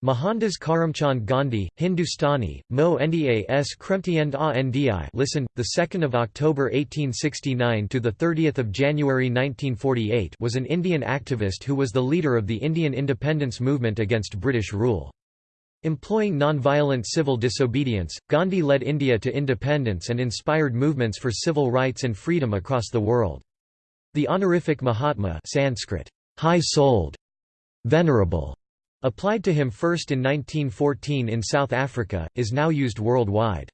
Mohandas Karamchand Gandhi, Hindustani, Mo Nda s Kremtiend a listen, 2 October 1869 to 30 January 1948 was an Indian activist who was the leader of the Indian independence movement against British rule. Employing non-violent civil disobedience, Gandhi led India to independence and inspired movements for civil rights and freedom across the world. The honorific Mahatma Sanskrit, high-souled, venerable, Applied to him first in 1914 in South Africa, is now used worldwide.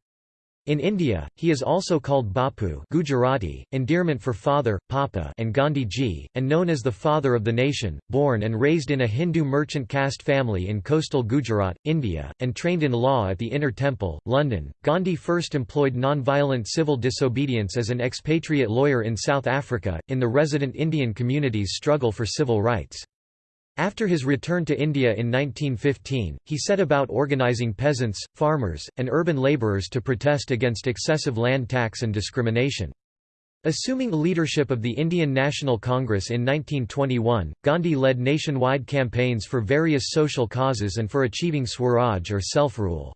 In India, he is also called Bapu Gujarati, endearment for father, Papa and Gandhi ji, and known as the father of the nation, born and raised in a Hindu merchant caste family in coastal Gujarat, India, and trained in law at the Inner Temple, London. Gandhi first employed non-violent civil disobedience as an expatriate lawyer in South Africa, in the resident Indian community's struggle for civil rights. After his return to India in 1915, he set about organising peasants, farmers, and urban labourers to protest against excessive land tax and discrimination. Assuming leadership of the Indian National Congress in 1921, Gandhi led nationwide campaigns for various social causes and for achieving Swaraj or self-rule.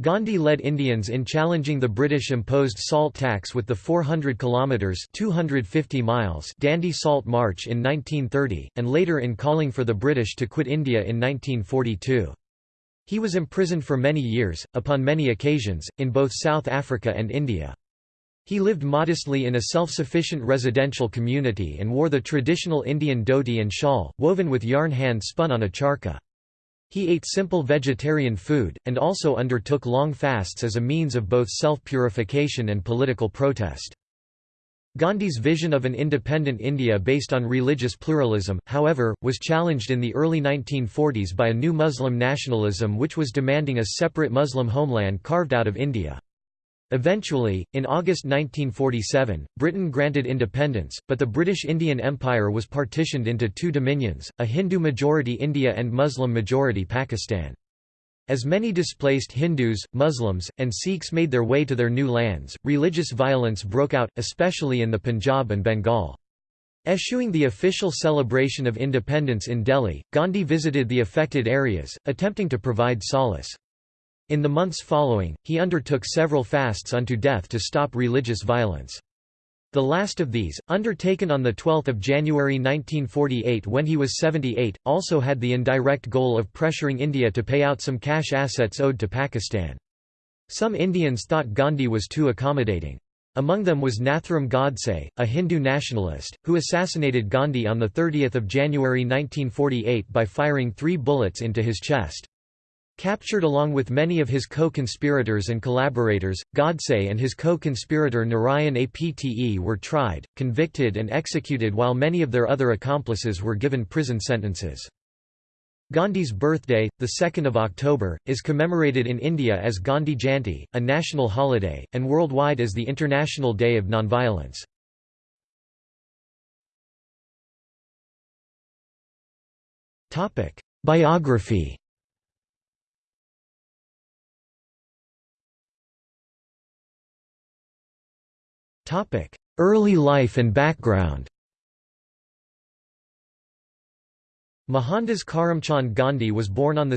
Gandhi led Indians in challenging the British-imposed salt tax with the 400 kilometres 250 miles Dandi Salt March in 1930, and later in calling for the British to quit India in 1942. He was imprisoned for many years, upon many occasions, in both South Africa and India. He lived modestly in a self-sufficient residential community and wore the traditional Indian dhoti and shawl, woven with yarn hand spun on a charkha. He ate simple vegetarian food, and also undertook long fasts as a means of both self-purification and political protest. Gandhi's vision of an independent India based on religious pluralism, however, was challenged in the early 1940s by a new Muslim nationalism which was demanding a separate Muslim homeland carved out of India. Eventually, in August 1947, Britain granted independence, but the British Indian Empire was partitioned into two dominions, a Hindu-majority India and Muslim-majority Pakistan. As many displaced Hindus, Muslims, and Sikhs made their way to their new lands, religious violence broke out, especially in the Punjab and Bengal. Eschewing the official celebration of independence in Delhi, Gandhi visited the affected areas, attempting to provide solace. In the months following, he undertook several fasts unto death to stop religious violence. The last of these, undertaken on 12 January 1948 when he was 78, also had the indirect goal of pressuring India to pay out some cash assets owed to Pakistan. Some Indians thought Gandhi was too accommodating. Among them was Nathuram Godse, a Hindu nationalist, who assassinated Gandhi on 30 January 1948 by firing three bullets into his chest. Captured along with many of his co-conspirators and collaborators, Godse and his co-conspirator Narayan Apte were tried, convicted and executed while many of their other accomplices were given prison sentences. Gandhi's birthday, 2 October, is commemorated in India as Gandhi Jayanti, a national holiday, and worldwide as the International Day of Nonviolence. Biography Early life and background Mohandas Karamchand Gandhi was born on 2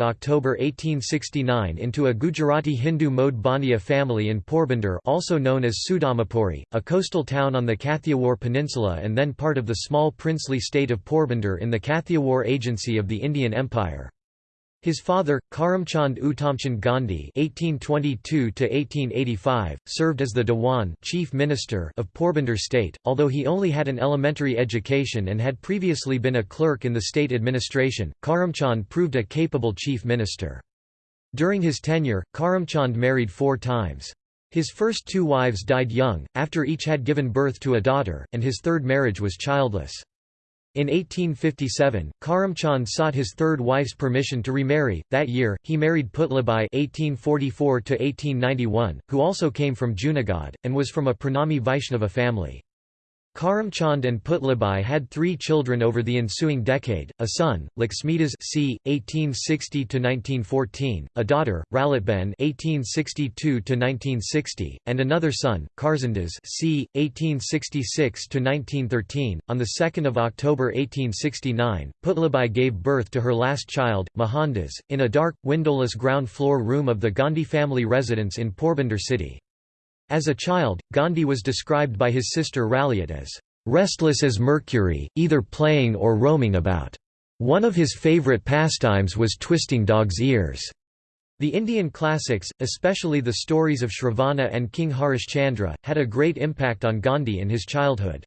October 1869 into a Gujarati Hindu Modh Bania family in Porbandar also known as Sudamapuri, a coastal town on the Kathiawar Peninsula and then part of the small princely state of Porbandar in the Kathiawar Agency of the Indian Empire. His father, Karamchand Uttamchand Gandhi (1822–1885), served as the Dewan (chief minister) of Porbandar state. Although he only had an elementary education and had previously been a clerk in the state administration, Karamchand proved a capable chief minister. During his tenure, Karamchand married four times. His first two wives died young, after each had given birth to a daughter, and his third marriage was childless. In 1857, Karamchand sought his third wife's permission to remarry. That year, he married Putlabai (1844–1891), who also came from Junagadh and was from a Pranami Vaishnava family. Karamchand and Putlabai had three children over the ensuing decade, a son, Laxmidas c. 1860–1914, a daughter, Ralitben (1862–1960), and another son, Karsandas c. 1866–1913. On 2 October 1869, Putlabai gave birth to her last child, Mohandas, in a dark, windowless ground floor room of the Gandhi family residence in Porbandar city. As a child, Gandhi was described by his sister Raliat as restless as Mercury, either playing or roaming about. One of his favourite pastimes was twisting dogs' ears. The Indian classics, especially the stories of Shravana and King Harishchandra, had a great impact on Gandhi in his childhood.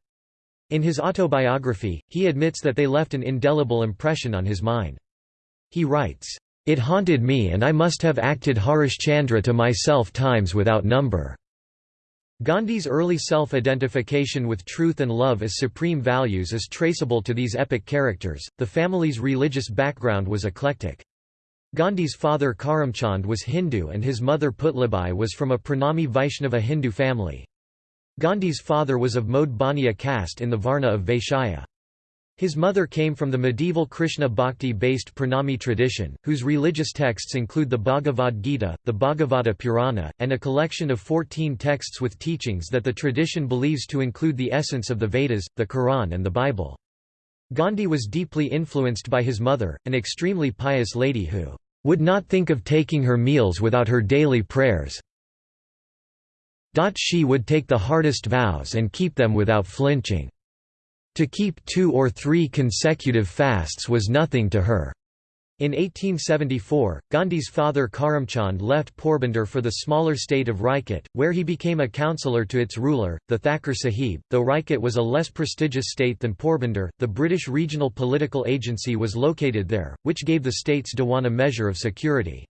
In his autobiography, he admits that they left an indelible impression on his mind. He writes, "...it haunted me and I must have acted Harishchandra to myself times without number." Gandhi's early self-identification with truth and love as supreme values is traceable to these epic characters. The family's religious background was eclectic. Gandhi's father Karamchand was Hindu and his mother Putlabai was from a Pranami Vaishnava Hindu family. Gandhi's father was of Modh Baniya caste in the Varna of Vaishya. His mother came from the medieval Krishna Bhakti-based Pranami tradition, whose religious texts include the Bhagavad Gita, the Bhagavata Purana, and a collection of 14 texts with teachings that the tradition believes to include the essence of the Vedas, the Quran and the Bible. Gandhi was deeply influenced by his mother, an extremely pious lady who would not think of taking her meals without her daily prayers. She would take the hardest vows and keep them without flinching. To keep two or three consecutive fasts was nothing to her. In 1874, Gandhi's father Karamchand left Porbandar for the smaller state of Rajkot, where he became a councillor to its ruler, the Thakur Sahib. Though Rajkot was a less prestigious state than Porbandar, the British regional political agency was located there, which gave the state's Dewan a measure of security.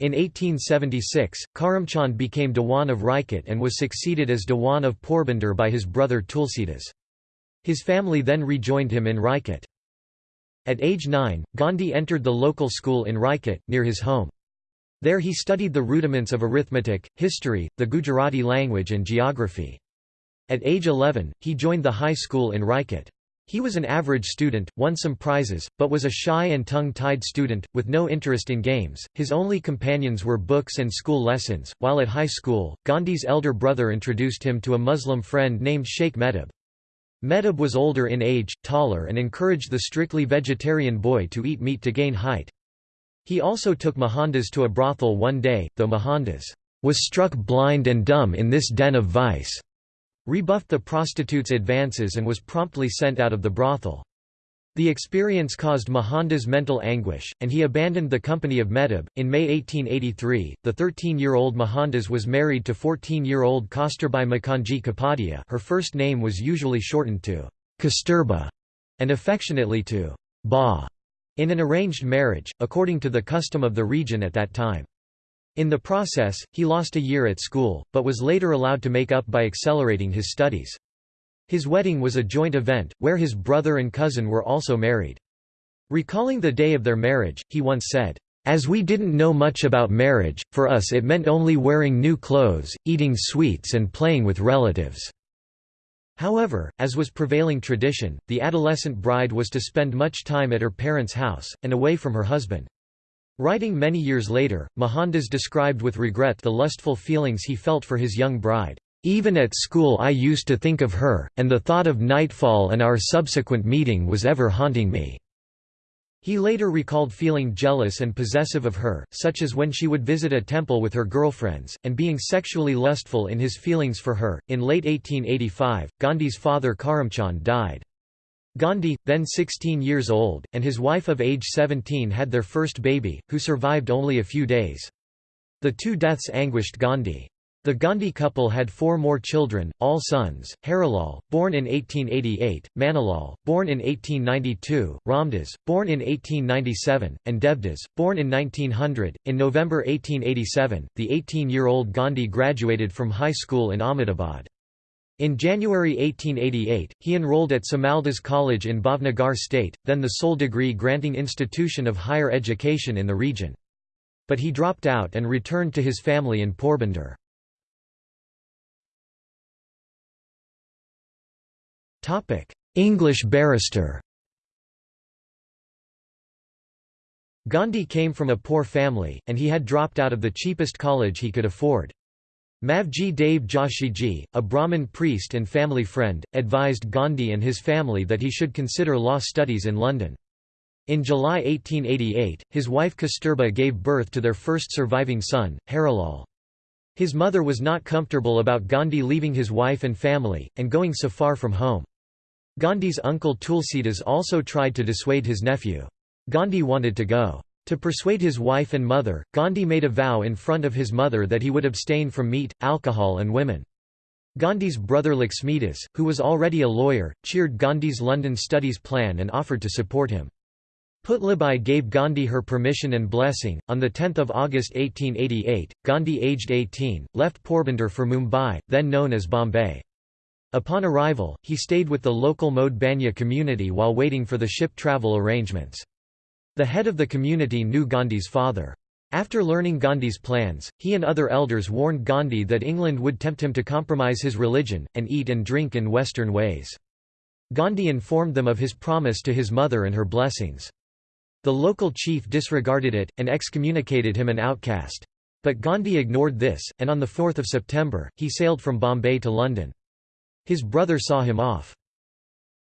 In 1876, Karamchand became Dewan of Rajkot and was succeeded as Dewan of Porbandar by his brother Tulsidas. His family then rejoined him in Rajkot. At age nine, Gandhi entered the local school in Rajkot, near his home. There he studied the rudiments of arithmetic, history, the Gujarati language and geography. At age 11, he joined the high school in Rajkot. He was an average student, won some prizes, but was a shy and tongue-tied student, with no interest in games. His only companions were books and school lessons. While at high school, Gandhi's elder brother introduced him to a Muslim friend named Sheikh Mehtab. Mehtab was older in age, taller and encouraged the strictly vegetarian boy to eat meat to gain height. He also took Mohandas to a brothel one day, though Mohandas was struck blind and dumb in this den of vice, rebuffed the prostitute's advances and was promptly sent out of the brothel. The experience caused Mohandas mental anguish, and he abandoned the company of Mehtab. In May 1883, the 13 year old Mohandas was married to 14 year old Kasturbai Makanji Kapadia. Her first name was usually shortened to Kasturba and affectionately to Ba in an arranged marriage, according to the custom of the region at that time. In the process, he lost a year at school, but was later allowed to make up by accelerating his studies. His wedding was a joint event, where his brother and cousin were also married. Recalling the day of their marriage, he once said, "...as we didn't know much about marriage, for us it meant only wearing new clothes, eating sweets and playing with relatives." However, as was prevailing tradition, the adolescent bride was to spend much time at her parents' house, and away from her husband. Writing many years later, Mohandas described with regret the lustful feelings he felt for his young bride. Even at school I used to think of her, and the thought of nightfall and our subsequent meeting was ever haunting me." He later recalled feeling jealous and possessive of her, such as when she would visit a temple with her girlfriends, and being sexually lustful in his feelings for her. In late 1885, Gandhi's father Karamchand died. Gandhi, then 16 years old, and his wife of age 17 had their first baby, who survived only a few days. The two deaths anguished Gandhi. The Gandhi couple had four more children, all sons, Harilal, born in 1888, Manilal, born in 1892, Ramdas, born in 1897, and Devdas, born in 1900. In November 1887, the 18-year-old Gandhi graduated from high school in Ahmedabad. In January 1888, he enrolled at Samaldas College in Bhavnagar state, then the sole degree-granting institution of higher education in the region. But he dropped out and returned to his family in Porbandar. English barrister Gandhi came from a poor family, and he had dropped out of the cheapest college he could afford. Mavji Dave Joshiji, a Brahmin priest and family friend, advised Gandhi and his family that he should consider law studies in London. In July 1888, his wife Kasturba gave birth to their first surviving son, Harilal. His mother was not comfortable about Gandhi leaving his wife and family, and going so far from home. Gandhi's uncle Tulsidas also tried to dissuade his nephew. Gandhi wanted to go. To persuade his wife and mother, Gandhi made a vow in front of his mother that he would abstain from meat, alcohol and women. Gandhi's brother Laxmidas, who was already a lawyer, cheered Gandhi's London studies plan and offered to support him. Putlabai gave Gandhi her permission and blessing. On 10 August 1888, Gandhi aged 18, left Porbandar for Mumbai, then known as Bombay. Upon arrival, he stayed with the local Modh Banya community while waiting for the ship travel arrangements. The head of the community knew Gandhi's father. After learning Gandhi's plans, he and other elders warned Gandhi that England would tempt him to compromise his religion, and eat and drink in Western ways. Gandhi informed them of his promise to his mother and her blessings. The local chief disregarded it, and excommunicated him an outcast. But Gandhi ignored this, and on 4 September, he sailed from Bombay to London. His brother saw him off.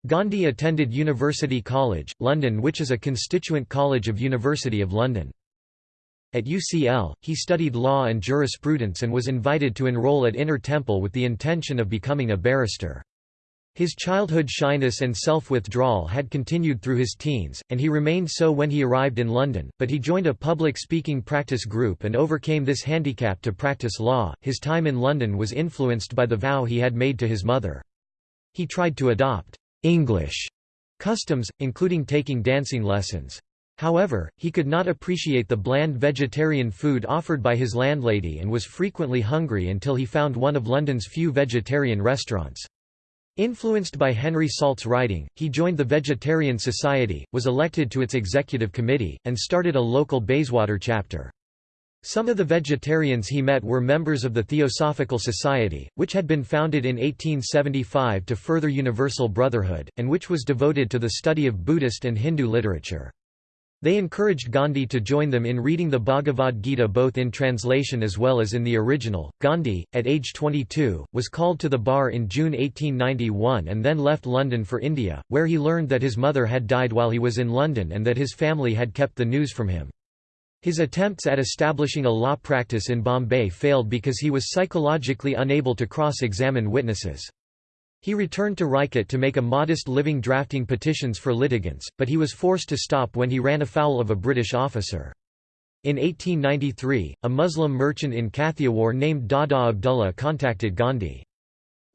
Gandhi attended University College, London which is a constituent college of University of London. At UCL, he studied law and jurisprudence and was invited to enroll at Inner Temple with the intention of becoming a barrister. His childhood shyness and self-withdrawal had continued through his teens, and he remained so when he arrived in London, but he joined a public speaking practice group and overcame this handicap to practice law. His time in London was influenced by the vow he had made to his mother. He tried to adopt English customs, including taking dancing lessons. However, he could not appreciate the bland vegetarian food offered by his landlady and was frequently hungry until he found one of London's few vegetarian restaurants. Influenced by Henry Salt's writing, he joined the Vegetarian Society, was elected to its executive committee, and started a local Bayswater chapter. Some of the vegetarians he met were members of the Theosophical Society, which had been founded in 1875 to further universal brotherhood, and which was devoted to the study of Buddhist and Hindu literature. They encouraged Gandhi to join them in reading the Bhagavad Gita both in translation as well as in the original. Gandhi, at age 22, was called to the bar in June 1891 and then left London for India, where he learned that his mother had died while he was in London and that his family had kept the news from him. His attempts at establishing a law practice in Bombay failed because he was psychologically unable to cross-examine witnesses. He returned to Rajkot to make a modest living drafting petitions for litigants, but he was forced to stop when he ran afoul of a British officer. In 1893, a Muslim merchant in Kathiawar named Dada Abdullah contacted Gandhi.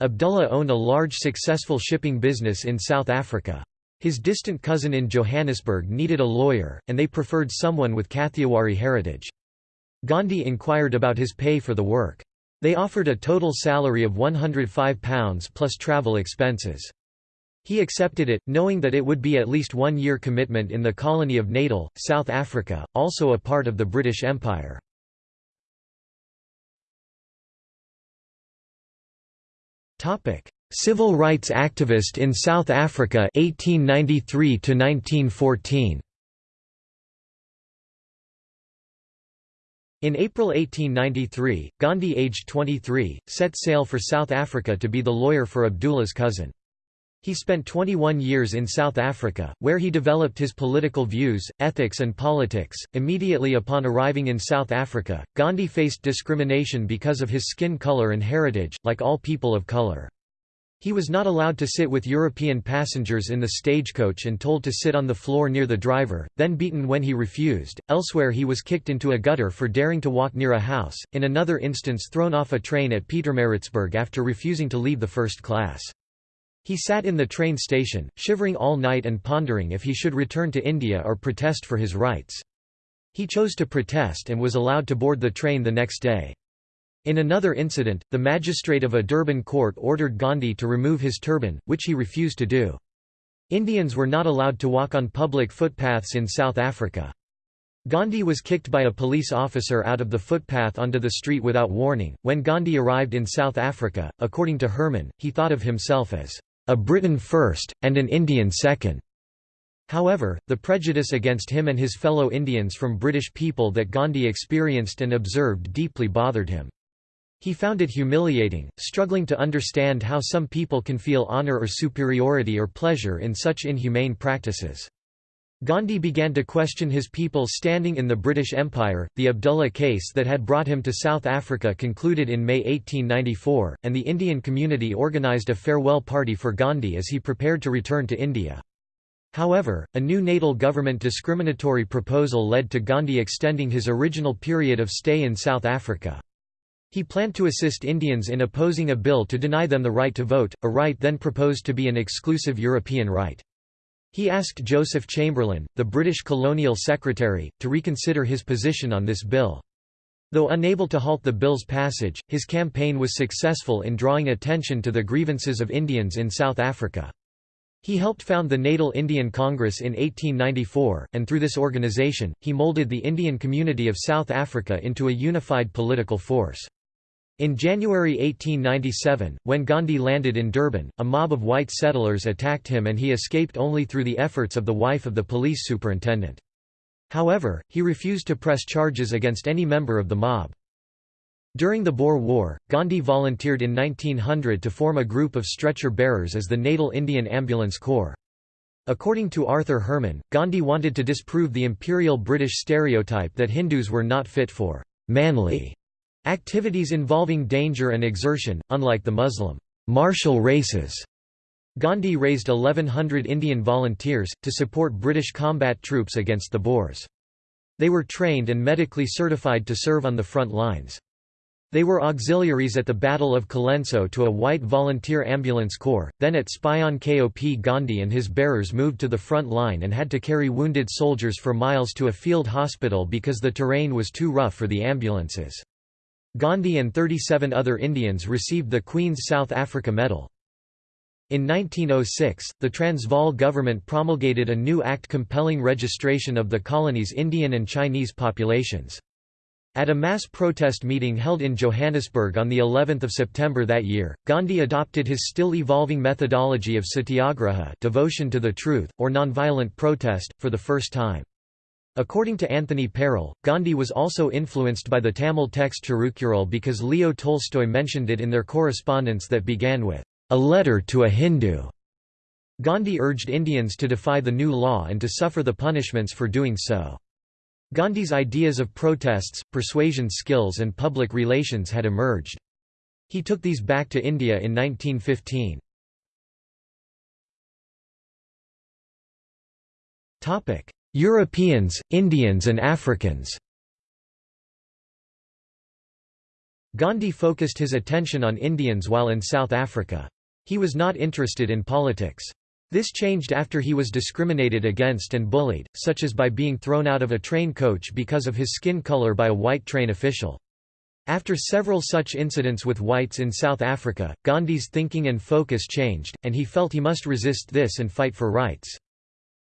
Abdullah owned a large successful shipping business in South Africa. His distant cousin in Johannesburg needed a lawyer, and they preferred someone with Kathiawari heritage. Gandhi inquired about his pay for the work. They offered a total salary of £105 plus travel expenses. He accepted it, knowing that it would be at least one year commitment in the colony of Natal, South Africa, also a part of the British Empire. Civil rights activist in South Africa 1893 to 1914 In April 1893, Gandhi aged 23, set sail for South Africa to be the lawyer for Abdullah's cousin. He spent 21 years in South Africa, where he developed his political views, ethics, and politics. Immediately upon arriving in South Africa, Gandhi faced discrimination because of his skin color and heritage, like all people of color. He was not allowed to sit with European passengers in the stagecoach and told to sit on the floor near the driver, then beaten when he refused. Elsewhere, he was kicked into a gutter for daring to walk near a house, in another instance, thrown off a train at Pietermaritzburg after refusing to leave the first class. He sat in the train station, shivering all night and pondering if he should return to India or protest for his rights. He chose to protest and was allowed to board the train the next day. In another incident, the magistrate of a Durban court ordered Gandhi to remove his turban, which he refused to do. Indians were not allowed to walk on public footpaths in South Africa. Gandhi was kicked by a police officer out of the footpath onto the street without warning. When Gandhi arrived in South Africa, according to Herman, he thought of himself as a Briton first, and an Indian second. However, the prejudice against him and his fellow Indians from British people that Gandhi experienced and observed deeply bothered him. He found it humiliating, struggling to understand how some people can feel honour or superiority or pleasure in such inhumane practices. Gandhi began to question his people's standing in the British Empire. The Abdullah case that had brought him to South Africa concluded in May 1894, and the Indian community organised a farewell party for Gandhi as he prepared to return to India. However, a new natal government discriminatory proposal led to Gandhi extending his original period of stay in South Africa. He planned to assist Indians in opposing a bill to deny them the right to vote, a right then proposed to be an exclusive European right. He asked Joseph Chamberlain, the British colonial secretary, to reconsider his position on this bill. Though unable to halt the bill's passage, his campaign was successful in drawing attention to the grievances of Indians in South Africa. He helped found the Natal Indian Congress in 1894, and through this organization, he molded the Indian community of South Africa into a unified political force. In January 1897, when Gandhi landed in Durban, a mob of white settlers attacked him and he escaped only through the efforts of the wife of the police superintendent. However, he refused to press charges against any member of the mob. During the Boer War, Gandhi volunteered in 1900 to form a group of stretcher-bearers as the Natal Indian Ambulance Corps. According to Arthur Herman, Gandhi wanted to disprove the imperial British stereotype that Hindus were not fit for «manly» activities involving danger and exertion, unlike the Muslim «martial races». Gandhi raised 1100 Indian volunteers, to support British combat troops against the Boers. They were trained and medically certified to serve on the front lines. They were auxiliaries at the Battle of Colenso to a white volunteer ambulance corps, then at Spion Kop Gandhi and his bearers moved to the front line and had to carry wounded soldiers for miles to a field hospital because the terrain was too rough for the ambulances. Gandhi and 37 other Indians received the Queen's South Africa Medal. In 1906, the Transvaal government promulgated a new act compelling registration of the colony's Indian and Chinese populations. At a mass protest meeting held in Johannesburg on the 11th of September that year, Gandhi adopted his still evolving methodology of satyagraha devotion to the truth, or nonviolent protest, for the first time. According to Anthony Parel, Gandhi was also influenced by the Tamil text Tirukkural because Leo Tolstoy mentioned it in their correspondence that began with, "...a letter to a Hindu." Gandhi urged Indians to defy the new law and to suffer the punishments for doing so. Gandhi's ideas of protests, persuasion skills and public relations had emerged. He took these back to India in 1915. Europeans, Indians and Africans Gandhi focused his attention on Indians while in South Africa. He was not interested in politics. This changed after he was discriminated against and bullied, such as by being thrown out of a train coach because of his skin color by a white train official. After several such incidents with whites in South Africa, Gandhi's thinking and focus changed, and he felt he must resist this and fight for rights.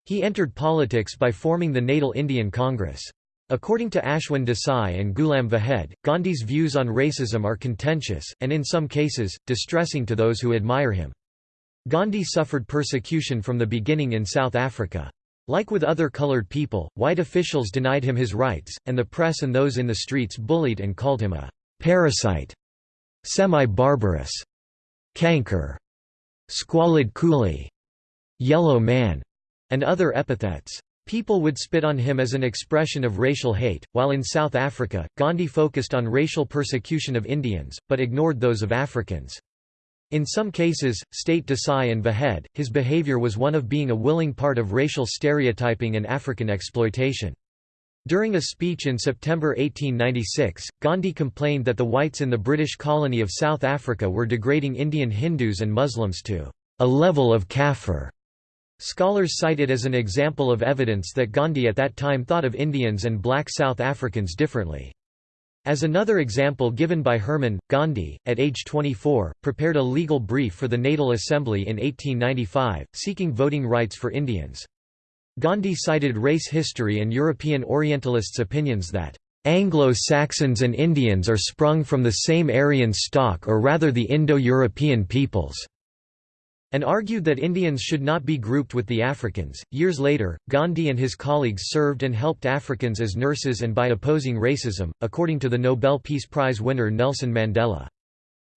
He entered politics by forming the Natal Indian Congress. According to Ashwin Desai and Ghulam Vahed, Gandhi's views on racism are contentious, and in some cases, distressing to those who admire him. Gandhi suffered persecution from the beginning in South Africa. Like with other colored people, white officials denied him his rights, and the press and those in the streets bullied and called him a «parasite», «semi-barbarous», «canker», «squalid coolie», «yellow man», and other epithets. People would spit on him as an expression of racial hate, while in South Africa, Gandhi focused on racial persecution of Indians, but ignored those of Africans. In some cases, state Desai and Vahed, his behavior was one of being a willing part of racial stereotyping and African exploitation. During a speech in September 1896, Gandhi complained that the whites in the British colony of South Africa were degrading Indian Hindus and Muslims to a level of kafir. Scholars cite it as an example of evidence that Gandhi at that time thought of Indians and black South Africans differently. As another example given by Herman, Gandhi, at age 24, prepared a legal brief for the Natal Assembly in 1895, seeking voting rights for Indians. Gandhi cited race history and European Orientalists' opinions that, "...Anglo-Saxons and Indians are sprung from the same Aryan stock or rather the Indo-European peoples." And argued that Indians should not be grouped with the Africans. Years later, Gandhi and his colleagues served and helped Africans as nurses and by opposing racism, according to the Nobel Peace Prize winner Nelson Mandela.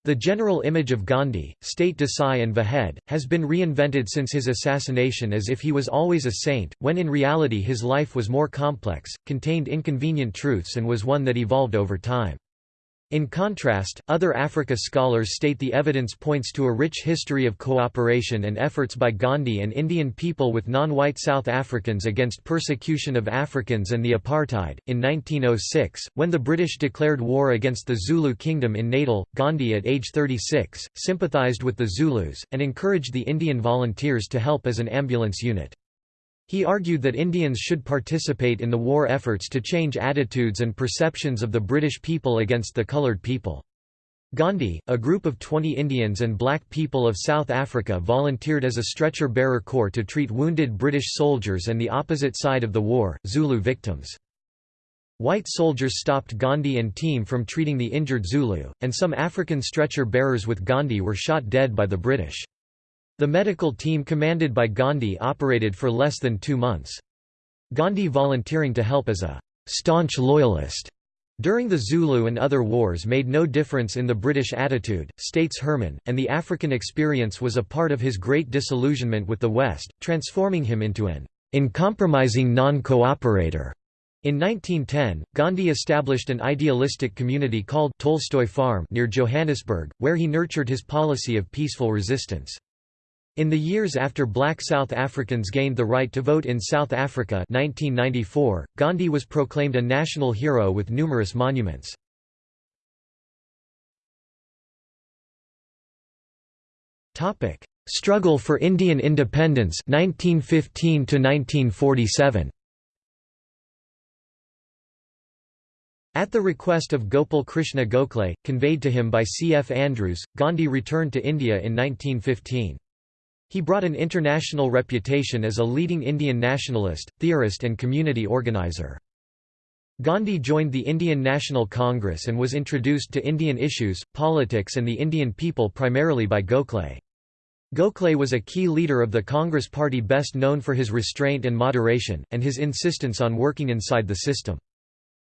The general image of Gandhi, state Desai and Vahed, has been reinvented since his assassination as if he was always a saint, when in reality his life was more complex, contained inconvenient truths and was one that evolved over time. In contrast, other Africa scholars state the evidence points to a rich history of cooperation and efforts by Gandhi and Indian people with non-white South Africans against persecution of Africans and the apartheid. In 1906, when the British declared war against the Zulu kingdom in Natal, Gandhi at age 36, sympathized with the Zulus, and encouraged the Indian volunteers to help as an ambulance unit. He argued that Indians should participate in the war efforts to change attitudes and perceptions of the British people against the coloured people. Gandhi, a group of 20 Indians and black people of South Africa volunteered as a stretcher-bearer corps to treat wounded British soldiers and the opposite side of the war, Zulu victims. White soldiers stopped Gandhi and team from treating the injured Zulu, and some African stretcher-bearers with Gandhi were shot dead by the British. The medical team commanded by Gandhi operated for less than two months. Gandhi volunteering to help as a staunch loyalist during the Zulu and other wars made no difference in the British attitude, states Herman, and the African experience was a part of his great disillusionment with the West, transforming him into an uncompromising non-cooperator. In 1910, Gandhi established an idealistic community called Tolstoy Farm near Johannesburg, where he nurtured his policy of peaceful resistance. In the years after black South Africans gained the right to vote in South Africa 1994, Gandhi was proclaimed a national hero with numerous monuments. Struggle for Indian independence 1915 to 1947 At the request of Gopal Krishna Gokhale, conveyed to him by C. F. Andrews, Gandhi returned to India in 1915. He brought an international reputation as a leading Indian nationalist, theorist and community organizer. Gandhi joined the Indian National Congress and was introduced to Indian issues, politics and the Indian people primarily by Gokhale. Gokhale was a key leader of the Congress party best known for his restraint and moderation, and his insistence on working inside the system.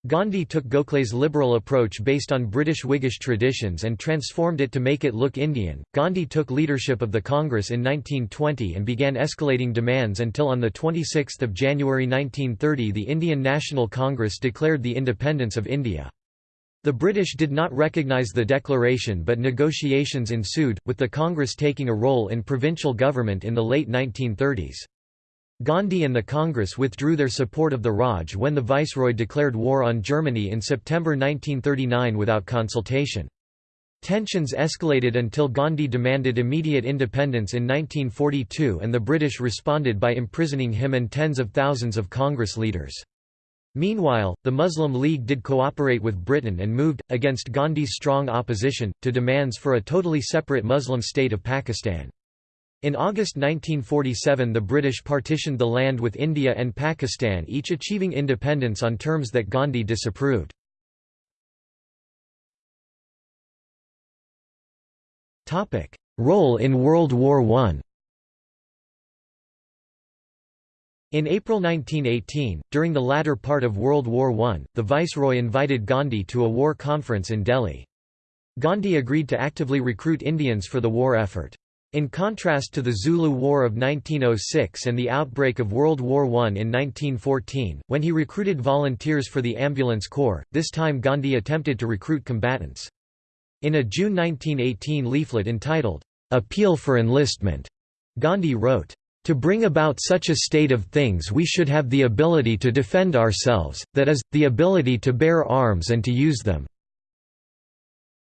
Gandhi took Gokhale's liberal approach based on British Whiggish traditions and transformed it to make it look Indian. Gandhi took leadership of the Congress in 1920 and began escalating demands until on 26 January 1930 the Indian National Congress declared the independence of India. The British did not recognise the declaration but negotiations ensued, with the Congress taking a role in provincial government in the late 1930s. Gandhi and the Congress withdrew their support of the Raj when the Viceroy declared war on Germany in September 1939 without consultation. Tensions escalated until Gandhi demanded immediate independence in 1942 and the British responded by imprisoning him and tens of thousands of Congress leaders. Meanwhile, the Muslim League did cooperate with Britain and moved, against Gandhi's strong opposition, to demands for a totally separate Muslim state of Pakistan. In August 1947 the British partitioned the land with India and Pakistan each achieving independence on terms that Gandhi disapproved. Role in World War I In April 1918, during the latter part of World War I, the Viceroy invited Gandhi to a war conference in Delhi. Gandhi agreed to actively recruit Indians for the war effort. In contrast to the Zulu War of 1906 and the outbreak of World War I in 1914, when he recruited volunteers for the Ambulance Corps, this time Gandhi attempted to recruit combatants. In a June 1918 leaflet entitled, "'Appeal for Enlistment' Gandhi wrote, to bring about such a state of things we should have the ability to defend ourselves, that is, the ability to bear arms and to use them.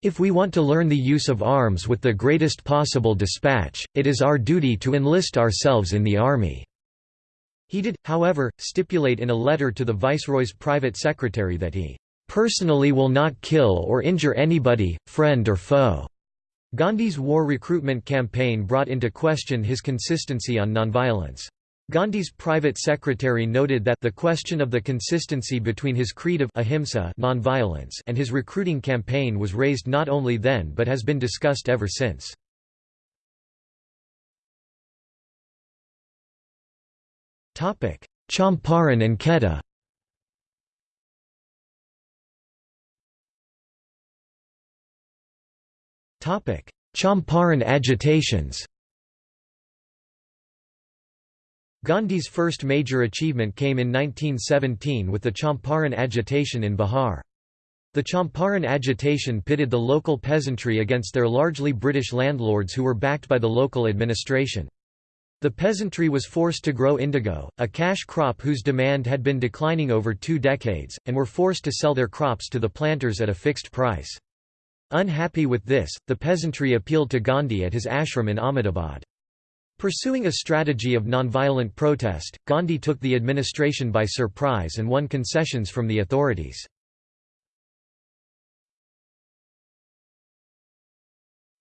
If we want to learn the use of arms with the greatest possible dispatch, it is our duty to enlist ourselves in the army." He did, however, stipulate in a letter to the Viceroy's private secretary that he "...personally will not kill or injure anybody, friend or foe." Gandhi's war recruitment campaign brought into question his consistency on nonviolence. Gandhi's private secretary noted that the question of the consistency between his creed of ahimsa nonviolence and his recruiting campaign was raised not only then but has been discussed ever since. Champaran and Kheda Champaran agitations Gandhi's first major achievement came in 1917 with the Champaran agitation in Bihar. The Champaran agitation pitted the local peasantry against their largely British landlords who were backed by the local administration. The peasantry was forced to grow indigo, a cash crop whose demand had been declining over two decades, and were forced to sell their crops to the planters at a fixed price. Unhappy with this, the peasantry appealed to Gandhi at his ashram in Ahmedabad. Pursuing a strategy of nonviolent protest, Gandhi took the administration by surprise and won concessions from the authorities.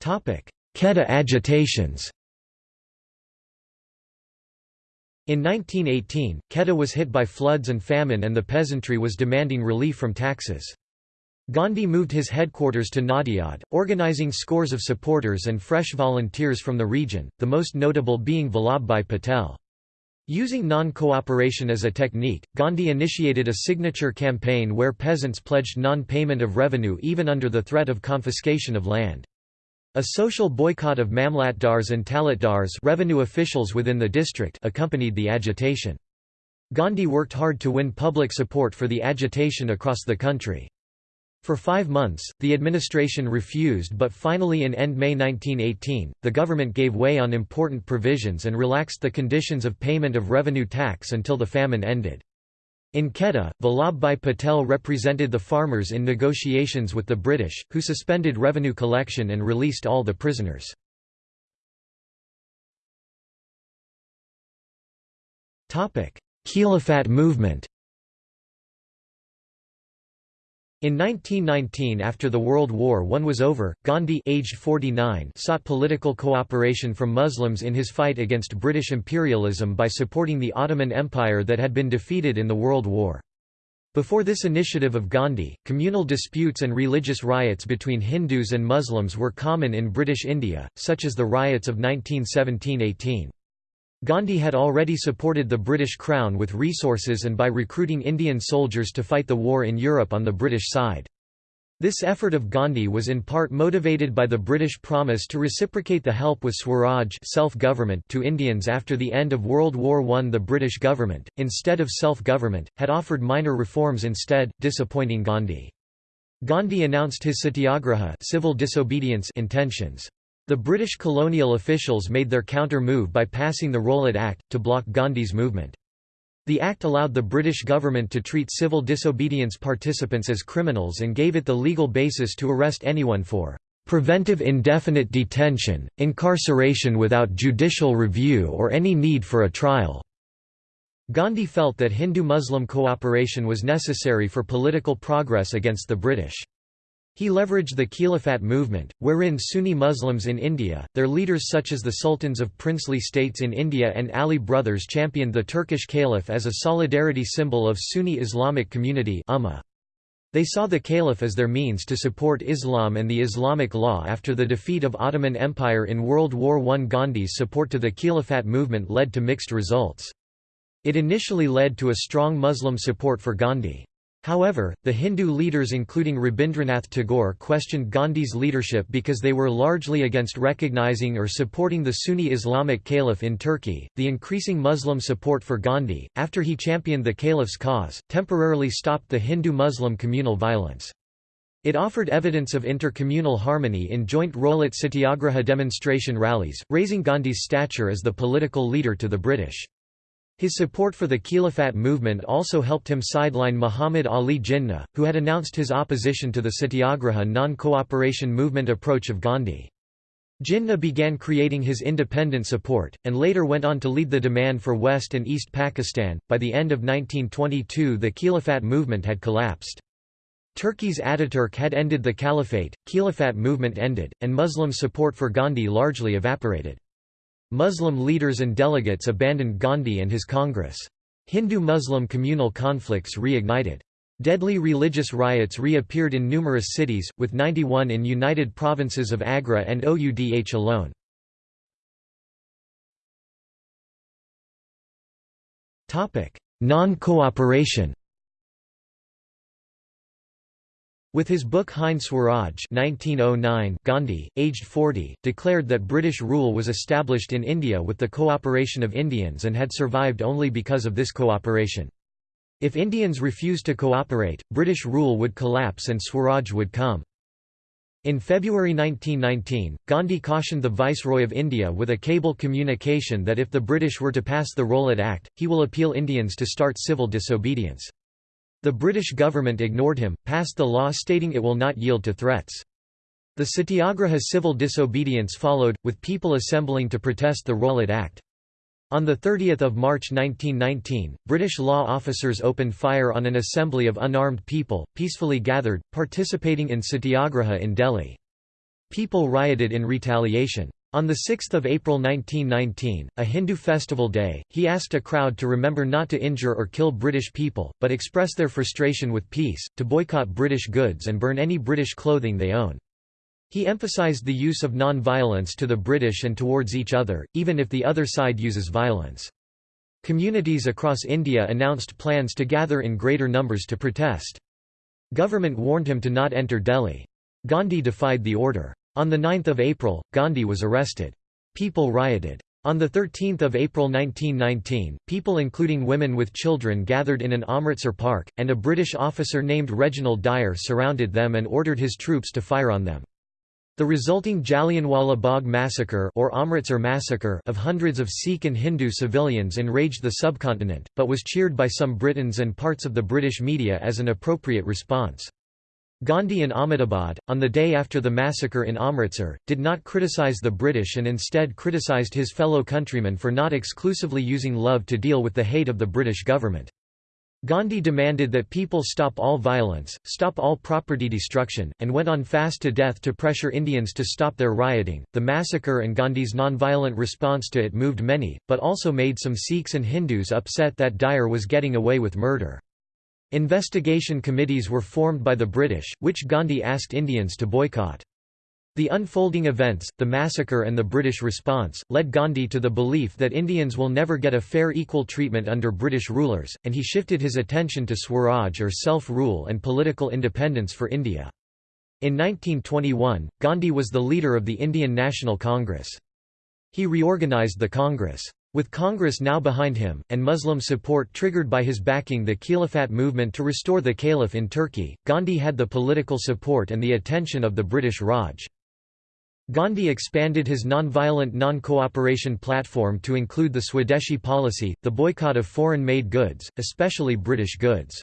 Kheda agitations In 1918, Kheda was hit by floods and famine and the peasantry was demanding relief from taxes. Gandhi moved his headquarters to Nadiad, organizing scores of supporters and fresh volunteers from the region, the most notable being Vallabhbhai Patel. Using non-cooperation as a technique, Gandhi initiated a signature campaign where peasants pledged non-payment of revenue even under the threat of confiscation of land. A social boycott of mamlatdars and talukdars revenue officials within the district accompanied the agitation. Gandhi worked hard to win public support for the agitation across the country. For five months, the administration refused but finally in end May 1918, the government gave way on important provisions and relaxed the conditions of payment of revenue tax until the famine ended. In Kheda, Vallabhbhai Patel represented the farmers in negotiations with the British, who suspended revenue collection and released all the prisoners. Khilafat movement In 1919 after the World War I was over, Gandhi aged 49 sought political cooperation from Muslims in his fight against British imperialism by supporting the Ottoman Empire that had been defeated in the World War. Before this initiative of Gandhi, communal disputes and religious riots between Hindus and Muslims were common in British India, such as the riots of 1917–18. Gandhi had already supported the British Crown with resources and by recruiting Indian soldiers to fight the war in Europe on the British side. This effort of Gandhi was in part motivated by the British promise to reciprocate the help with Swaraj self-government to Indians after the end of World War I. The British government, instead of self-government, had offered minor reforms instead, disappointing Gandhi. Gandhi announced his satyagraha civil disobedience intentions. The British colonial officials made their counter-move by passing the Rowlatt Act, to block Gandhi's movement. The act allowed the British government to treat civil disobedience participants as criminals and gave it the legal basis to arrest anyone for "...preventive indefinite detention, incarceration without judicial review or any need for a trial." Gandhi felt that Hindu-Muslim cooperation was necessary for political progress against the British. He leveraged the Khilafat movement, wherein Sunni Muslims in India, their leaders such as the sultans of princely states in India and Ali brothers championed the Turkish caliph as a solidarity symbol of Sunni Islamic community. They saw the caliph as their means to support Islam and the Islamic law after the defeat of Ottoman Empire in World War I. Gandhi's support to the Khilafat movement led to mixed results. It initially led to a strong Muslim support for Gandhi. However, the Hindu leaders including Rabindranath Tagore questioned Gandhi's leadership because they were largely against recognizing or supporting the Sunni Islamic Caliph in Turkey. The increasing Muslim support for Gandhi, after he championed the Caliph's cause, temporarily stopped the Hindu-Muslim communal violence. It offered evidence of intercommunal harmony in joint Rowlatt Satyagraha demonstration rallies, raising Gandhi's stature as the political leader to the British. His support for the Khilafat movement also helped him sideline Muhammad Ali Jinnah, who had announced his opposition to the Satyagraha non-cooperation movement approach of Gandhi. Jinnah began creating his independent support, and later went on to lead the demand for West and East Pakistan. By the end of 1922, the Khilafat movement had collapsed. Turkey's Ataturk had ended the caliphate, Khilafat movement ended, and Muslim support for Gandhi largely evaporated. Muslim leaders and delegates abandoned Gandhi and his Congress. Hindu-Muslim communal conflicts reignited. Deadly religious riots reappeared in numerous cities, with 91 in United Provinces of Agra and Oudh alone. Non-cooperation With his book Hind Swaraj 1909, Gandhi, aged 40, declared that British rule was established in India with the cooperation of Indians and had survived only because of this cooperation. If Indians refused to cooperate, British rule would collapse and Swaraj would come. In February 1919, Gandhi cautioned the Viceroy of India with a cable communication that if the British were to pass the Rowlatt Act, he will appeal Indians to start civil disobedience. The British government ignored him, passed the law stating it will not yield to threats. The Satyagraha civil disobedience followed, with people assembling to protest the Rowlatt Act. On 30 March 1919, British law officers opened fire on an assembly of unarmed people, peacefully gathered, participating in Satyagraha in Delhi. People rioted in retaliation. On 6 April 1919, a Hindu festival day, he asked a crowd to remember not to injure or kill British people, but express their frustration with peace, to boycott British goods and burn any British clothing they own. He emphasized the use of non-violence to the British and towards each other, even if the other side uses violence. Communities across India announced plans to gather in greater numbers to protest. Government warned him to not enter Delhi. Gandhi defied the order. On 9 April, Gandhi was arrested. People rioted. On 13 April 1919, people including women with children gathered in an Amritsar park, and a British officer named Reginald Dyer surrounded them and ordered his troops to fire on them. The resulting Jallianwala Bagh massacre or Amritsar massacre of hundreds of Sikh and Hindu civilians enraged the subcontinent, but was cheered by some Britons and parts of the British media as an appropriate response. Gandhi in Ahmedabad, on the day after the massacre in Amritsar, did not criticize the British and instead criticized his fellow countrymen for not exclusively using love to deal with the hate of the British government. Gandhi demanded that people stop all violence, stop all property destruction, and went on fast to death to pressure Indians to stop their rioting. The massacre and Gandhi's nonviolent response to it moved many, but also made some Sikhs and Hindus upset that Dyer was getting away with murder. Investigation committees were formed by the British, which Gandhi asked Indians to boycott. The unfolding events, the massacre and the British response, led Gandhi to the belief that Indians will never get a fair equal treatment under British rulers, and he shifted his attention to Swaraj or self-rule and political independence for India. In 1921, Gandhi was the leader of the Indian National Congress. He reorganised the Congress. With Congress now behind him, and Muslim support triggered by his backing the Khilafat movement to restore the caliph in Turkey, Gandhi had the political support and the attention of the British Raj. Gandhi expanded his non-violent non-cooperation platform to include the Swadeshi policy, the boycott of foreign-made goods, especially British goods.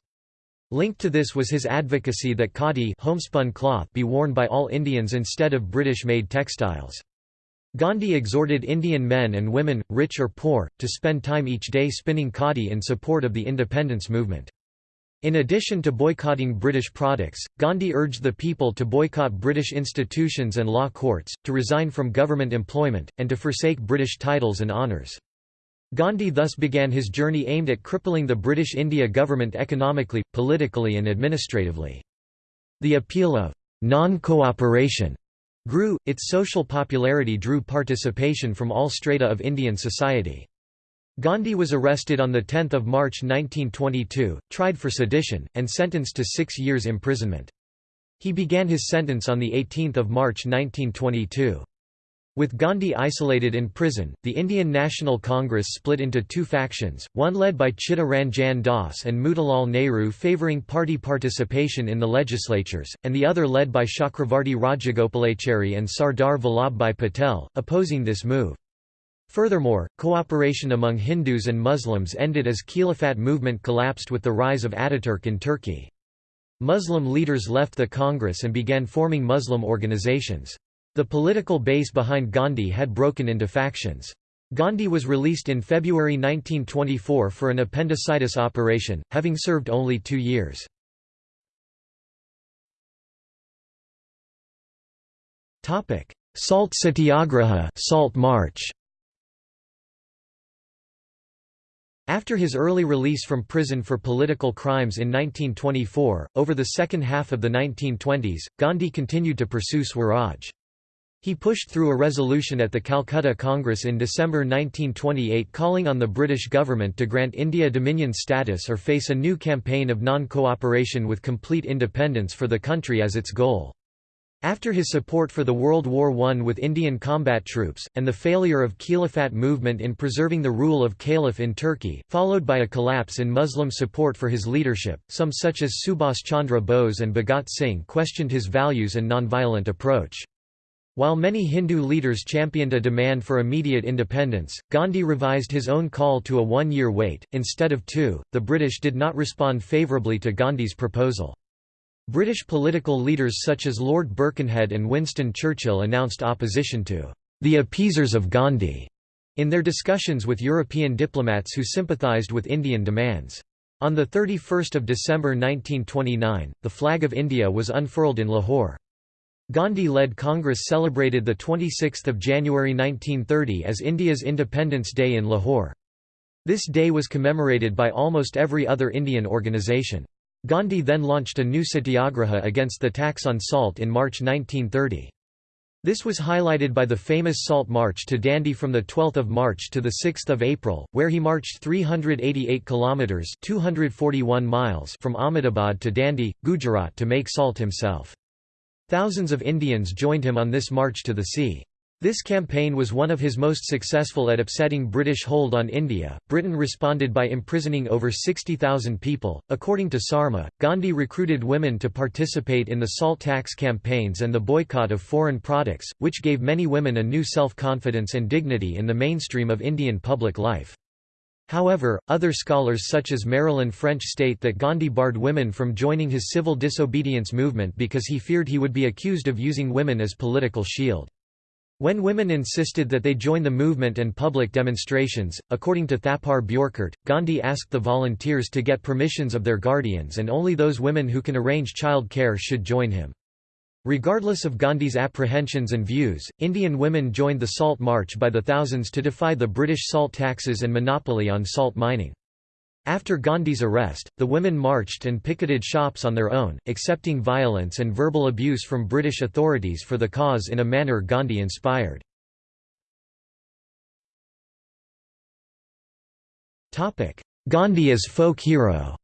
Linked to this was his advocacy that khadi homespun cloth be worn by all Indians instead of British-made textiles. Gandhi exhorted Indian men and women, rich or poor, to spend time each day spinning khadi in support of the independence movement. In addition to boycotting British products, Gandhi urged the people to boycott British institutions and law courts, to resign from government employment, and to forsake British titles and honours. Gandhi thus began his journey aimed at crippling the British India government economically, politically and administratively. The appeal of non-cooperation grew, its social popularity drew participation from all strata of Indian society. Gandhi was arrested on 10 March 1922, tried for sedition, and sentenced to six years imprisonment. He began his sentence on 18 March 1922. With Gandhi isolated in prison, the Indian National Congress split into two factions, one led by Chitta Ranjan Das and Motilal Nehru favouring party participation in the legislatures, and the other led by Chakravarti Rajagopalachari and Sardar Vallabhbhai Patel, opposing this move. Furthermore, cooperation among Hindus and Muslims ended as Khilafat movement collapsed with the rise of Ataturk in Turkey. Muslim leaders left the Congress and began forming Muslim organizations. The political base behind Gandhi had broken into factions. Gandhi was released in February 1924 for an appendicitis operation, having served only two years. Salt Satyagraha Salt March After his early release from prison for political crimes in 1924, over the second half of the 1920s, Gandhi continued to pursue Swaraj. He pushed through a resolution at the Calcutta Congress in December 1928 calling on the British government to grant India Dominion status or face a new campaign of non-cooperation with complete independence for the country as its goal. After his support for the World War I with Indian combat troops, and the failure of Khilafat movement in preserving the rule of Caliph in Turkey, followed by a collapse in Muslim support for his leadership, some such as Subhas Chandra Bose and Bhagat Singh questioned his values and nonviolent approach. While many Hindu leaders championed a demand for immediate independence, Gandhi revised his own call to a one-year wait, instead of two. The British did not respond favourably to Gandhi's proposal. British political leaders such as Lord Birkenhead and Winston Churchill announced opposition to the appeasers of Gandhi in their discussions with European diplomats who sympathised with Indian demands. On 31 December 1929, the flag of India was unfurled in Lahore. Gandhi-led Congress celebrated 26 January 1930 as India's Independence Day in Lahore. This day was commemorated by almost every other Indian organisation. Gandhi then launched a new satyagraha against the tax on salt in March 1930. This was highlighted by the famous Salt March to Dandi from 12 March to 6 April, where he marched 388 kilometres 241 miles from Ahmedabad to Dandi, Gujarat to make salt himself. Thousands of Indians joined him on this march to the sea. This campaign was one of his most successful at upsetting British hold on India. Britain responded by imprisoning over 60,000 people. According to Sarma, Gandhi recruited women to participate in the salt tax campaigns and the boycott of foreign products, which gave many women a new self confidence and dignity in the mainstream of Indian public life. However, other scholars such as Marilyn French state that Gandhi barred women from joining his civil disobedience movement because he feared he would be accused of using women as political shield. When women insisted that they join the movement and public demonstrations, according to Thapar Bjorkert, Gandhi asked the volunteers to get permissions of their guardians and only those women who can arrange child care should join him. Regardless of Gandhi's apprehensions and views, Indian women joined the Salt March by the thousands to defy the British salt taxes and monopoly on salt mining. After Gandhi's arrest, the women marched and picketed shops on their own, accepting violence and verbal abuse from British authorities for the cause in a manner Gandhi inspired. Gandhi as folk hero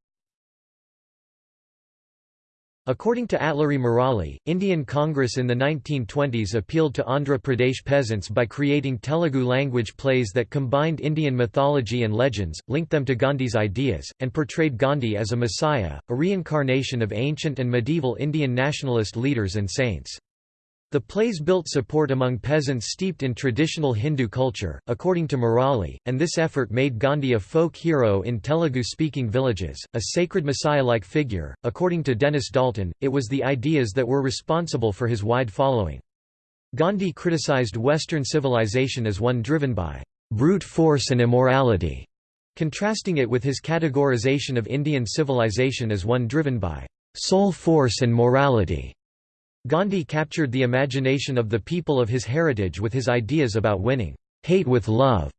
According to Atluri Murali, Indian Congress in the 1920s appealed to Andhra Pradesh peasants by creating Telugu-language plays that combined Indian mythology and legends, linked them to Gandhi's ideas, and portrayed Gandhi as a messiah, a reincarnation of ancient and medieval Indian nationalist leaders and saints. The plays built support among peasants steeped in traditional Hindu culture, according to Murali, and this effort made Gandhi a folk hero in Telugu-speaking villages, a sacred messiah-like figure. According to Dennis Dalton, it was the ideas that were responsible for his wide following. Gandhi criticized Western civilization as one driven by brute force and immorality, contrasting it with his categorization of Indian civilization as one driven by soul force and morality. Gandhi captured the imagination of the people of his heritage with his ideas about winning hate with love.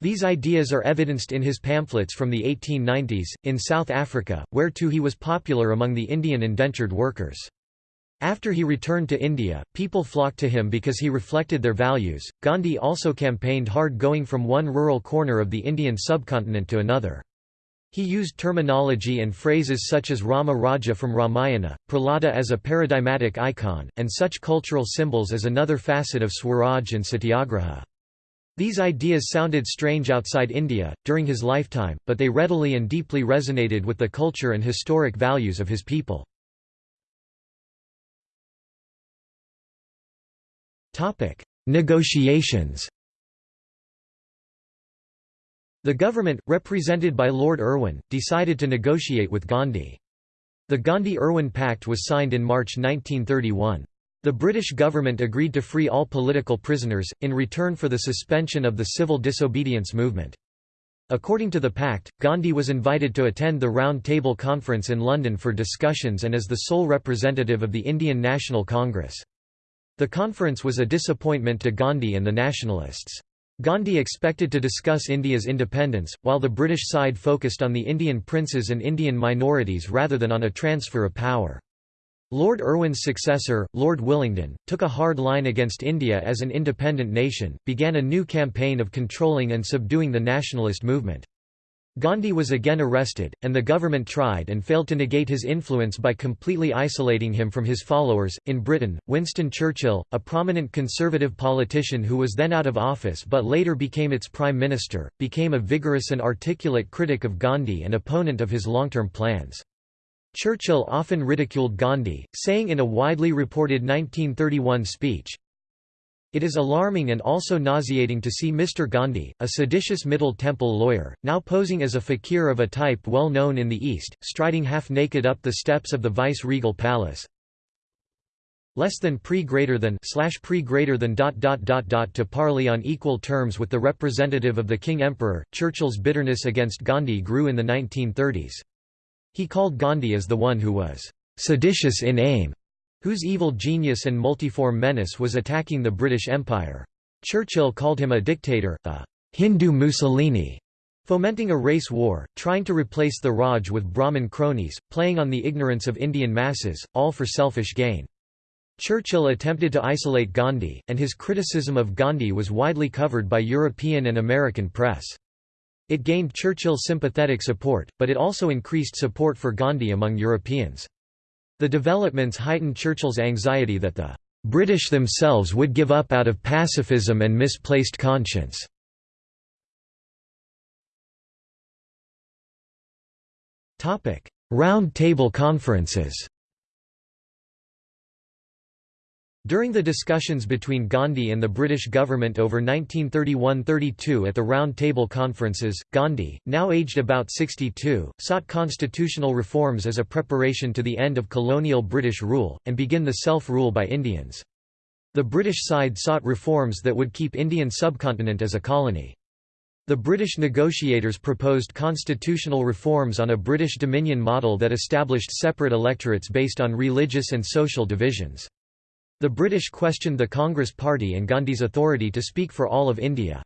These ideas are evidenced in his pamphlets from the 1890s, in South Africa, where too he was popular among the Indian indentured workers. After he returned to India, people flocked to him because he reflected their values. Gandhi also campaigned hard going from one rural corner of the Indian subcontinent to another. He used terminology and phrases such as Rama Raja from Ramayana, Prahlada as a paradigmatic icon, and such cultural symbols as another facet of Swaraj and Satyagraha. These ideas sounded strange outside India, during his lifetime, but they readily and deeply resonated with the culture and historic values of his people. Negotiations the government, represented by Lord Irwin, decided to negotiate with Gandhi. The Gandhi–Irwin Pact was signed in March 1931. The British government agreed to free all political prisoners, in return for the suspension of the civil disobedience movement. According to the pact, Gandhi was invited to attend the Round Table Conference in London for discussions and as the sole representative of the Indian National Congress. The conference was a disappointment to Gandhi and the nationalists. Gandhi expected to discuss India's independence, while the British side focused on the Indian princes and Indian minorities rather than on a transfer of power. Lord Irwin's successor, Lord Willingdon, took a hard line against India as an independent nation, began a new campaign of controlling and subduing the nationalist movement. Gandhi was again arrested, and the government tried and failed to negate his influence by completely isolating him from his followers. In Britain, Winston Churchill, a prominent conservative politician who was then out of office but later became its prime minister, became a vigorous and articulate critic of Gandhi and opponent of his long-term plans. Churchill often ridiculed Gandhi, saying in a widely reported 1931 speech, it is alarming and also nauseating to see Mr. Gandhi, a seditious Middle Temple lawyer, now posing as a fakir of a type well known in the East, striding half-naked up the steps of the vice-regal palace. Less than pre greater than slash pre greater than dot dot dot dot to parley on equal terms with the representative of the King Emperor. Churchill's bitterness against Gandhi grew in the 1930s. He called Gandhi as the one who was seditious in aim, whose evil genius and multiform menace was attacking the British Empire. Churchill called him a dictator, a Hindu Mussolini, fomenting a race war, trying to replace the Raj with Brahmin cronies, playing on the ignorance of Indian masses, all for selfish gain. Churchill attempted to isolate Gandhi, and his criticism of Gandhi was widely covered by European and American press. It gained Churchill's sympathetic support, but it also increased support for Gandhi among Europeans. The developments heightened Churchill's anxiety that the British themselves would give up out of pacifism and misplaced conscience. Round Table Conferences During the discussions between Gandhi and the British government over 1931–32 at the Round Table Conferences, Gandhi, now aged about 62, sought constitutional reforms as a preparation to the end of colonial British rule, and begin the self-rule by Indians. The British side sought reforms that would keep Indian subcontinent as a colony. The British negotiators proposed constitutional reforms on a British Dominion model that established separate electorates based on religious and social divisions. The British questioned the Congress Party and Gandhi's authority to speak for all of India.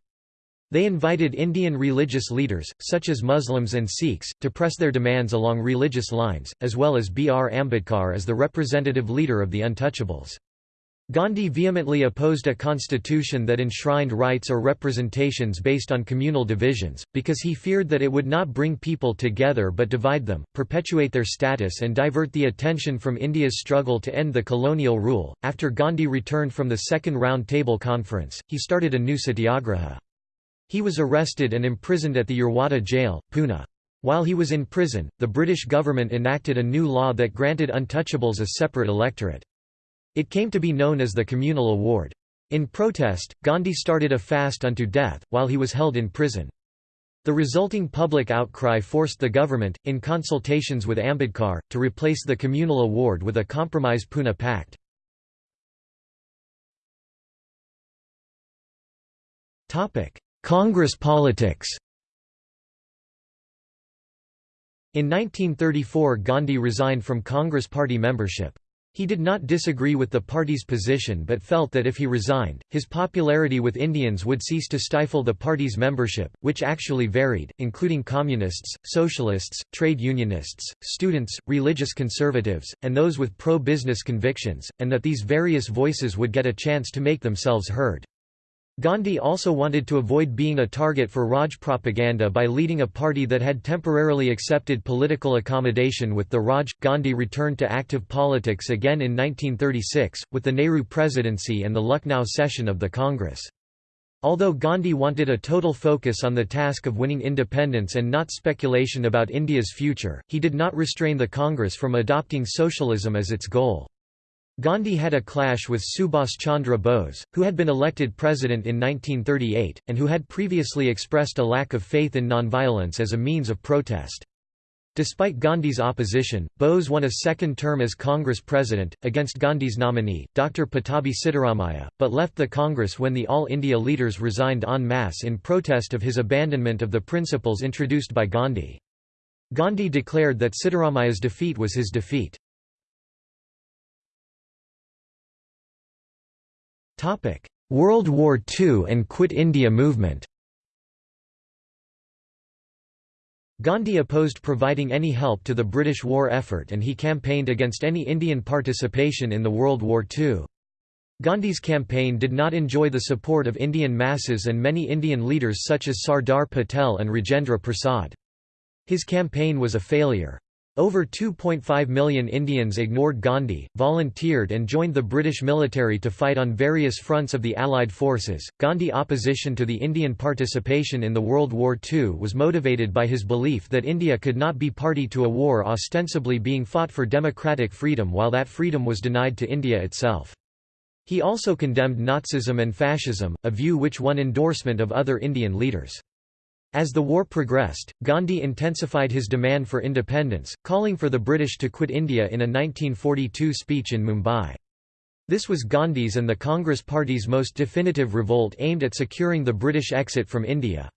They invited Indian religious leaders, such as Muslims and Sikhs, to press their demands along religious lines, as well as B. R. Ambedkar as the representative leader of the Untouchables. Gandhi vehemently opposed a constitution that enshrined rights or representations based on communal divisions, because he feared that it would not bring people together but divide them, perpetuate their status, and divert the attention from India's struggle to end the colonial rule. After Gandhi returned from the Second Round Table Conference, he started a new satyagraha. He was arrested and imprisoned at the Yerwada jail, Pune. While he was in prison, the British government enacted a new law that granted untouchables a separate electorate. It came to be known as the Communal Award. In protest, Gandhi started a fast unto death, while he was held in prison. The resulting public outcry forced the government, in consultations with Ambedkar, to replace the Communal Award with a compromise Pune Pact. Congress politics In 1934 Gandhi resigned from Congress party membership. He did not disagree with the party's position but felt that if he resigned, his popularity with Indians would cease to stifle the party's membership, which actually varied, including communists, socialists, trade unionists, students, religious conservatives, and those with pro-business convictions, and that these various voices would get a chance to make themselves heard. Gandhi also wanted to avoid being a target for Raj propaganda by leading a party that had temporarily accepted political accommodation with the Raj. Gandhi returned to active politics again in 1936, with the Nehru presidency and the Lucknow session of the Congress. Although Gandhi wanted a total focus on the task of winning independence and not speculation about India's future, he did not restrain the Congress from adopting socialism as its goal. Gandhi had a clash with Subhas Chandra Bose, who had been elected president in 1938, and who had previously expressed a lack of faith in nonviolence as a means of protest. Despite Gandhi's opposition, Bose won a second term as Congress president, against Gandhi's nominee, Dr. Pattabhi Sitaramaiah, but left the Congress when the All India leaders resigned en masse in protest of his abandonment of the principles introduced by Gandhi. Gandhi declared that Sitaramaiah's defeat was his defeat. World War II and Quit India movement Gandhi opposed providing any help to the British war effort and he campaigned against any Indian participation in the World War II. Gandhi's campaign did not enjoy the support of Indian masses and many Indian leaders such as Sardar Patel and Rajendra Prasad. His campaign was a failure. Over 2.5 million Indians ignored Gandhi, volunteered and joined the British military to fight on various fronts of the Allied forces. Gandhi opposition to the Indian participation in the World War II was motivated by his belief that India could not be party to a war ostensibly being fought for democratic freedom while that freedom was denied to India itself. He also condemned Nazism and fascism, a view which won endorsement of other Indian leaders. As the war progressed, Gandhi intensified his demand for independence, calling for the British to quit India in a 1942 speech in Mumbai. This was Gandhi's and the Congress Party's most definitive revolt aimed at securing the British exit from India.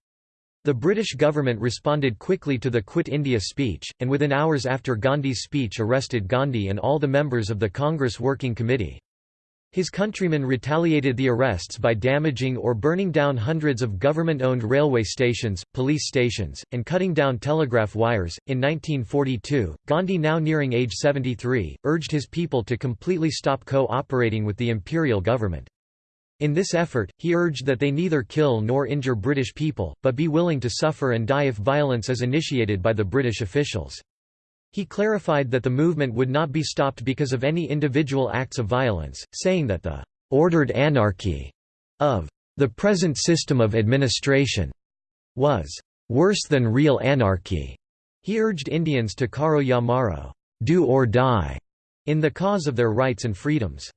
The British government responded quickly to the Quit India speech, and within hours after Gandhi's speech arrested Gandhi and all the members of the Congress Working Committee. His countrymen retaliated the arrests by damaging or burning down hundreds of government-owned railway stations, police stations, and cutting down telegraph wires. In 1942, Gandhi now nearing age 73, urged his people to completely stop co-operating with the imperial government. In this effort, he urged that they neither kill nor injure British people, but be willing to suffer and die if violence is initiated by the British officials. He clarified that the movement would not be stopped because of any individual acts of violence, saying that the «ordered anarchy» of «the present system of administration» was «worse than real anarchy». He urged Indians to karo ya maro do or die", in the cause of their rights and freedoms.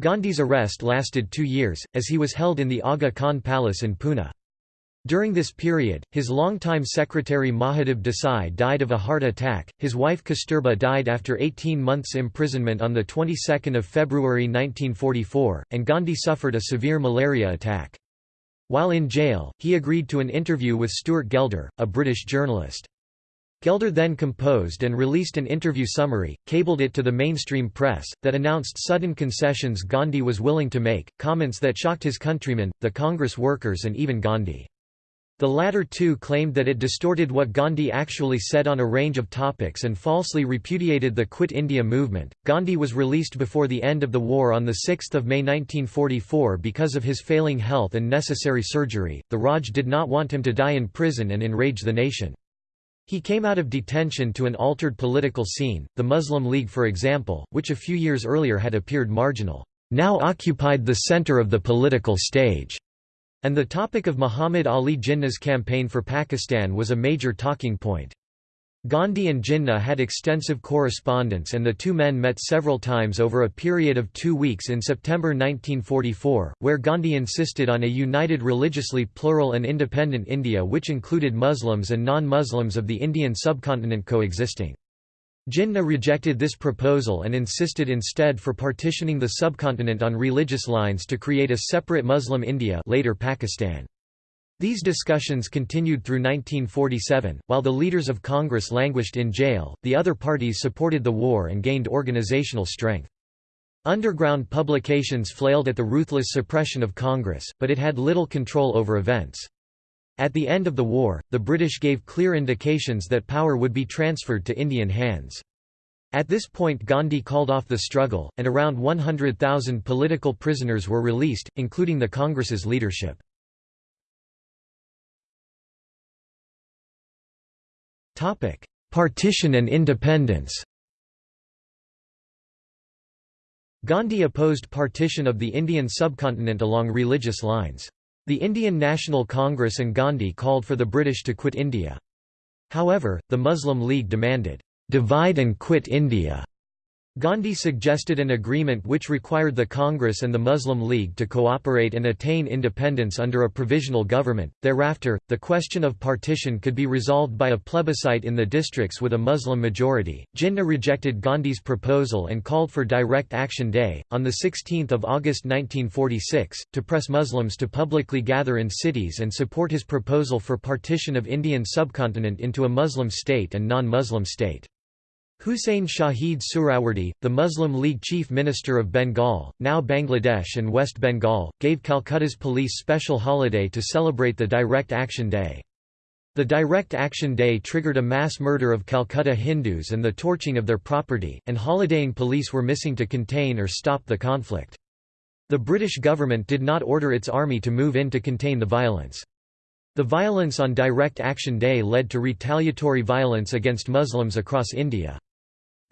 Gandhi's arrest lasted two years, as he was held in the Aga Khan Palace in Pune. During this period, his longtime secretary Mahadev Desai died of a heart attack, his wife Kasturba died after 18 months' imprisonment on the 22nd of February 1944, and Gandhi suffered a severe malaria attack. While in jail, he agreed to an interview with Stuart Gelder, a British journalist. Gelder then composed and released an interview summary, cabled it to the mainstream press, that announced sudden concessions Gandhi was willing to make, comments that shocked his countrymen, the Congress workers and even Gandhi. The latter two claimed that it distorted what Gandhi actually said on a range of topics and falsely repudiated the Quit India movement. Gandhi was released before the end of the war on 6 May 1944 because of his failing health and necessary surgery. The Raj did not want him to die in prison and enrage the nation. He came out of detention to an altered political scene, the Muslim League for example, which a few years earlier had appeared marginal, now occupied the center of the political stage. And the topic of Muhammad Ali Jinnah's campaign for Pakistan was a major talking point. Gandhi and Jinnah had extensive correspondence and the two men met several times over a period of two weeks in September 1944, where Gandhi insisted on a united religiously plural and independent India which included Muslims and non-Muslims of the Indian subcontinent coexisting. Jinnah rejected this proposal and insisted instead for partitioning the subcontinent on religious lines to create a separate Muslim India later Pakistan. These discussions continued through 1947, while the leaders of Congress languished in jail, the other parties supported the war and gained organizational strength. Underground publications flailed at the ruthless suppression of Congress, but it had little control over events. At the end of the war, the British gave clear indications that power would be transferred to Indian hands. At this point Gandhi called off the struggle, and around 100,000 political prisoners were released, including the Congress's leadership. Partition and independence Gandhi opposed partition of the Indian subcontinent along religious lines. The Indian National Congress and Gandhi called for the British to quit India. However, the Muslim League demanded, "'Divide and quit India' Gandhi suggested an agreement which required the Congress and the Muslim League to cooperate and attain independence under a provisional government. Thereafter, the question of partition could be resolved by a plebiscite in the districts with a Muslim majority. Jinnah rejected Gandhi's proposal and called for Direct Action Day, on 16 August 1946, to press Muslims to publicly gather in cities and support his proposal for partition of Indian subcontinent into a Muslim state and non-Muslim state. Hussein Shahid Suhrawardy, the Muslim League chief minister of Bengal, now Bangladesh and West Bengal, gave Calcutta's police special holiday to celebrate the Direct Action Day. The Direct Action Day triggered a mass murder of Calcutta Hindus and the torching of their property, and holidaying police were missing to contain or stop the conflict. The British government did not order its army to move in to contain the violence. The violence on Direct Action Day led to retaliatory violence against Muslims across India.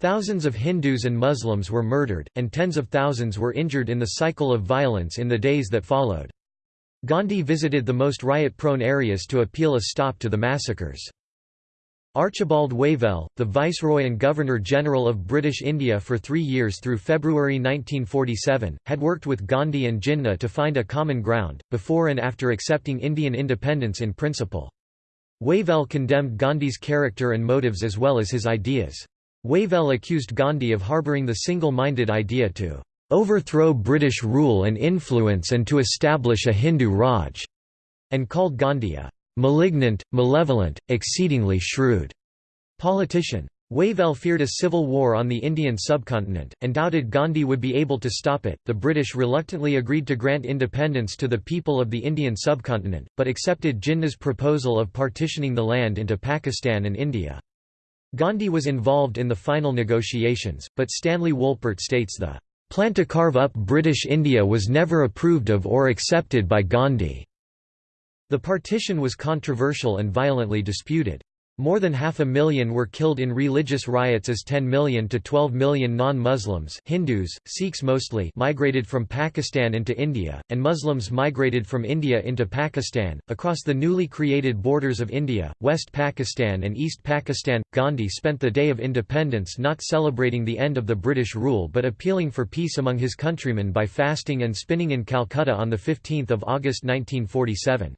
Thousands of Hindus and Muslims were murdered, and tens of thousands were injured in the cycle of violence in the days that followed. Gandhi visited the most riot-prone areas to appeal a stop to the massacres. Archibald Wavell, the Viceroy and Governor-General of British India for three years through February 1947, had worked with Gandhi and Jinnah to find a common ground, before and after accepting Indian independence in principle. Wavell condemned Gandhi's character and motives as well as his ideas. Wavell accused Gandhi of harbouring the single-minded idea to overthrow British rule and influence and to establish a Hindu Raj, and called Gandhi a malignant, malevolent, exceedingly shrewd politician. Wavell feared a civil war on the Indian subcontinent, and doubted Gandhi would be able to stop it. The British reluctantly agreed to grant independence to the people of the Indian subcontinent, but accepted Jinnah's proposal of partitioning the land into Pakistan and India. Gandhi was involved in the final negotiations, but Stanley Wolpert states the Plan to carve up British India was never approved of or accepted by Gandhi. The partition was controversial and violently disputed. More than half a million were killed in religious riots as 10 million to 12 million non-Muslims Hindus, Sikhs mostly migrated from Pakistan into India, and Muslims migrated from India into Pakistan. Across the newly created borders of India, West Pakistan and East Pakistan, Gandhi spent the Day of Independence not celebrating the end of the British rule but appealing for peace among his countrymen by fasting and spinning in Calcutta on 15 August 1947.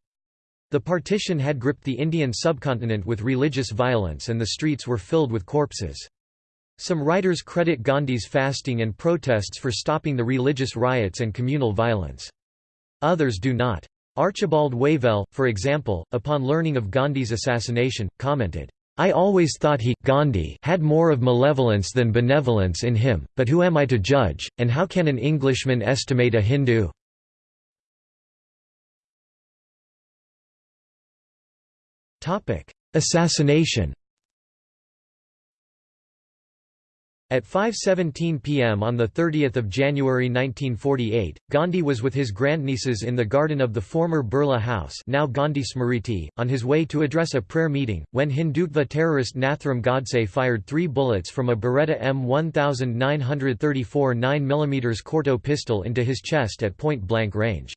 The partition had gripped the Indian subcontinent with religious violence and the streets were filled with corpses. Some writers credit Gandhi's fasting and protests for stopping the religious riots and communal violence. Others do not. Archibald Wavell, for example, upon learning of Gandhi's assassination, commented, I always thought he Gandhi had more of malevolence than benevolence in him, but who am I to judge, and how can an Englishman estimate a Hindu? Assassination At 5.17 pm on 30 January 1948, Gandhi was with his grandnieces in the garden of the former Birla House now Gandhi Smriti, on his way to address a prayer meeting, when Hindutva terrorist Nathuram Godse fired three bullets from a Beretta M1934 9mm Corto pistol into his chest at point-blank range.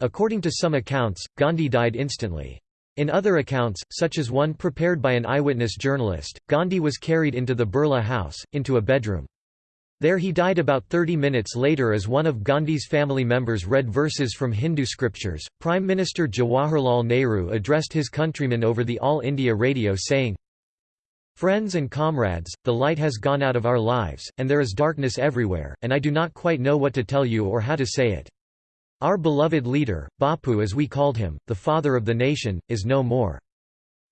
According to some accounts, Gandhi died instantly. In other accounts, such as one prepared by an eyewitness journalist, Gandhi was carried into the Birla house, into a bedroom. There he died about 30 minutes later as one of Gandhi's family members read verses from Hindu scriptures. Prime Minister Jawaharlal Nehru addressed his countrymen over the All India radio saying, Friends and comrades, the light has gone out of our lives, and there is darkness everywhere, and I do not quite know what to tell you or how to say it. Our beloved leader, Bapu as we called him, the father of the nation, is no more.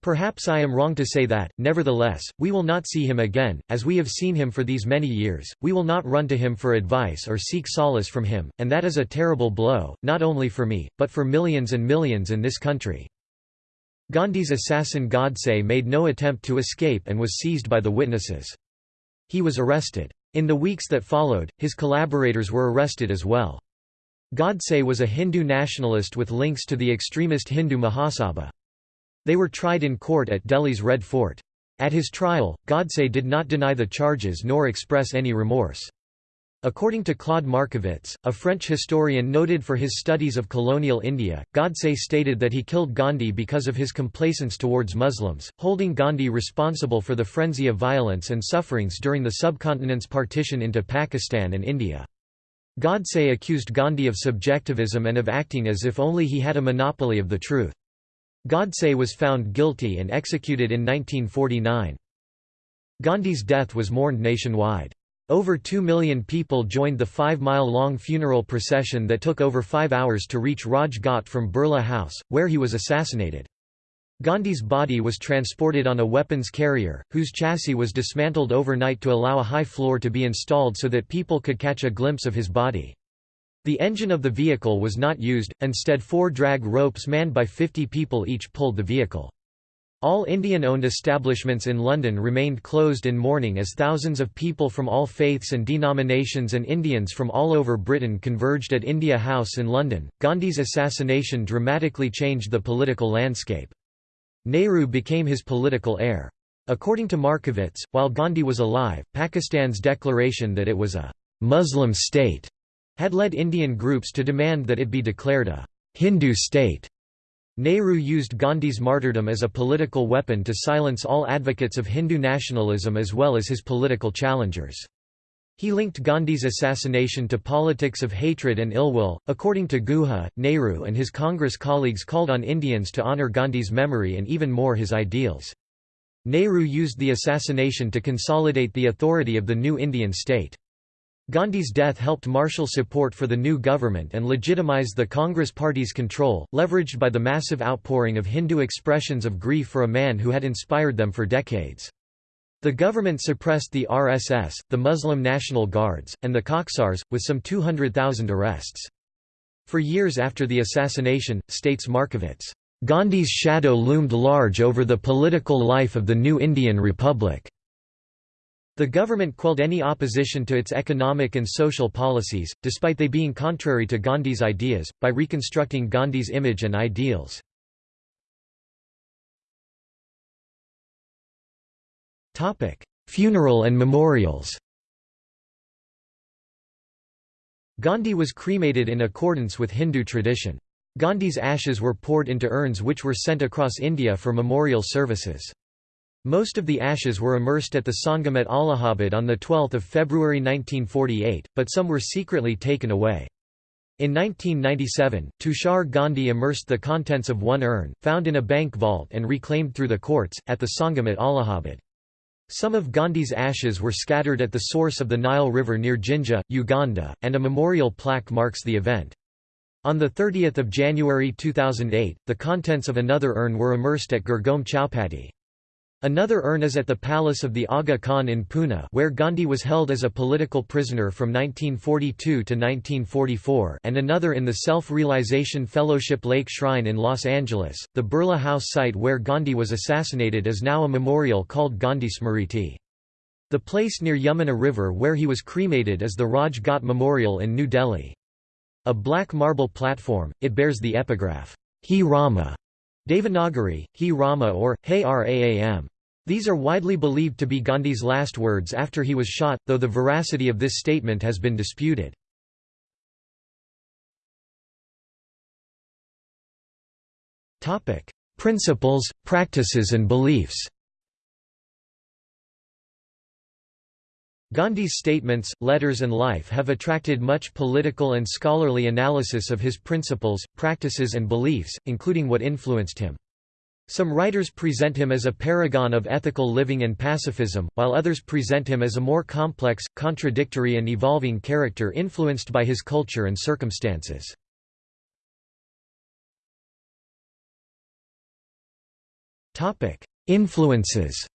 Perhaps I am wrong to say that, nevertheless, we will not see him again, as we have seen him for these many years, we will not run to him for advice or seek solace from him, and that is a terrible blow, not only for me, but for millions and millions in this country. Gandhi's assassin Godse made no attempt to escape and was seized by the witnesses. He was arrested. In the weeks that followed, his collaborators were arrested as well. Godse was a Hindu nationalist with links to the extremist Hindu Mahasabha. They were tried in court at Delhi's Red Fort. At his trial, Godse did not deny the charges nor express any remorse. According to Claude Markovits, a French historian noted for his studies of colonial India, Godse stated that he killed Gandhi because of his complacence towards Muslims, holding Gandhi responsible for the frenzy of violence and sufferings during the subcontinent's partition into Pakistan and India. Godse accused Gandhi of subjectivism and of acting as if only he had a monopoly of the truth. Godse was found guilty and executed in 1949. Gandhi's death was mourned nationwide. Over two million people joined the five-mile-long funeral procession that took over five hours to reach Raj Ghat from Birla House, where he was assassinated. Gandhi's body was transported on a weapons carrier, whose chassis was dismantled overnight to allow a high floor to be installed so that people could catch a glimpse of his body. The engine of the vehicle was not used, instead four drag ropes manned by 50 people each pulled the vehicle. All Indian-owned establishments in London remained closed in mourning as thousands of people from all faiths and denominations and Indians from all over Britain converged at India House in London. Gandhi's assassination dramatically changed the political landscape. Nehru became his political heir. According to Markovits, while Gandhi was alive, Pakistan's declaration that it was a Muslim state had led Indian groups to demand that it be declared a Hindu state. Nehru used Gandhi's martyrdom as a political weapon to silence all advocates of Hindu nationalism as well as his political challengers. He linked Gandhi's assassination to politics of hatred and ill will. According to Guha, Nehru and his Congress colleagues called on Indians to honor Gandhi's memory and even more his ideals. Nehru used the assassination to consolidate the authority of the new Indian state. Gandhi's death helped marshal support for the new government and legitimize the Congress Party's control, leveraged by the massive outpouring of Hindu expressions of grief for a man who had inspired them for decades. The government suppressed the RSS, the Muslim National Guards, and the Khaksars, with some 200,000 arrests. For years after the assassination, states Markovits, Gandhi's shadow loomed large over the political life of the new Indian Republic. The government quelled any opposition to its economic and social policies, despite they being contrary to Gandhi's ideas, by reconstructing Gandhi's image and ideals. Funeral and memorials Gandhi was cremated in accordance with Hindu tradition. Gandhi's ashes were poured into urns which were sent across India for memorial services. Most of the ashes were immersed at the Sangam at Allahabad on 12 February 1948, but some were secretly taken away. In 1997, Tushar Gandhi immersed the contents of one urn, found in a bank vault and reclaimed through the courts, at the Sangam at Allahabad. Some of Gandhi's ashes were scattered at the source of the Nile River near Jinja, Uganda, and a memorial plaque marks the event. On 30 January 2008, the contents of another urn were immersed at Girgaon Chowpatty. Another urn is at the palace of the Aga Khan in Pune where Gandhi was held as a political prisoner from 1942 to 1944 and another in the Self-Realization Fellowship Lake Shrine in Los Angeles. The Birla House site where Gandhi was assassinated is now a memorial called Gandhi Smriti. The place near Yamuna River where he was cremated is the Raj Ghat Memorial in New Delhi. A black marble platform, it bears the epigraph, He Rama, Devanagari, He Rama or, Hey Raam. These are widely believed to be Gandhi's last words after he was shot, though the veracity of this statement has been disputed. Principles, practices and beliefs Gandhi's statements, letters and life have attracted much political and scholarly analysis of his principles, practices and beliefs, including what influenced him. Some writers present him as a paragon of ethical living and pacifism, while others present him as a more complex, contradictory and evolving character influenced by his culture and circumstances. Influences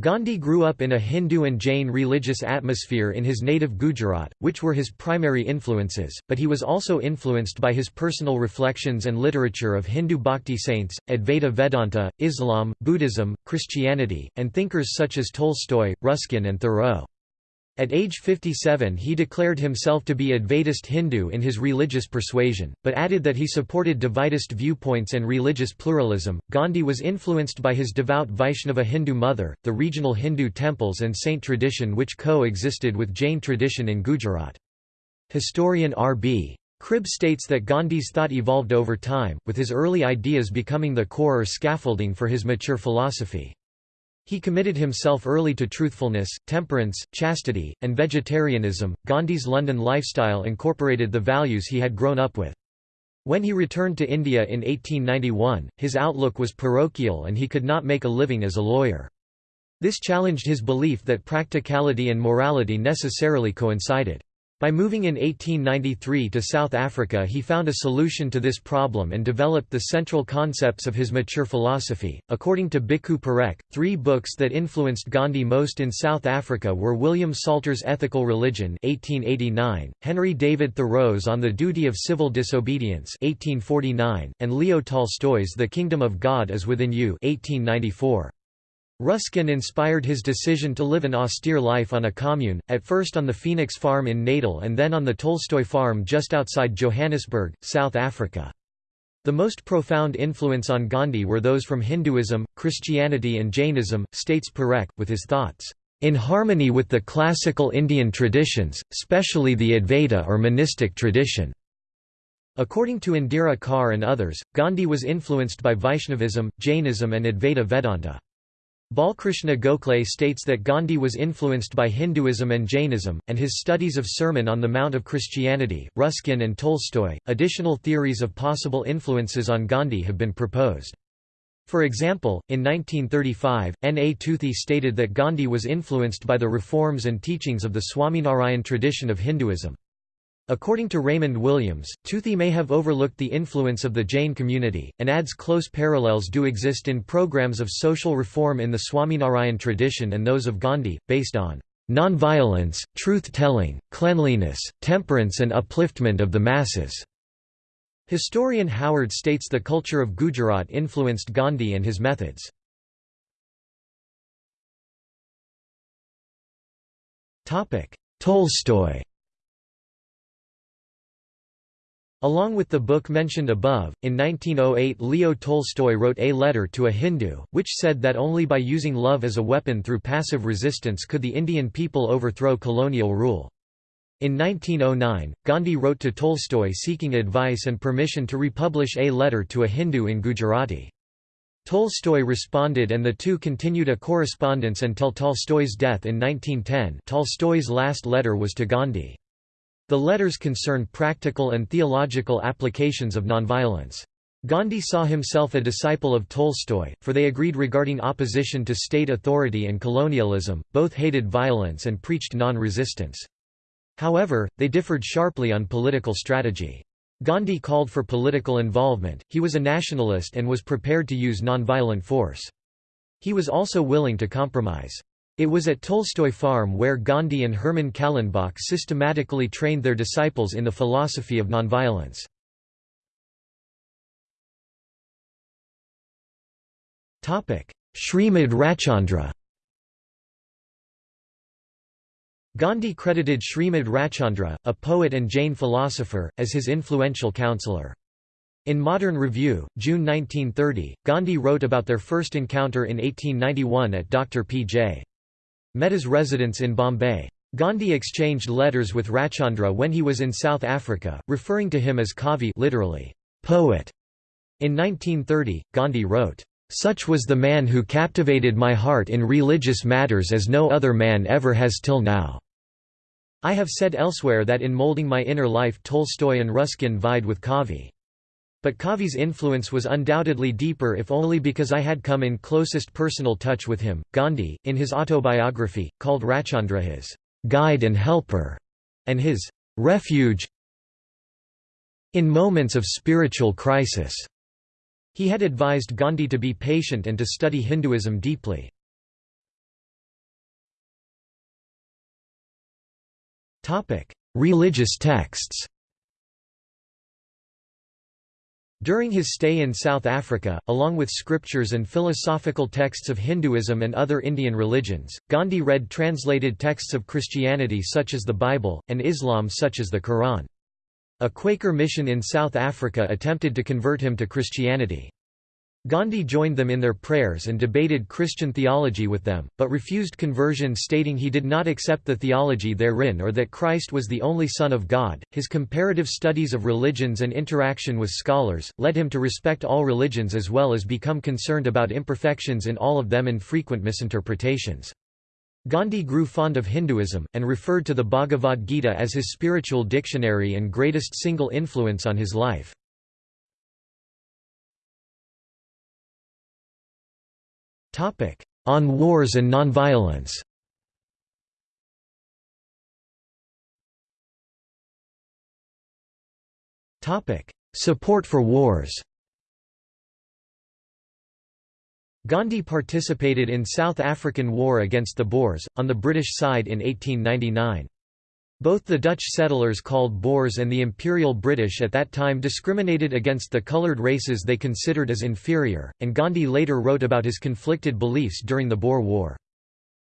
Gandhi grew up in a Hindu and Jain religious atmosphere in his native Gujarat, which were his primary influences, but he was also influenced by his personal reflections and literature of Hindu bhakti saints, Advaita Vedanta, Islam, Buddhism, Christianity, and thinkers such as Tolstoy, Ruskin and Thoreau. At age 57 he declared himself to be Advaitist Hindu in his religious persuasion, but added that he supported Dvaitist viewpoints and religious pluralism. Gandhi was influenced by his devout Vaishnava Hindu mother, the regional Hindu temples and saint tradition which co-existed with Jain tradition in Gujarat. Historian R.B. Cribb states that Gandhi's thought evolved over time, with his early ideas becoming the core or scaffolding for his mature philosophy. He committed himself early to truthfulness, temperance, chastity, and vegetarianism. Gandhi's London lifestyle incorporated the values he had grown up with. When he returned to India in 1891, his outlook was parochial and he could not make a living as a lawyer. This challenged his belief that practicality and morality necessarily coincided. By moving in 1893 to South Africa he found a solution to this problem and developed the central concepts of his mature philosophy. According to Bhikhu Parekh, three books that influenced Gandhi most in South Africa were William Salter's Ethical Religion 1889, Henry David Thoreau's On the Duty of Civil Disobedience 1849, and Leo Tolstoy's The Kingdom of God is Within You 1894. Ruskin inspired his decision to live an austere life on a commune, at first on the Phoenix farm in Natal and then on the Tolstoy farm just outside Johannesburg, South Africa. The most profound influence on Gandhi were those from Hinduism, Christianity and Jainism, states Parekh, with his thoughts, "...in harmony with the classical Indian traditions, specially the Advaita or monistic tradition." According to Indira Carr and others, Gandhi was influenced by Vaishnavism, Jainism and Advaita Vedanta. Balkrishna Gokhale states that Gandhi was influenced by Hinduism and Jainism, and his studies of Sermon on the Mount of Christianity, Ruskin and Tolstoy. Additional theories of possible influences on Gandhi have been proposed. For example, in 1935, N. A. Toothi stated that Gandhi was influenced by the reforms and teachings of the Swaminarayan tradition of Hinduism. According to Raymond Williams, Toothi may have overlooked the influence of the Jain community, and adds close parallels do exist in programs of social reform in the Swaminarayan tradition and those of Gandhi, based on non-violence, truth-telling, cleanliness, temperance and upliftment of the masses." Historian Howard states the culture of Gujarat influenced Gandhi and his methods. Tolstoy Along with the book mentioned above, in 1908 Leo Tolstoy wrote A Letter to a Hindu, which said that only by using love as a weapon through passive resistance could the Indian people overthrow colonial rule. In 1909, Gandhi wrote to Tolstoy seeking advice and permission to republish A Letter to a Hindu in Gujarati. Tolstoy responded and the two continued a correspondence until Tolstoy's death in 1910 Tolstoy's last letter was to Gandhi. The letters concern practical and theological applications of nonviolence. Gandhi saw himself a disciple of Tolstoy, for they agreed regarding opposition to state authority and colonialism, both hated violence and preached non-resistance. However, they differed sharply on political strategy. Gandhi called for political involvement, he was a nationalist and was prepared to use nonviolent force. He was also willing to compromise. It was at Tolstoy Farm where Gandhi and Hermann Kallenbach systematically trained their disciples in the philosophy of nonviolence. Srimad Rajchandra Gandhi credited Srimad Rajchandra, a poet and Jain philosopher, as his influential counselor. In Modern Review, June 1930, Gandhi wrote about their first encounter in 1891 at Dr. P.J. Mehta's residence in Bombay. Gandhi exchanged letters with Rajchandra when he was in South Africa, referring to him as Kavi literally, poet. In 1930, Gandhi wrote, "...such was the man who captivated my heart in religious matters as no other man ever has till now." I have said elsewhere that in molding my inner life Tolstoy and Ruskin vied with Kavi. But Kavi's influence was undoubtedly deeper if only because I had come in closest personal touch with him. Gandhi, in his autobiography, called Rajchandra his guide and helper, and his refuge in moments of spiritual crisis. He had advised Gandhi to be patient and to study Hinduism deeply. Religious texts During his stay in South Africa, along with scriptures and philosophical texts of Hinduism and other Indian religions, Gandhi read translated texts of Christianity such as the Bible, and Islam such as the Quran. A Quaker mission in South Africa attempted to convert him to Christianity. Gandhi joined them in their prayers and debated Christian theology with them, but refused conversion, stating he did not accept the theology therein or that Christ was the only Son of God. His comparative studies of religions and interaction with scholars led him to respect all religions as well as become concerned about imperfections in all of them and frequent misinterpretations. Gandhi grew fond of Hinduism, and referred to the Bhagavad Gita as his spiritual dictionary and greatest single influence on his life. On wars and nonviolence Support for wars Gandhi participated in South African War against the Boers, on the British side in 1899. Both the Dutch settlers called Boers and the Imperial British at that time discriminated against the coloured races they considered as inferior, and Gandhi later wrote about his conflicted beliefs during the Boer War.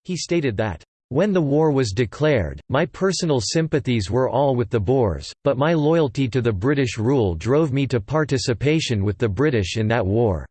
He stated that, "...when the war was declared, my personal sympathies were all with the Boers, but my loyalty to the British rule drove me to participation with the British in that war."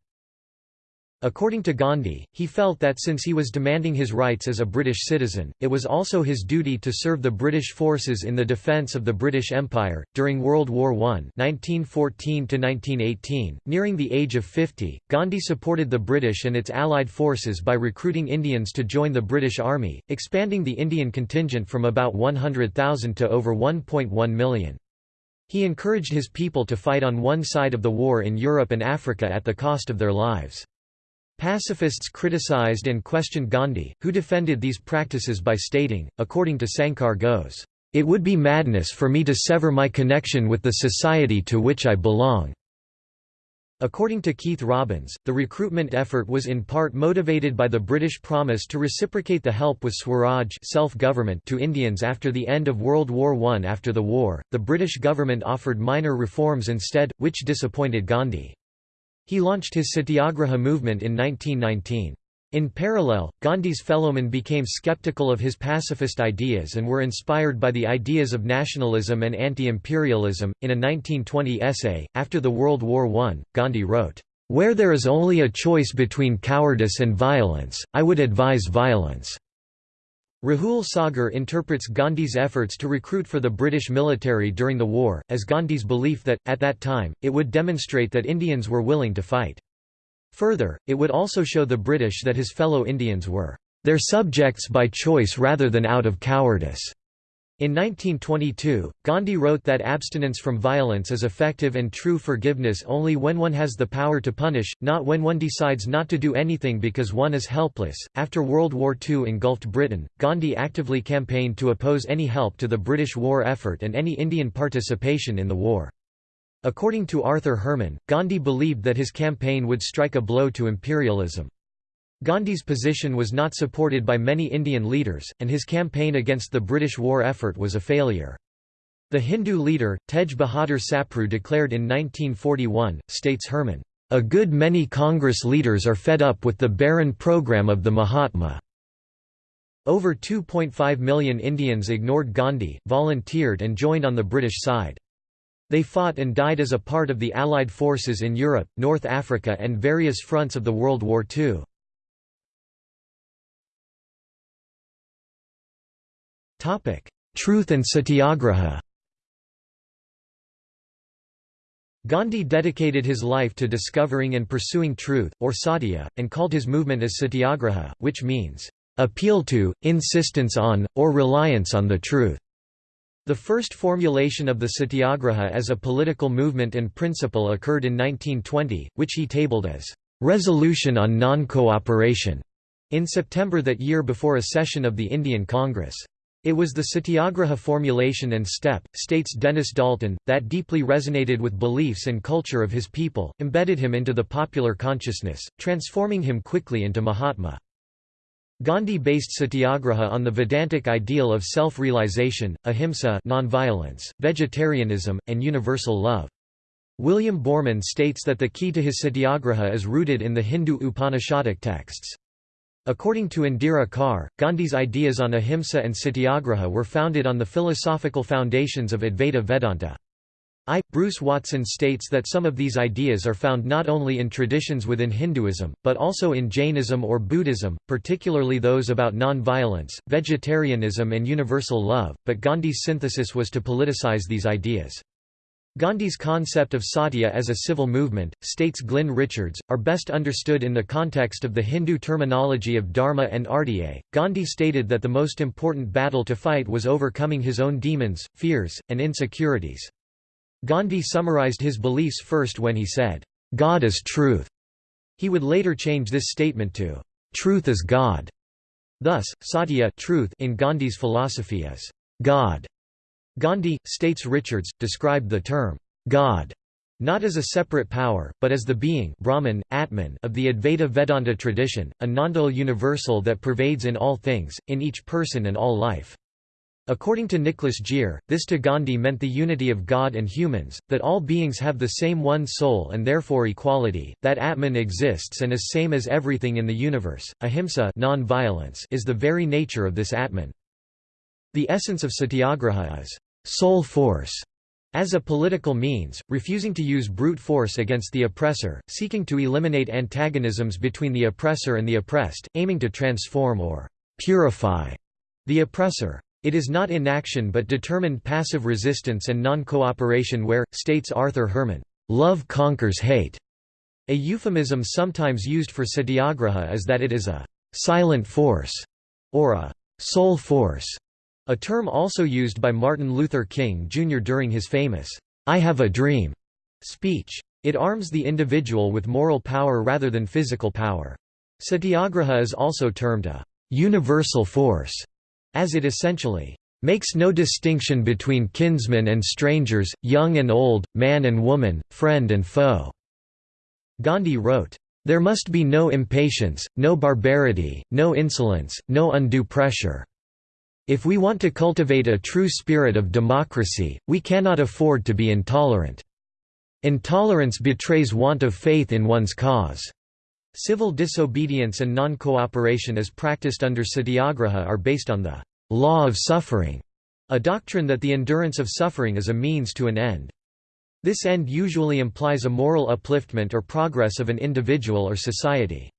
According to Gandhi, he felt that since he was demanding his rights as a British citizen, it was also his duty to serve the British forces in the defence of the British Empire. During World War I (1914–1918), nearing the age of 50, Gandhi supported the British and its allied forces by recruiting Indians to join the British Army, expanding the Indian contingent from about 100,000 to over 1.1 million. He encouraged his people to fight on one side of the war in Europe and Africa at the cost of their lives. Pacifists criticized and questioned Gandhi, who defended these practices by stating, according to Sankar Ghose, "...it would be madness for me to sever my connection with the society to which I belong." According to Keith Robbins, the recruitment effort was in part motivated by the British promise to reciprocate the help with Swaraj self-government to Indians after the end of World War I. After the war, the British government offered minor reforms instead, which disappointed Gandhi. He launched his Satyagraha movement in 1919. In parallel, Gandhi's fellowmen became skeptical of his pacifist ideas and were inspired by the ideas of nationalism and anti-imperialism. In a 1920 essay, after the World War I, Gandhi wrote, "...where there is only a choice between cowardice and violence, I would advise violence." Rahul Sagar interprets Gandhi's efforts to recruit for the British military during the war, as Gandhi's belief that, at that time, it would demonstrate that Indians were willing to fight. Further, it would also show the British that his fellow Indians were their subjects by choice rather than out of cowardice. In 1922, Gandhi wrote that abstinence from violence is effective and true forgiveness only when one has the power to punish, not when one decides not to do anything because one is helpless. After World War II engulfed Britain, Gandhi actively campaigned to oppose any help to the British war effort and any Indian participation in the war. According to Arthur Herman, Gandhi believed that his campaign would strike a blow to imperialism. Gandhi's position was not supported by many Indian leaders, and his campaign against the British war effort was a failure. The Hindu leader, Tej Bahadur Sapru declared in 1941, states Herman, "...a good many Congress leaders are fed up with the barren program of the Mahatma." Over 2.5 million Indians ignored Gandhi, volunteered and joined on the British side. They fought and died as a part of the Allied forces in Europe, North Africa and various fronts of the World War II. Truth and Satyagraha Gandhi dedicated his life to discovering and pursuing truth, or satya, and called his movement as satyagraha, which means, "...appeal to, insistence on, or reliance on the truth." The first formulation of the satyagraha as a political movement and principle occurred in 1920, which he tabled as, "...resolution on non-cooperation." in September that year before a session of the Indian Congress. It was the satyagraha formulation and step, states Dennis Dalton, that deeply resonated with beliefs and culture of his people, embedded him into the popular consciousness, transforming him quickly into Mahatma. Gandhi based satyagraha on the Vedantic ideal of self-realization, ahimsa nonviolence, vegetarianism, and universal love. William Borman states that the key to his satyagraha is rooted in the Hindu Upanishadic texts. According to Indira Carr, Gandhi's ideas on ahimsa and satyagraha were founded on the philosophical foundations of Advaita Vedanta. I. Bruce Watson states that some of these ideas are found not only in traditions within Hinduism, but also in Jainism or Buddhism, particularly those about non-violence, vegetarianism and universal love, but Gandhi's synthesis was to politicize these ideas. Gandhi's concept of Satya as a civil movement, states Glyn Richards, are best understood in the context of the Hindu terminology of dharma and artya. Gandhi stated that the most important battle to fight was overcoming his own demons, fears, and insecurities. Gandhi summarized his beliefs first when he said, God is truth. He would later change this statement to, Truth is God. Thus, Satya truth in Gandhi's philosophy is God. Gandhi, states Richards, described the term, God, not as a separate power, but as the being Brahman, Atman of the Advaita Vedanta tradition, a non-dual universal that pervades in all things, in each person and all life. According to Nicholas Gier, this to Gandhi meant the unity of God and humans, that all beings have the same one soul and therefore equality, that Atman exists and is same as everything in the universe. Ahimsa is the very nature of this Atman. The essence of satyagraha is soul force, as a political means, refusing to use brute force against the oppressor, seeking to eliminate antagonisms between the oppressor and the oppressed, aiming to transform or purify the oppressor. It is not inaction but determined passive resistance and non-cooperation where, states Arthur Herman, "...love conquers hate." A euphemism sometimes used for satyagraha is that it is a «silent force» or a «soul force», a term also used by Martin Luther King Jr. during his famous, "'I Have a Dream' speech. It arms the individual with moral power rather than physical power. Satyagraha is also termed a «universal force' as it essentially makes no distinction between kinsmen and strangers, young and old, man and woman, friend and foe." Gandhi wrote, "...there must be no impatience, no barbarity, no insolence, no undue pressure. If we want to cultivate a true spirit of democracy, we cannot afford to be intolerant. Intolerance betrays want of faith in one's cause." Civil disobedience and non-cooperation as practiced under satyagraha are based on the law of suffering, a doctrine that the endurance of suffering is a means to an end. This end usually implies a moral upliftment or progress of an individual or society.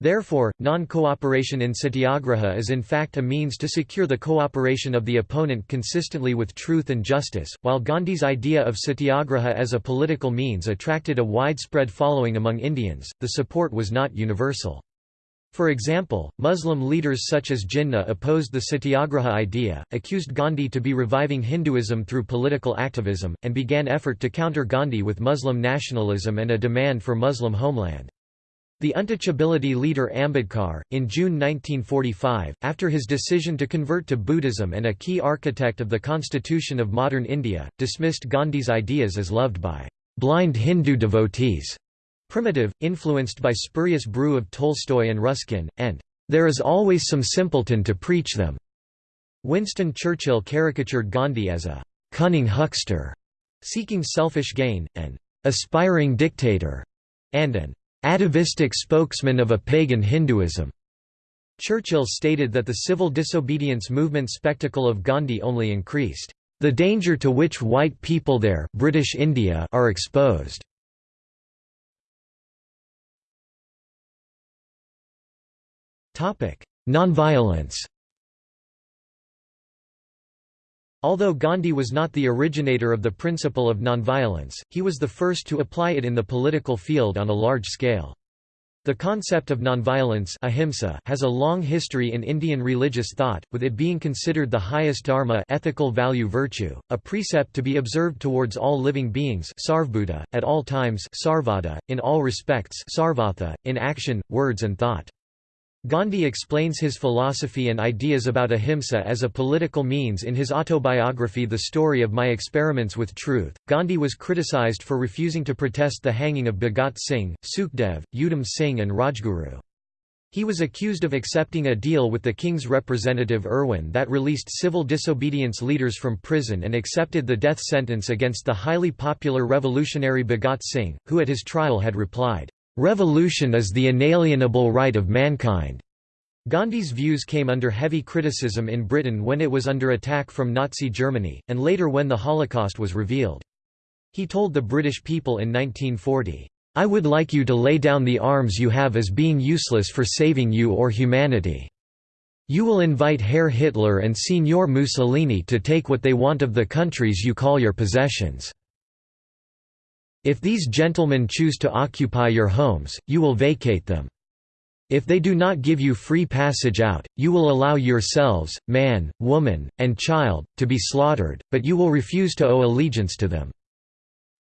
Therefore, non-cooperation in satyagraha is in fact a means to secure the cooperation of the opponent consistently with truth and justice. While Gandhi's idea of satyagraha as a political means attracted a widespread following among Indians, the support was not universal. For example, Muslim leaders such as Jinnah opposed the satyagraha idea, accused Gandhi to be reviving Hinduism through political activism, and began effort to counter Gandhi with Muslim nationalism and a demand for Muslim homeland. The untouchability leader Ambedkar, in June 1945, after his decision to convert to Buddhism and a key architect of the constitution of modern India, dismissed Gandhi's ideas as loved by blind Hindu devotees, primitive, influenced by spurious brew of Tolstoy and Ruskin, and there is always some simpleton to preach them. Winston Churchill caricatured Gandhi as a cunning huckster, seeking selfish gain, an aspiring dictator, and an atavistic spokesman of a pagan Hinduism. Churchill stated that the civil disobedience movement spectacle of Gandhi only increased, "...the danger to which white people there British India are exposed." Nonviolence Although Gandhi was not the originator of the principle of nonviolence, he was the first to apply it in the political field on a large scale. The concept of nonviolence ahimsa has a long history in Indian religious thought, with it being considered the highest dharma ethical value virtue, a precept to be observed towards all living beings at all times sarvada, in all respects sarvatha, in action, words and thought. Gandhi explains his philosophy and ideas about ahimsa as a political means in his autobiography The Story of My Experiments with Truth. Gandhi was criticized for refusing to protest the hanging of Bhagat Singh, Sukhdev, Udham Singh, and Rajguru. He was accused of accepting a deal with the king's representative Irwin that released civil disobedience leaders from prison and accepted the death sentence against the highly popular revolutionary Bhagat Singh, who at his trial had replied, Revolution is the inalienable right of mankind. Gandhi's views came under heavy criticism in Britain when it was under attack from Nazi Germany, and later when the Holocaust was revealed. He told the British people in 1940, "'I would like you to lay down the arms you have as being useless for saving you or humanity. You will invite Herr Hitler and Signor Mussolini to take what they want of the countries you call your possessions. If these gentlemen choose to occupy your homes, you will vacate them. If they do not give you free passage out, you will allow yourselves, man, woman, and child, to be slaughtered, but you will refuse to owe allegiance to them."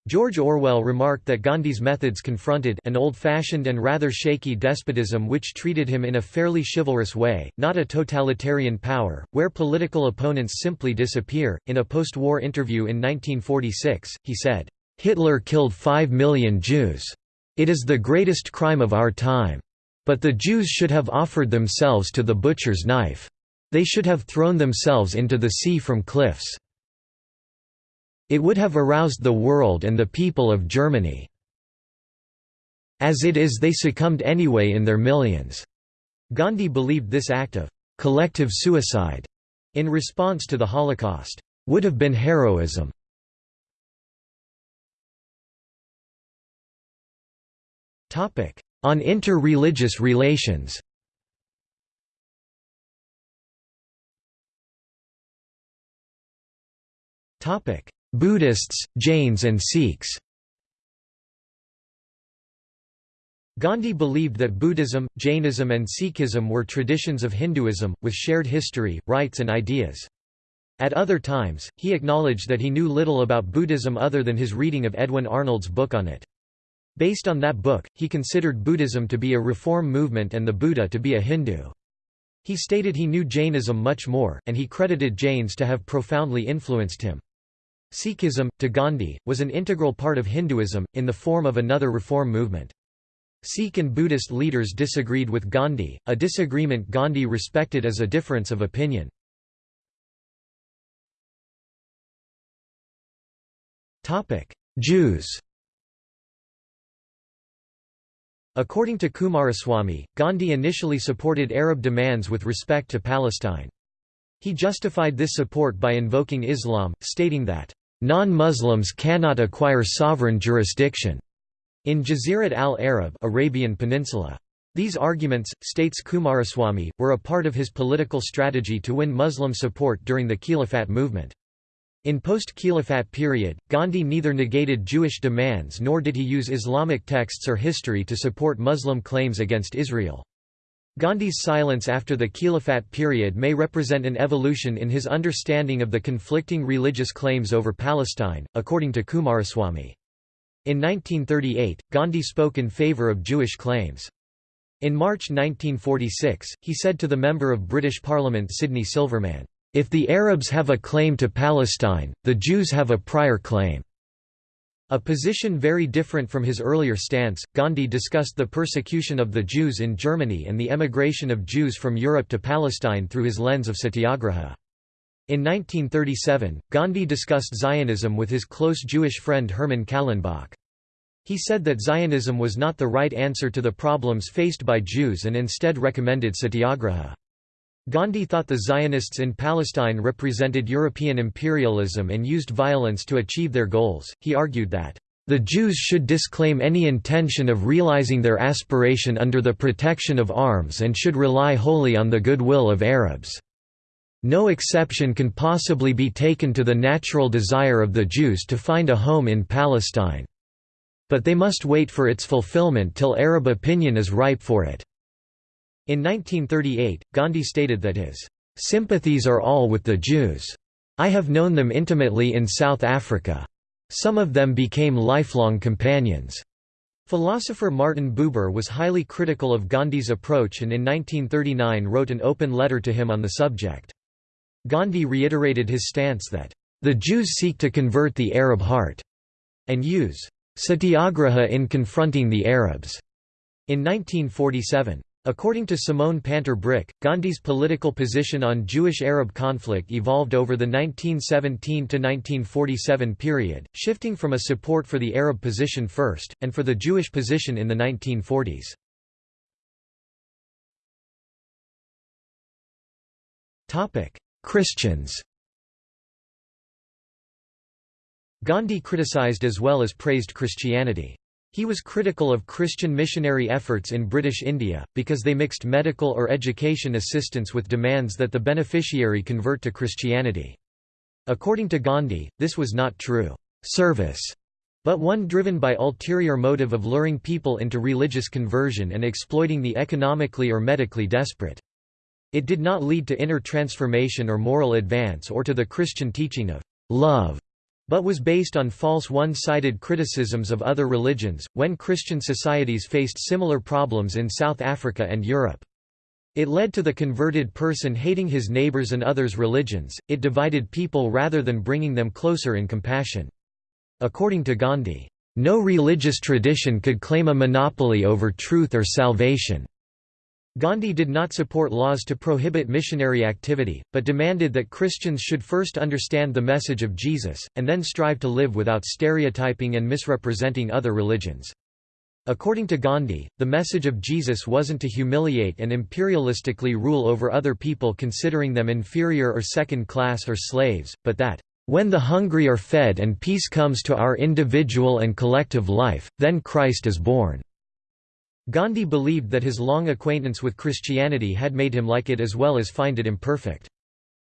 George Orwell remarked that Gandhi's methods confronted an old-fashioned and rather shaky despotism which treated him in a fairly chivalrous way, not a totalitarian power, where political opponents simply disappear. In a post-war interview in 1946, he said, Hitler killed five million Jews. It is the greatest crime of our time. But the Jews should have offered themselves to the butcher's knife. They should have thrown themselves into the sea from cliffs. It would have aroused the world and the people of Germany. As it is they succumbed anyway in their millions." Gandhi believed this act of «collective suicide» in response to the Holocaust, "...would have been heroism." On inter-religious relations Buddhists, Jains and Sikhs Gandhi believed that Buddhism, Jainism and Sikhism were traditions of Hinduism, with shared history, rites and ideas. At other times, he acknowledged that he knew little about Buddhism other than his reading of Edwin Arnold's book on it. Based on that book, he considered Buddhism to be a reform movement and the Buddha to be a Hindu. He stated he knew Jainism much more, and he credited Jains to have profoundly influenced him. Sikhism, to Gandhi, was an integral part of Hinduism, in the form of another reform movement. Sikh and Buddhist leaders disagreed with Gandhi, a disagreement Gandhi respected as a difference of opinion. Jews According to Kumaraswamy, Gandhi initially supported Arab demands with respect to Palestine. He justified this support by invoking Islam, stating that, "...non-Muslims cannot acquire sovereign jurisdiction." In Jazirat al-Arab Arabian Peninsula. These arguments, states Kumaraswamy, were a part of his political strategy to win Muslim support during the Khilafat movement. In post-Khilafat period, Gandhi neither negated Jewish demands nor did he use Islamic texts or history to support Muslim claims against Israel. Gandhi's silence after the Khilafat period may represent an evolution in his understanding of the conflicting religious claims over Palestine, according to Kumaraswamy. In 1938, Gandhi spoke in favour of Jewish claims. In March 1946, he said to the Member of British Parliament Sidney Silverman, if the Arabs have a claim to Palestine, the Jews have a prior claim. A position very different from his earlier stance, Gandhi discussed the persecution of the Jews in Germany and the emigration of Jews from Europe to Palestine through his lens of satyagraha. In 1937, Gandhi discussed Zionism with his close Jewish friend Hermann Kallenbach. He said that Zionism was not the right answer to the problems faced by Jews and instead recommended satyagraha. Gandhi thought the Zionists in Palestine represented European imperialism and used violence to achieve their goals. He argued that, the Jews should disclaim any intention of realizing their aspiration under the protection of arms and should rely wholly on the goodwill of Arabs. No exception can possibly be taken to the natural desire of the Jews to find a home in Palestine. But they must wait for its fulfillment till Arab opinion is ripe for it. In 1938, Gandhi stated that his sympathies are all with the Jews. I have known them intimately in South Africa. Some of them became lifelong companions. Philosopher Martin Buber was highly critical of Gandhi's approach and in 1939 wrote an open letter to him on the subject. Gandhi reiterated his stance that, "...the Jews seek to convert the Arab heart," and use satyagraha in confronting the Arabs. In 1947, According to Simone Panter Brick, Gandhi's political position on Jewish-Arab conflict evolved over the 1917–1947 period, shifting from a support for the Arab position first, and for the Jewish position in the 1940s. Christians Gandhi criticized as well as praised Christianity. He was critical of Christian missionary efforts in British India, because they mixed medical or education assistance with demands that the beneficiary convert to Christianity. According to Gandhi, this was not true service, but one driven by ulterior motive of luring people into religious conversion and exploiting the economically or medically desperate. It did not lead to inner transformation or moral advance or to the Christian teaching of love but was based on false one-sided criticisms of other religions, when Christian societies faced similar problems in South Africa and Europe. It led to the converted person hating his neighbors and others' religions, it divided people rather than bringing them closer in compassion. According to Gandhi, "...no religious tradition could claim a monopoly over truth or salvation." Gandhi did not support laws to prohibit missionary activity, but demanded that Christians should first understand the message of Jesus, and then strive to live without stereotyping and misrepresenting other religions. According to Gandhi, the message of Jesus wasn't to humiliate and imperialistically rule over other people considering them inferior or second class or slaves, but that, "...when the hungry are fed and peace comes to our individual and collective life, then Christ is born." Gandhi believed that his long acquaintance with Christianity had made him like it as well as find it imperfect.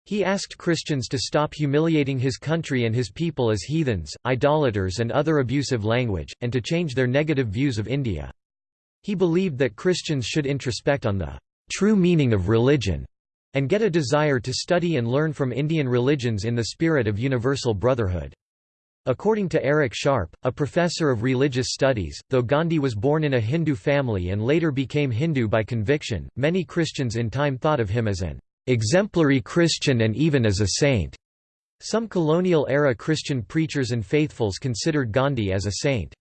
He asked Christians to stop humiliating his country and his people as heathens, idolaters and other abusive language, and to change their negative views of India. He believed that Christians should introspect on the true meaning of religion, and get a desire to study and learn from Indian religions in the spirit of universal brotherhood. According to Eric Sharpe, a professor of religious studies, though Gandhi was born in a Hindu family and later became Hindu by conviction, many Christians in time thought of him as an exemplary Christian and even as a saint. Some colonial-era Christian preachers and faithfuls considered Gandhi as a saint.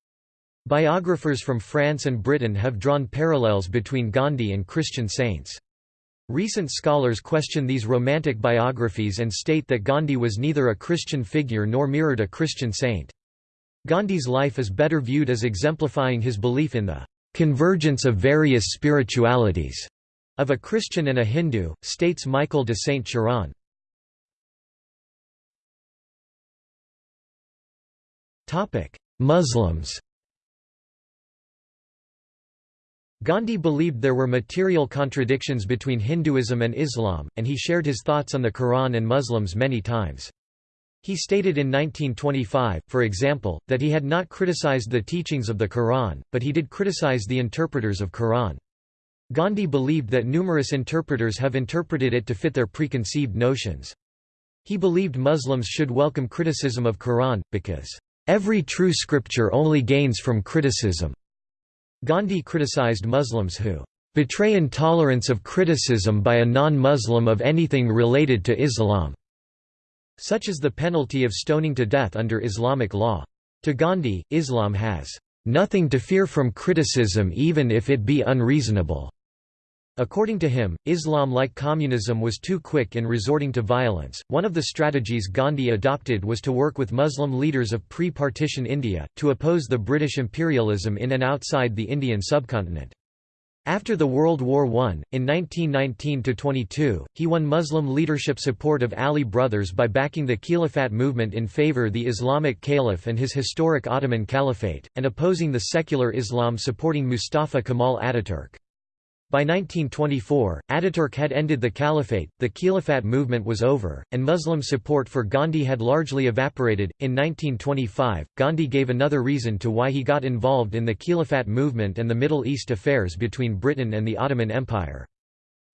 Biographers from France and Britain have drawn parallels between Gandhi and Christian saints. Recent scholars question these romantic biographies and state that Gandhi was neither a Christian figure nor mirrored a Christian saint. Gandhi's life is better viewed as exemplifying his belief in the convergence of various spiritualities of a Christian and a Hindu, states Michael de Saint-Cheron. Muslims Gandhi believed there were material contradictions between Hinduism and Islam, and he shared his thoughts on the Quran and Muslims many times. He stated in 1925, for example, that he had not criticized the teachings of the Quran, but he did criticize the interpreters of Quran. Gandhi believed that numerous interpreters have interpreted it to fit their preconceived notions. He believed Muslims should welcome criticism of Quran, because, "...every true scripture only gains from criticism." Gandhi criticized Muslims who betray intolerance of criticism by a non-Muslim of anything related to Islam, such as the penalty of stoning to death under Islamic law. To Gandhi, Islam has nothing to fear from criticism even if it be unreasonable. According to him, Islam like communism was too quick in resorting to violence. One of the strategies Gandhi adopted was to work with Muslim leaders of pre-partition India, to oppose the British imperialism in and outside the Indian subcontinent. After the World War I, in 1919–22, he won Muslim leadership support of Ali brothers by backing the Khilafat movement in favor the Islamic Caliph and his historic Ottoman Caliphate, and opposing the secular Islam supporting Mustafa Kemal Ataturk. By 1924, Ataturk had ended the caliphate, the Khilafat movement was over, and Muslim support for Gandhi had largely evaporated. In 1925, Gandhi gave another reason to why he got involved in the Khilafat movement and the Middle East affairs between Britain and the Ottoman Empire.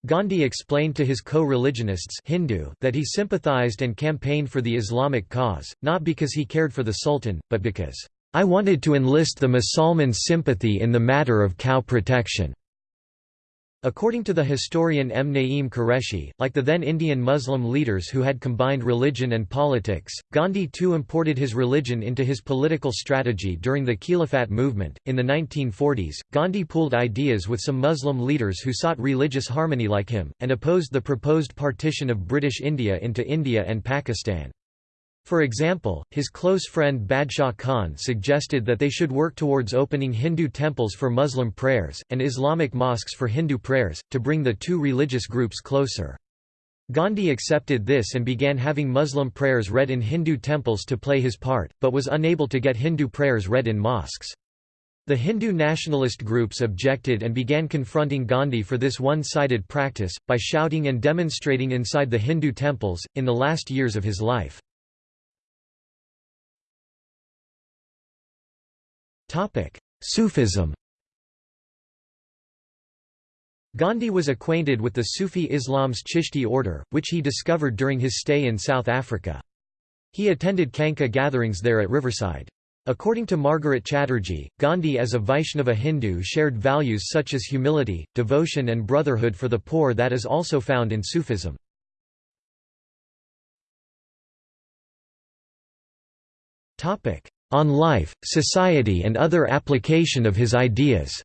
Gandhi explained to his co-religionists Hindu that he sympathized and campaigned for the Islamic cause, not because he cared for the Sultan, but because, "...I wanted to enlist the Musalmans' sympathy in the matter of cow protection." According to the historian M. Naeem Qureshi, like the then Indian Muslim leaders who had combined religion and politics, Gandhi too imported his religion into his political strategy during the Khilafat movement. In the 1940s, Gandhi pooled ideas with some Muslim leaders who sought religious harmony like him, and opposed the proposed partition of British India into India and Pakistan. For example, his close friend Badshah Khan suggested that they should work towards opening Hindu temples for Muslim prayers, and Islamic mosques for Hindu prayers, to bring the two religious groups closer. Gandhi accepted this and began having Muslim prayers read in Hindu temples to play his part, but was unable to get Hindu prayers read in mosques. The Hindu nationalist groups objected and began confronting Gandhi for this one-sided practice, by shouting and demonstrating inside the Hindu temples, in the last years of his life. Sufism Gandhi was acquainted with the Sufi Islam's Chishti order, which he discovered during his stay in South Africa. He attended Khanqah gatherings there at Riverside. According to Margaret Chatterjee, Gandhi as a Vaishnava Hindu shared values such as humility, devotion and brotherhood for the poor that is also found in Sufism. On life, society and other application of his ideas.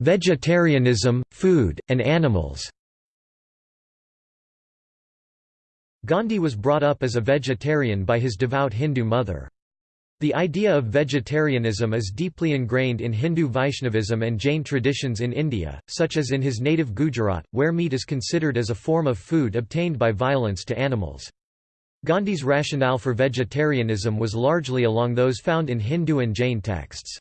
Vegetarianism, food, and animals Gandhi was brought up as a vegetarian by his devout Hindu mother. The idea of vegetarianism is deeply ingrained in Hindu Vaishnavism and Jain traditions in India, such as in his native Gujarat, where meat is considered as a form of food obtained by violence to animals. Gandhi's rationale for vegetarianism was largely along those found in Hindu and Jain texts.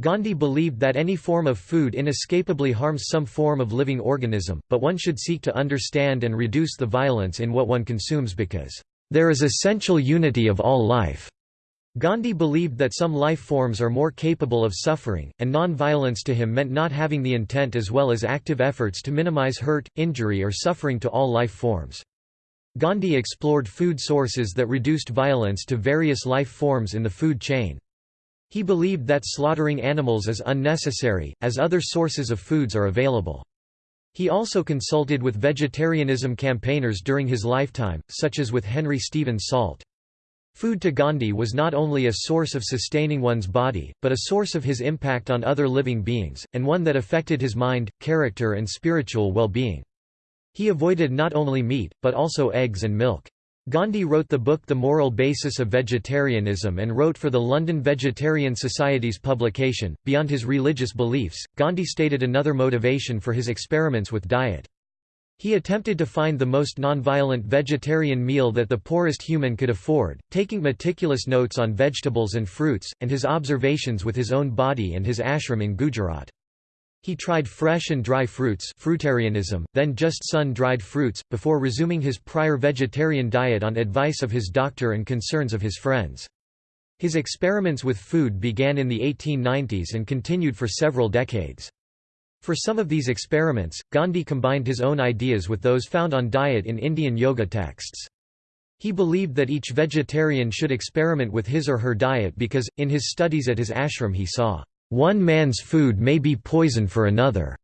Gandhi believed that any form of food inescapably harms some form of living organism, but one should seek to understand and reduce the violence in what one consumes because, "...there is essential unity of all life." Gandhi believed that some life forms are more capable of suffering, and non-violence to him meant not having the intent as well as active efforts to minimize hurt, injury or suffering to all life forms. Gandhi explored food sources that reduced violence to various life forms in the food chain. He believed that slaughtering animals is unnecessary, as other sources of foods are available. He also consulted with vegetarianism campaigners during his lifetime, such as with Henry Stephen Salt. Food to Gandhi was not only a source of sustaining one's body, but a source of his impact on other living beings, and one that affected his mind, character and spiritual well-being. He avoided not only meat, but also eggs and milk. Gandhi wrote the book The Moral Basis of Vegetarianism and wrote for the London Vegetarian Society's publication. Beyond his religious beliefs, Gandhi stated another motivation for his experiments with diet. He attempted to find the most nonviolent vegetarian meal that the poorest human could afford, taking meticulous notes on vegetables and fruits, and his observations with his own body and his ashram in Gujarat. He tried fresh and dry fruits fruitarianism, then just sun-dried fruits, before resuming his prior vegetarian diet on advice of his doctor and concerns of his friends. His experiments with food began in the 1890s and continued for several decades. For some of these experiments, Gandhi combined his own ideas with those found on diet in Indian yoga texts. He believed that each vegetarian should experiment with his or her diet because, in his studies at his ashram he saw, "...one man's food may be poison for another."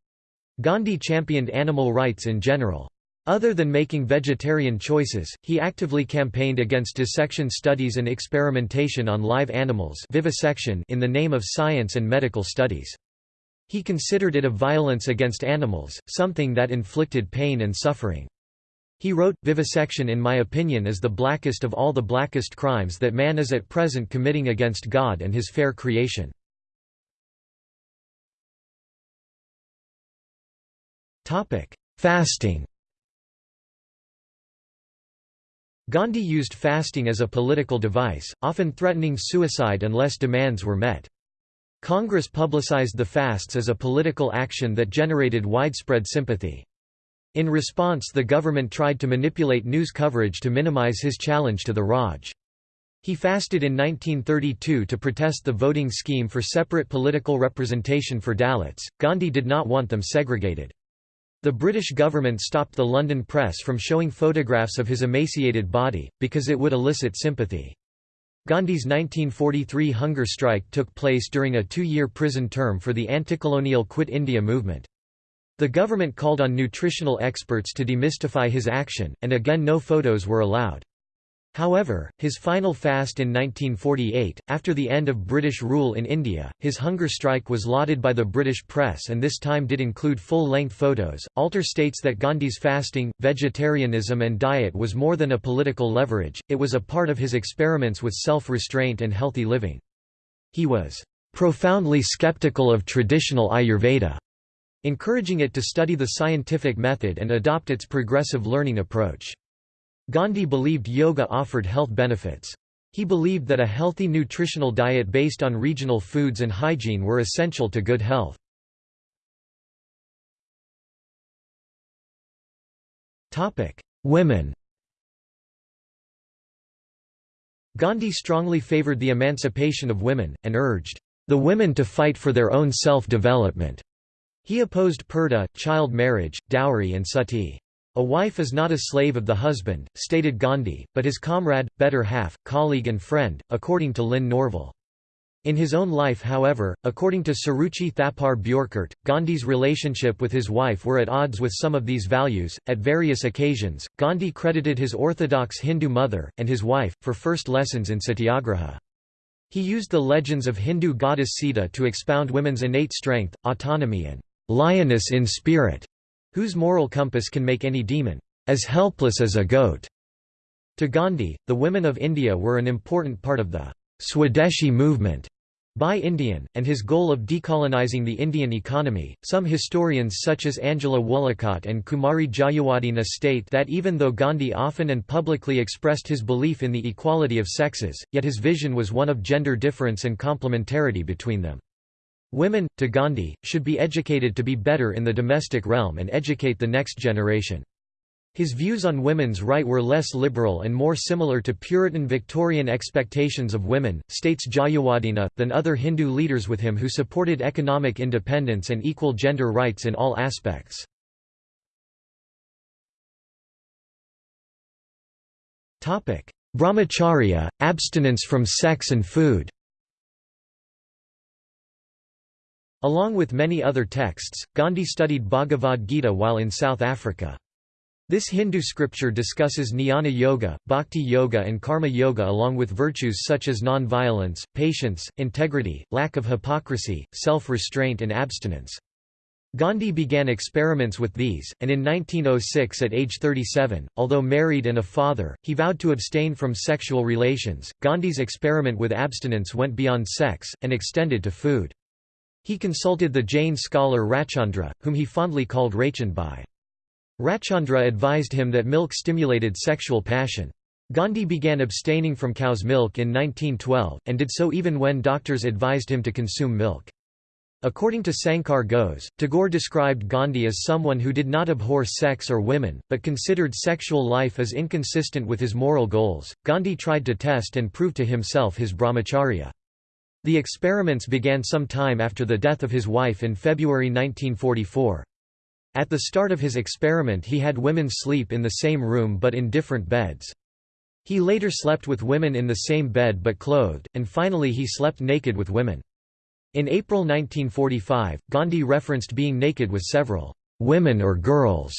Gandhi championed animal rights in general. Other than making vegetarian choices, he actively campaigned against dissection studies and experimentation on live animals vivisection in the name of science and medical studies. He considered it a violence against animals, something that inflicted pain and suffering. He wrote, Vivisection in my opinion is the blackest of all the blackest crimes that man is at present committing against God and his fair creation. Fasting Gandhi used fasting as a political device, often threatening suicide unless demands were met. Congress publicized the fasts as a political action that generated widespread sympathy. In response the government tried to manipulate news coverage to minimize his challenge to the Raj. He fasted in 1932 to protest the voting scheme for separate political representation for Dalits. Gandhi did not want them segregated. The British government stopped the London press from showing photographs of his emaciated body, because it would elicit sympathy. Gandhi's 1943 hunger strike took place during a two-year prison term for the anti-colonial Quit India movement. The government called on nutritional experts to demystify his action, and again no photos were allowed. However, his final fast in 1948, after the end of British rule in India, his hunger strike was lauded by the British press and this time did include full-length photos. Alter states that Gandhi's fasting, vegetarianism and diet was more than a political leverage, it was a part of his experiments with self-restraint and healthy living. He was profoundly skeptical of traditional Ayurveda, encouraging it to study the scientific method and adopt its progressive learning approach. Gandhi believed yoga offered health benefits. He believed that a healthy nutritional diet based on regional foods and hygiene were essential to good health. Women Gandhi strongly favored the emancipation of women, and urged, "...the women to fight for their own self-development." He opposed purdah, child marriage, dowry and sati. A wife is not a slave of the husband, stated Gandhi, but his comrade, better half, colleague and friend, according to Lynn Norval. In his own life however, according to Suruchi Thapar Bjorkert, Gandhi's relationship with his wife were at odds with some of these values. At various occasions, Gandhi credited his orthodox Hindu mother, and his wife, for first lessons in satyagraha. He used the legends of Hindu goddess Sita to expound women's innate strength, autonomy and lioness in spirit, whose moral compass can make any demon as helpless as a goat. To Gandhi, the women of India were an important part of the Swadeshi movement by Indian, and his goal of decolonizing the Indian economy. Some historians such as Angela Woollacott and Kumari Jayawardena state that even though Gandhi often and publicly expressed his belief in the equality of sexes, yet his vision was one of gender difference and complementarity between them. Women, to Gandhi, should be educated to be better in the domestic realm and educate the next generation. His views on women's right were less liberal and more similar to Puritan Victorian expectations of women, states Jayawardena, than other Hindu leaders with him who supported economic independence and equal gender rights in all aspects. Brahmacharya, abstinence from sex and food Along with many other texts, Gandhi studied Bhagavad Gita while in South Africa. This Hindu scripture discusses jnana yoga, bhakti yoga and karma yoga along with virtues such as non-violence, patience, integrity, lack of hypocrisy, self-restraint and abstinence. Gandhi began experiments with these, and in 1906 at age 37, although married and a father, he vowed to abstain from sexual relations. Gandhi's experiment with abstinence went beyond sex, and extended to food. He consulted the Jain scholar Rajchandra, whom he fondly called Raychandbhai. Rajchandra advised him that milk stimulated sexual passion. Gandhi began abstaining from cow's milk in 1912, and did so even when doctors advised him to consume milk. According to Sankar Ghose, Tagore described Gandhi as someone who did not abhor sex or women, but considered sexual life as inconsistent with his moral goals. Gandhi tried to test and prove to himself his brahmacharya. The experiments began some time after the death of his wife in February 1944. At the start of his experiment he had women sleep in the same room but in different beds. He later slept with women in the same bed but clothed, and finally he slept naked with women. In April 1945, Gandhi referenced being naked with several women or girls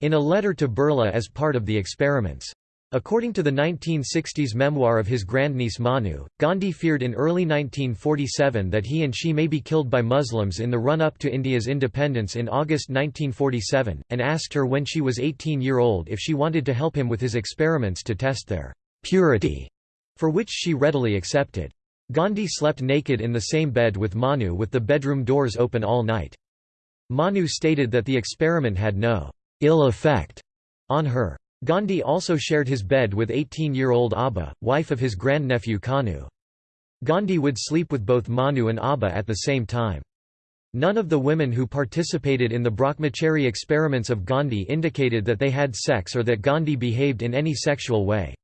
in a letter to Birla as part of the experiments. According to the 1960s memoir of his grandniece Manu, Gandhi feared in early 1947 that he and she may be killed by Muslims in the run-up to India's independence in August 1947, and asked her when she was 18-year-old if she wanted to help him with his experiments to test their purity, for which she readily accepted. Gandhi slept naked in the same bed with Manu with the bedroom doors open all night. Manu stated that the experiment had no ill effect on her. Gandhi also shared his bed with 18-year-old Abha, wife of his grandnephew Kanu. Gandhi would sleep with both Manu and Abha at the same time. None of the women who participated in the Brahmachari experiments of Gandhi indicated that they had sex or that Gandhi behaved in any sexual way.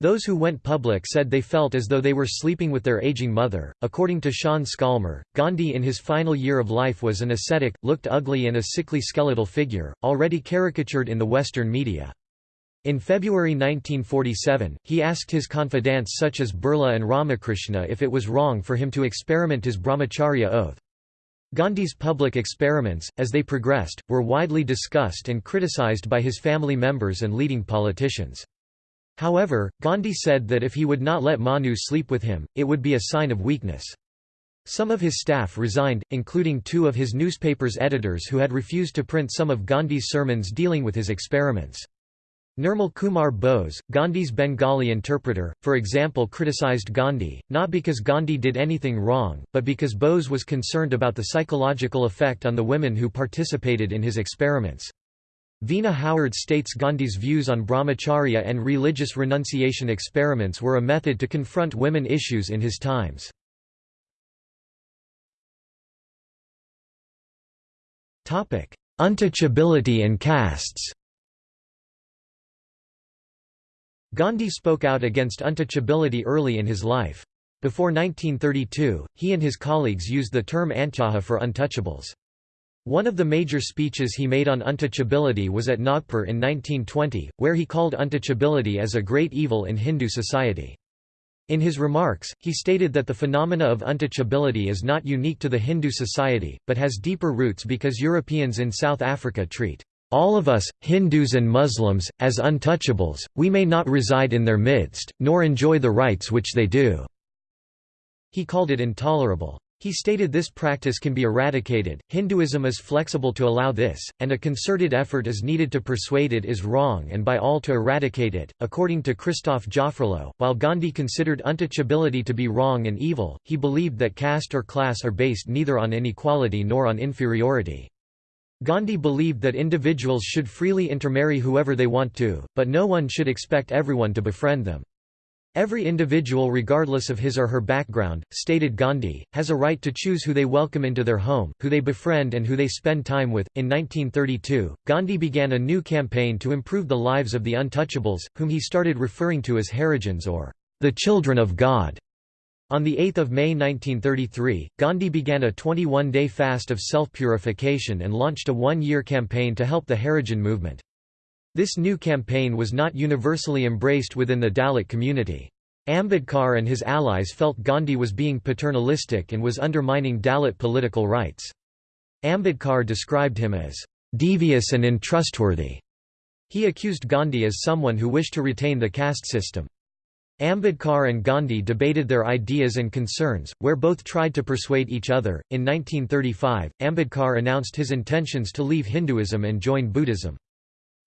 Those who went public said they felt as though they were sleeping with their aging mother. According to Sean Scalmer, Gandhi in his final year of life was an ascetic, looked ugly and a sickly skeletal figure, already caricatured in the Western media. In February 1947, he asked his confidants such as Birla and Ramakrishna if it was wrong for him to experiment his brahmacharya oath. Gandhi's public experiments, as they progressed, were widely discussed and criticized by his family members and leading politicians. However, Gandhi said that if he would not let Manu sleep with him, it would be a sign of weakness. Some of his staff resigned, including two of his newspaper's editors who had refused to print some of Gandhi's sermons dealing with his experiments. Nirmal Kumar Bose, Gandhi's Bengali interpreter, for example criticized Gandhi, not because Gandhi did anything wrong, but because Bose was concerned about the psychological effect on the women who participated in his experiments. Veena Howard states Gandhi's views on brahmacharya and religious renunciation experiments were a method to confront women issues in his times. Untouchability and castes Gandhi spoke out against untouchability early in his life. Before 1932, he and his colleagues used the term antyaja for untouchables. One of the major speeches he made on untouchability was at Nagpur in 1920, where he called untouchability as a great evil in Hindu society. In his remarks, he stated that the phenomena of untouchability is not unique to the Hindu society, but has deeper roots because Europeans in South Africa treat all of us, Hindus and Muslims, as untouchables, we may not reside in their midst, nor enjoy the rights which they do." He called it intolerable. He stated this practice can be eradicated, Hinduism is flexible to allow this, and a concerted effort is needed to persuade it is wrong and by all to eradicate it. According to Christophe Jaffrelot, while Gandhi considered untouchability to be wrong and evil, he believed that caste or class are based neither on inequality nor on inferiority. Gandhi believed that individuals should freely intermarry whoever they want to, but no one should expect everyone to befriend them. Every individual regardless of his or her background, stated Gandhi, has a right to choose who they welcome into their home, who they befriend and who they spend time with. In 1932, Gandhi began a new campaign to improve the lives of the untouchables, whom he started referring to as Harijans or the children of God. On 8 May 1933, Gandhi began a 21-day fast of self-purification and launched a one-year campaign to help the Harijan movement. This new campaign was not universally embraced within the Dalit community. Ambedkar and his allies felt Gandhi was being paternalistic and was undermining Dalit political rights. Ambedkar described him as devious and untrustworthy. He accused Gandhi as someone who wished to retain the caste system. Ambedkar and Gandhi debated their ideas and concerns, where both tried to persuade each other. In 1935, Ambedkar announced his intentions to leave Hinduism and join Buddhism.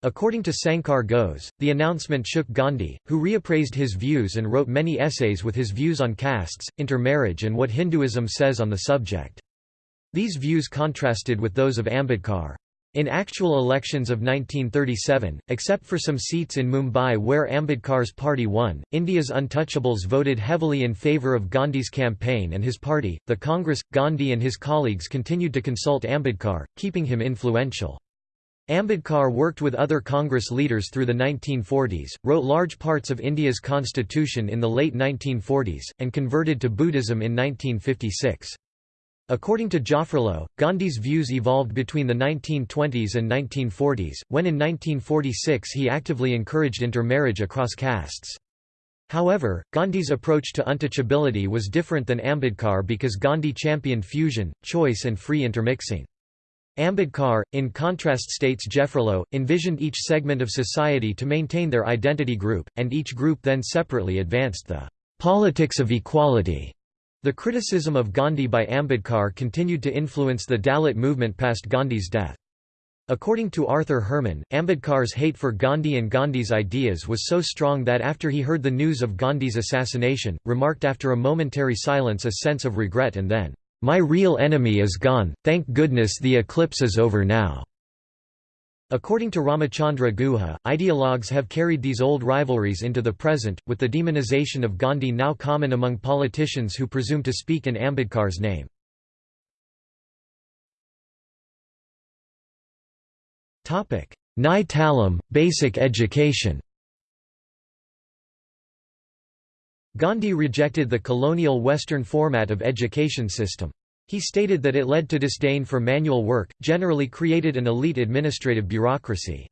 According to Sankar Ghose, the announcement shook Gandhi, who reappraised his views and wrote many essays with his views on castes, intermarriage and what Hinduism says on the subject. These views contrasted with those of Ambedkar. In actual elections of 1937, except for some seats in Mumbai where Ambedkar's party won, India's untouchables voted heavily in favour of Gandhi's campaign and his party, the Congress. Gandhi and his colleagues continued to consult Ambedkar, keeping him influential. Ambedkar worked with other Congress leaders through the 1940s, wrote large parts of India's constitution in the late 1940s, and converted to Buddhism in 1956. According to Jaffrelot, Gandhi's views evolved between the 1920s and 1940s, when in 1946 he actively encouraged intermarriage across castes. However, Gandhi's approach to untouchability was different than Ambedkar because Gandhi championed fusion, choice and free intermixing. Ambedkar, in contrast states Jaffrelot, envisioned each segment of society to maintain their identity group, and each group then separately advanced the politics of equality. The criticism of Gandhi by Ambedkar continued to influence the Dalit movement past Gandhi's death. According to Arthur Herman, Ambedkar's hate for Gandhi and Gandhi's ideas was so strong that after he heard the news of Gandhi's assassination, remarked after a momentary silence a sense of regret and then, my real enemy is gone, thank goodness the eclipse is over now." According to Ramachandra Guha, ideologues have carried these old rivalries into the present, with the demonization of Gandhi now common among politicians who presume to speak in Ambedkar's name. Nai basic education Gandhi rejected the colonial Western format of education system. He stated that it led to disdain for manual work, generally created an elite administrative bureaucracy.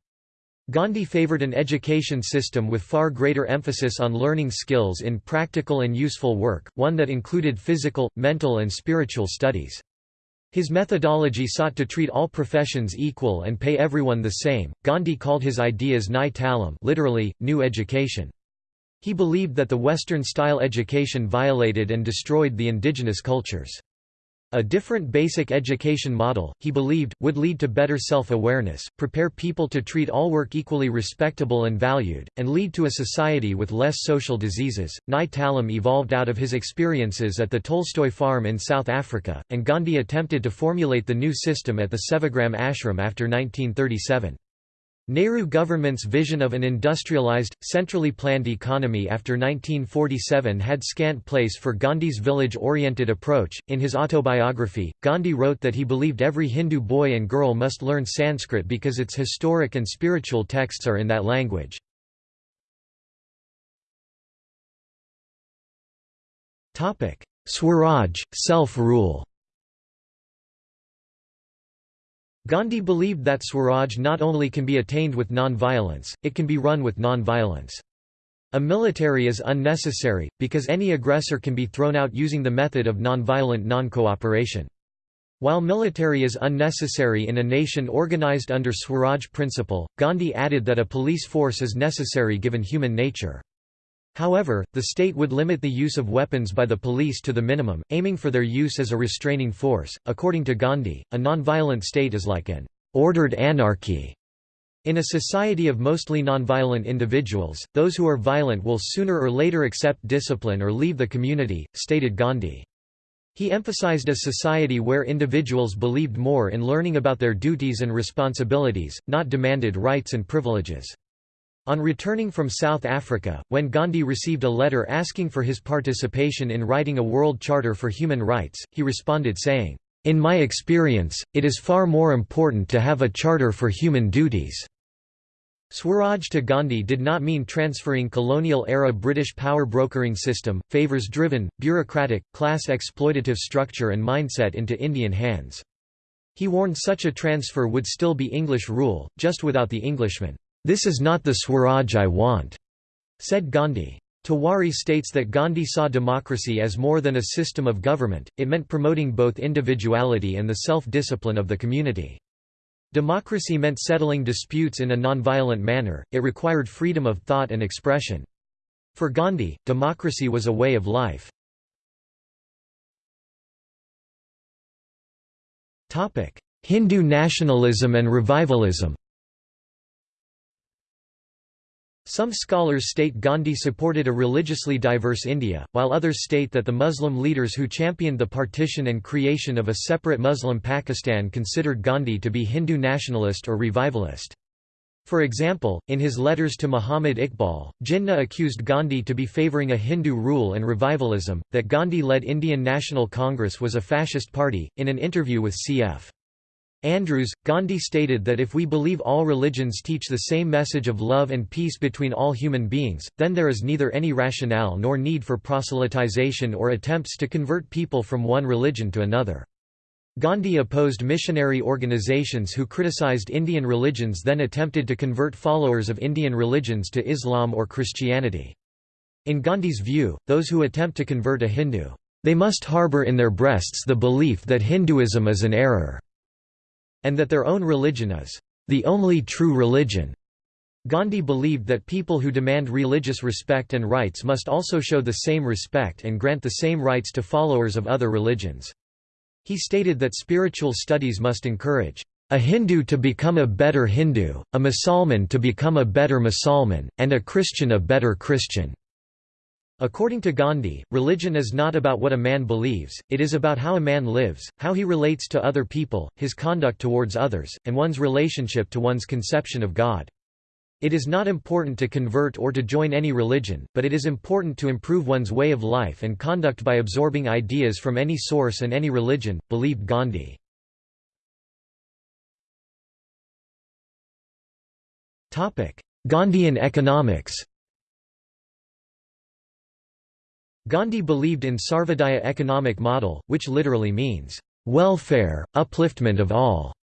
Gandhi favored an education system with far greater emphasis on learning skills in practical and useful work, one that included physical, mental and spiritual studies. His methodology sought to treat all professions equal and pay everyone the same. Gandhi called his ideas Nai Talim literally, new education. He believed that the Western-style education violated and destroyed the indigenous cultures. A different basic education model, he believed, would lead to better self-awareness, prepare people to treat all work equally respectable and valued, and lead to a society with less social diseases. Talim evolved out of his experiences at the Tolstoy farm in South Africa, and Gandhi attempted to formulate the new system at the Sevagram ashram after 1937. Nehru government's vision of an industrialized, centrally planned economy after 1947 had scant place for Gandhi's village-oriented approach. In his autobiography, Gandhi wrote that he believed every Hindu boy and girl must learn Sanskrit because its historic and spiritual texts are in that language. Swaraj, self-rule Gandhi believed that Swaraj not only can be attained with non-violence, it can be run with non-violence. A military is unnecessary, because any aggressor can be thrown out using the method of non-violent non-cooperation. While military is unnecessary in a nation organized under Swaraj principle, Gandhi added that a police force is necessary given human nature. However, the state would limit the use of weapons by the police to the minimum, aiming for their use as a restraining force. According to Gandhi, a nonviolent state is like an ordered anarchy in a society of mostly nonviolent individuals, those who are violent will sooner or later accept discipline or leave the community, stated Gandhi. He emphasized a society where individuals believed more in learning about their duties and responsibilities, not demanded rights and privileges. On returning from South Africa, when Gandhi received a letter asking for his participation in writing a World Charter for Human Rights, he responded saying, "'In my experience, it is far more important to have a charter for human duties. Swaraj to Gandhi did not mean transferring colonial-era British power brokering system, favours-driven, bureaucratic, class-exploitative structure and mindset into Indian hands. He warned such a transfer would still be English rule, just without the Englishman. "'This is not the Swaraj I want,' said Gandhi. Tiwari states that Gandhi saw democracy as more than a system of government, it meant promoting both individuality and the self-discipline of the community. Democracy meant settling disputes in a nonviolent manner, it required freedom of thought and expression. For Gandhi, democracy was a way of life. Hindu nationalism and revivalism Some scholars state Gandhi supported a religiously diverse India, while others state that the Muslim leaders who championed the partition and creation of a separate Muslim Pakistan considered Gandhi to be Hindu nationalist or revivalist. For example, in his letters to Muhammad Iqbal, Jinnah accused Gandhi to be favouring a Hindu rule and revivalism, that Gandhi-led Indian National Congress was a fascist party. In an interview with C. F. Andrews, Gandhi stated that if we believe all religions teach the same message of love and peace between all human beings, then there is neither any rationale nor need for proselytization or attempts to convert people from one religion to another. Gandhi opposed missionary organizations who criticized Indian religions then attempted to convert followers of Indian religions to Islam or Christianity. In Gandhi's view, those who attempt to convert a Hindu, "...they must harbor in their breasts the belief that Hinduism is an error." And that their own religion is the only true religion. Gandhi believed that people who demand religious respect and rights must also show the same respect and grant the same rights to followers of other religions. He stated that spiritual studies must encourage a Hindu to become a better Hindu, a Musalman to become a better Musalman, and a Christian a better Christian. According to Gandhi, religion is not about what a man believes, it is about how a man lives, how he relates to other people, his conduct towards others, and one's relationship to one's conception of God. It is not important to convert or to join any religion, but it is important to improve one's way of life and conduct by absorbing ideas from any source and any religion, believed Gandhi. Gandhian economics Gandhi believed in Sarvodaya economic model, which literally means, "...welfare, upliftment of all."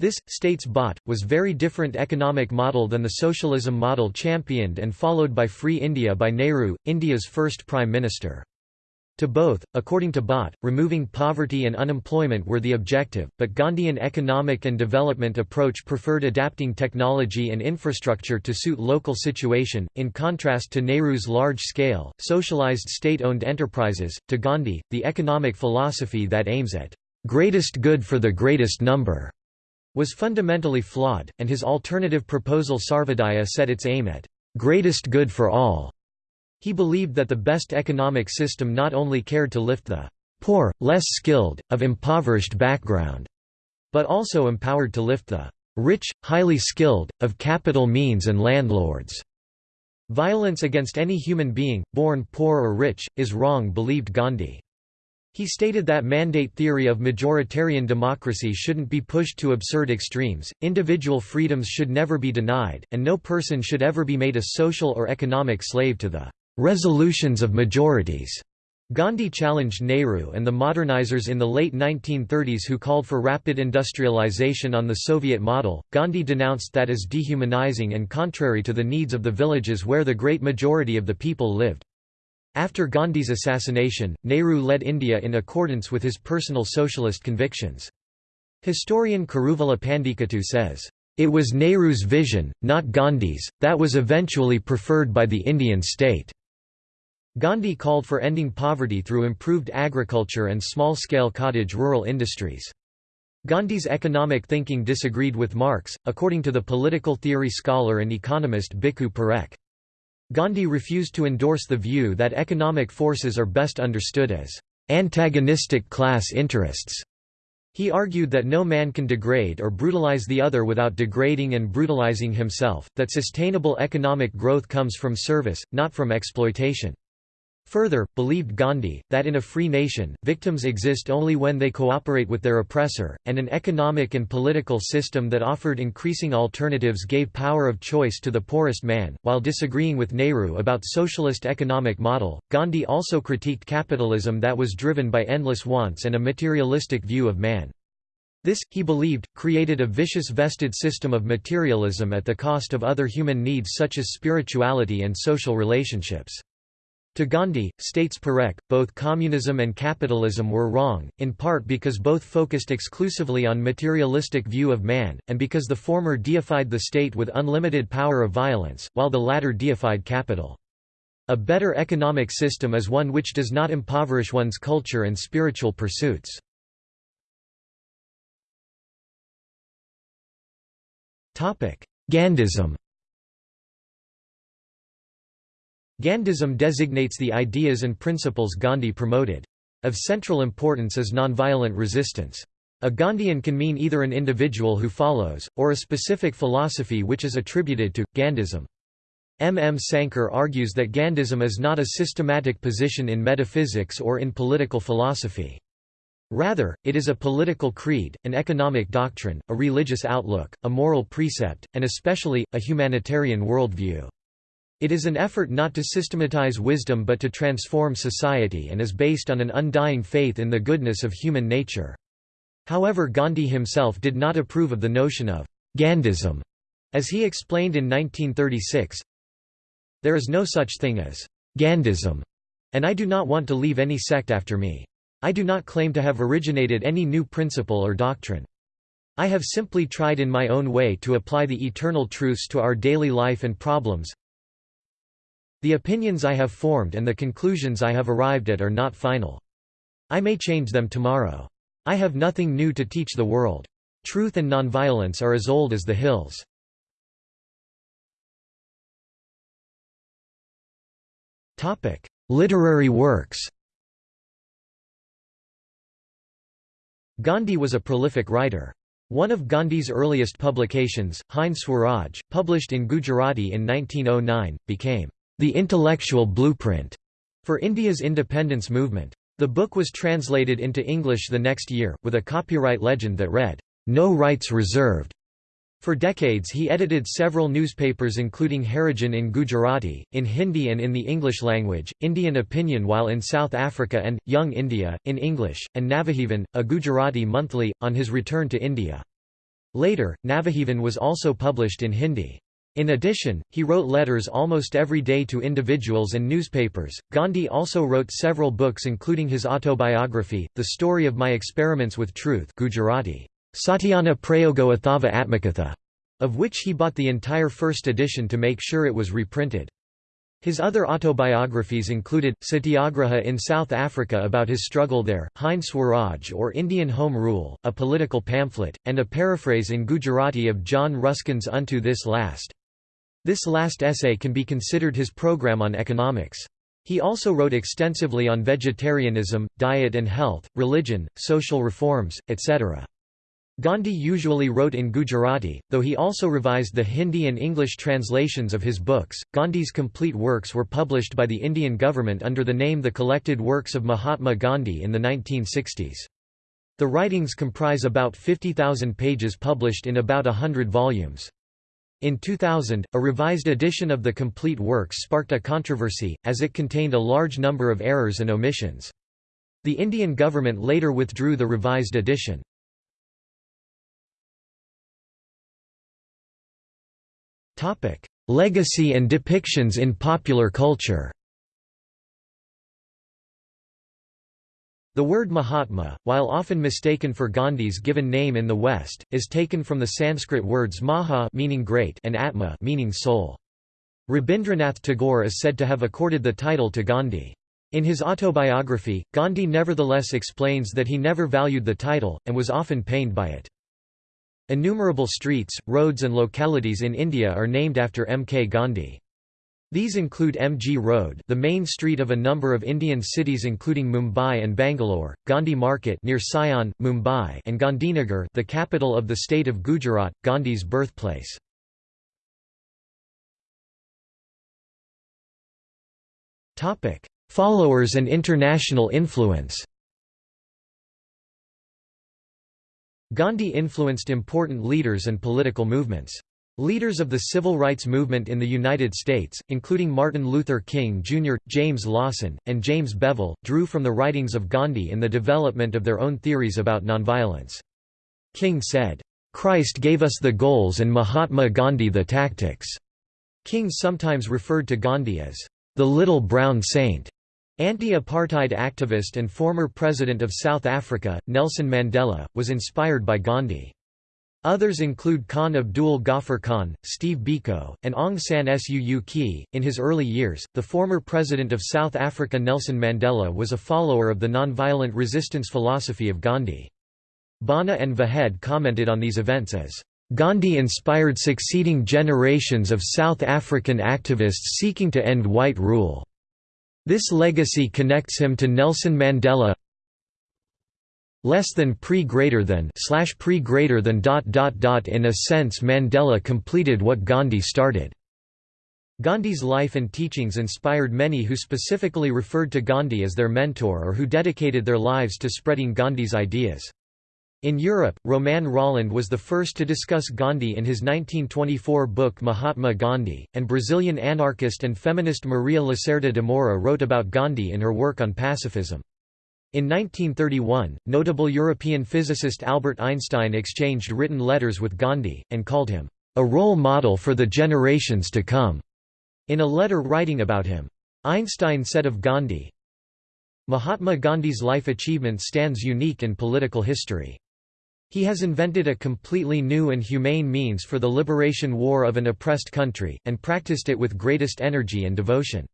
This, states Bhatt, was very different economic model than the socialism model championed and followed by Free India by Nehru, India's first Prime Minister. To both, according to Bhatt, removing poverty and unemployment were the objective, but Gandhian economic and development approach preferred adapting technology and infrastructure to suit local situation, in contrast to Nehru's large-scale, socialized state-owned enterprises, to Gandhi, the economic philosophy that aims at greatest good for the greatest number was fundamentally flawed, and his alternative proposal Sarvodaya set its aim at greatest good for all. He believed that the best economic system not only cared to lift the poor, less skilled, of impoverished background, but also empowered to lift the rich, highly skilled, of capital means and landlords. Violence against any human being, born poor or rich, is wrong believed Gandhi. He stated that mandate theory of majoritarian democracy shouldn't be pushed to absurd extremes, individual freedoms should never be denied, and no person should ever be made a social or economic slave to the resolutions of majorities. Gandhi challenged Nehru and the modernizers in the late 1930s who called for rapid industrialization on the Soviet model. Gandhi denounced that as dehumanizing and contrary to the needs of the villages where the great majority of the people lived. After Gandhi's assassination, Nehru led India in accordance with his personal socialist convictions. Historian Kuruvilla Pandikattu says, "...it was Nehru's vision, not Gandhi's, that was eventually preferred by the Indian state." Gandhi called for ending poverty through improved agriculture and small-scale cottage rural industries. Gandhi's economic thinking disagreed with Marx, according to the political theory scholar and economist Bhikhu Parekh. Gandhi refused to endorse the view that economic forces are best understood as antagonistic class interests. He argued that no man can degrade or brutalize the other without degrading and brutalizing himself, that sustainable economic growth comes from service, not from exploitation. Further, believed Gandhi, that in a free nation, victims exist only when they cooperate with their oppressor, and an economic and political system that offered increasing alternatives gave power of choice to the poorest man. While disagreeing with Nehru about socialist economic model, Gandhi also critiqued capitalism that was driven by endless wants and a materialistic view of man. This, he believed, created a vicious vested system of materialism at the cost of other human needs such as spirituality and social relationships. To Gandhi, states Parekh, both communism and capitalism were wrong, in part because both focused exclusively on materialistic view of man, and because the former deified the state with unlimited power of violence, while the latter deified capital. A better economic system is one which does not impoverish one's culture and spiritual pursuits. Gandhism Gandhism designates the ideas and principles Gandhi promoted. Of central importance is nonviolent resistance. A Gandhian can mean either an individual who follows, or a specific philosophy which is attributed to, Gandhism. M. M. Sankar argues that Gandhism is not a systematic position in metaphysics or in political philosophy. Rather, it is a political creed, an economic doctrine, a religious outlook, a moral precept, and especially, a humanitarian worldview. It is an effort not to systematize wisdom but to transform society and is based on an undying faith in the goodness of human nature. However Gandhi himself did not approve of the notion of Gandhism, as he explained in 1936, There is no such thing as Gandhism, and I do not want to leave any sect after me. I do not claim to have originated any new principle or doctrine. I have simply tried in my own way to apply the eternal truths to our daily life and problems, the opinions I have formed and the conclusions I have arrived at are not final. I may change them tomorrow. I have nothing new to teach the world. Truth and nonviolence are as old as the hills. Topic: Literary works Gandhi was a prolific writer. One of Gandhi's earliest publications, Hind Swaraj, published in Gujarati in 1909, became the Intellectual Blueprint for India's independence movement. The book was translated into English the next year, with a copyright legend that read, "'No rights reserved'". For decades he edited several newspapers including Harijan in Gujarati, in Hindi and in the English language, Indian Opinion while in South Africa and, Young India, in English, and Navajivan, a Gujarati monthly, on his return to India. Later, Navajivan was also published in Hindi. In addition, he wrote letters almost every day to individuals and newspapers. Gandhi also wrote several books including his autobiography, The Story of My Experiments with Truth Gujarati, Satyana Prayogo Athava Atmakatha, of which he bought the entire first edition to make sure it was reprinted. His other autobiographies included, Satyagraha in South Africa about his struggle there, Hind Swaraj or Indian Home Rule, a political pamphlet, and a paraphrase in Gujarati of John Ruskin's Unto This Last. This last essay can be considered his program on economics. He also wrote extensively on vegetarianism, diet and health, religion, social reforms, etc. Gandhi usually wrote in Gujarati, though he also revised the Hindi and English translations of his books. Gandhi's complete works were published by the Indian government under the name The Collected Works of Mahatma Gandhi in the 1960s. The writings comprise about 50,000 pages published in about a hundred volumes. In 2000, a revised edition of the complete works sparked a controversy, as it contained a large number of errors and omissions. The Indian government later withdrew the revised edition. Legacy and depictions in popular culture The word Mahatma, while often mistaken for Gandhi's given name in the West, is taken from the Sanskrit words maha meaning great and atma meaning soul. Rabindranath Tagore is said to have accorded the title to Gandhi. In his autobiography, Gandhi nevertheless explains that he never valued the title, and was often pained by it. Innumerable streets, roads and localities in India are named after M. K. Gandhi. These include MG Road the main street of a number of Indian cities including Mumbai and Bangalore, Gandhi Market near Sion, Mumbai and Gandhinagar the capital of the state of Gujarat, Gandhi's birthplace. Topic: Followers and international influence Gandhi influenced important leaders and political movements. Leaders of the civil rights movement in the United States, including Martin Luther King Jr., James Lawson, and James Bevel, drew from the writings of Gandhi in the development of their own theories about nonviolence. King said, "...Christ gave us the goals and Mahatma Gandhi the tactics." King sometimes referred to Gandhi as, "...the little brown saint." Anti-apartheid activist and former president of South Africa, Nelson Mandela, was inspired by Gandhi. Others include Khan Abdul Ghaffar Khan, Steve Biko, and Aung San Suu Kyi. In his early years, the former president of South Africa Nelson Mandela was a follower of the nonviolent resistance philosophy of Gandhi. Bhana and Vahed commented on these events as, Gandhi inspired succeeding generations of South African activists seeking to end white rule. This legacy connects him to Nelson Mandela, less than pre greater than slash pre greater than dot dot dot in a sense Mandela completed what Gandhi started. Gandhi's life and teachings inspired many who specifically referred to Gandhi as their mentor or who dedicated their lives to spreading Gandhi's ideas. In Europe, Romain Rolland was the first to discuss Gandhi in his 1924 book Mahatma Gandhi, and Brazilian anarchist and feminist Maria Lacerda de Moura wrote about Gandhi in her work on pacifism. In 1931, notable European physicist Albert Einstein exchanged written letters with Gandhi, and called him, "...a role model for the generations to come." In a letter writing about him. Einstein said of Gandhi, Mahatma Gandhi's life achievement stands unique in political history. He has invented a completely new and humane means for the liberation war of an oppressed country, and practiced it with greatest energy and devotion.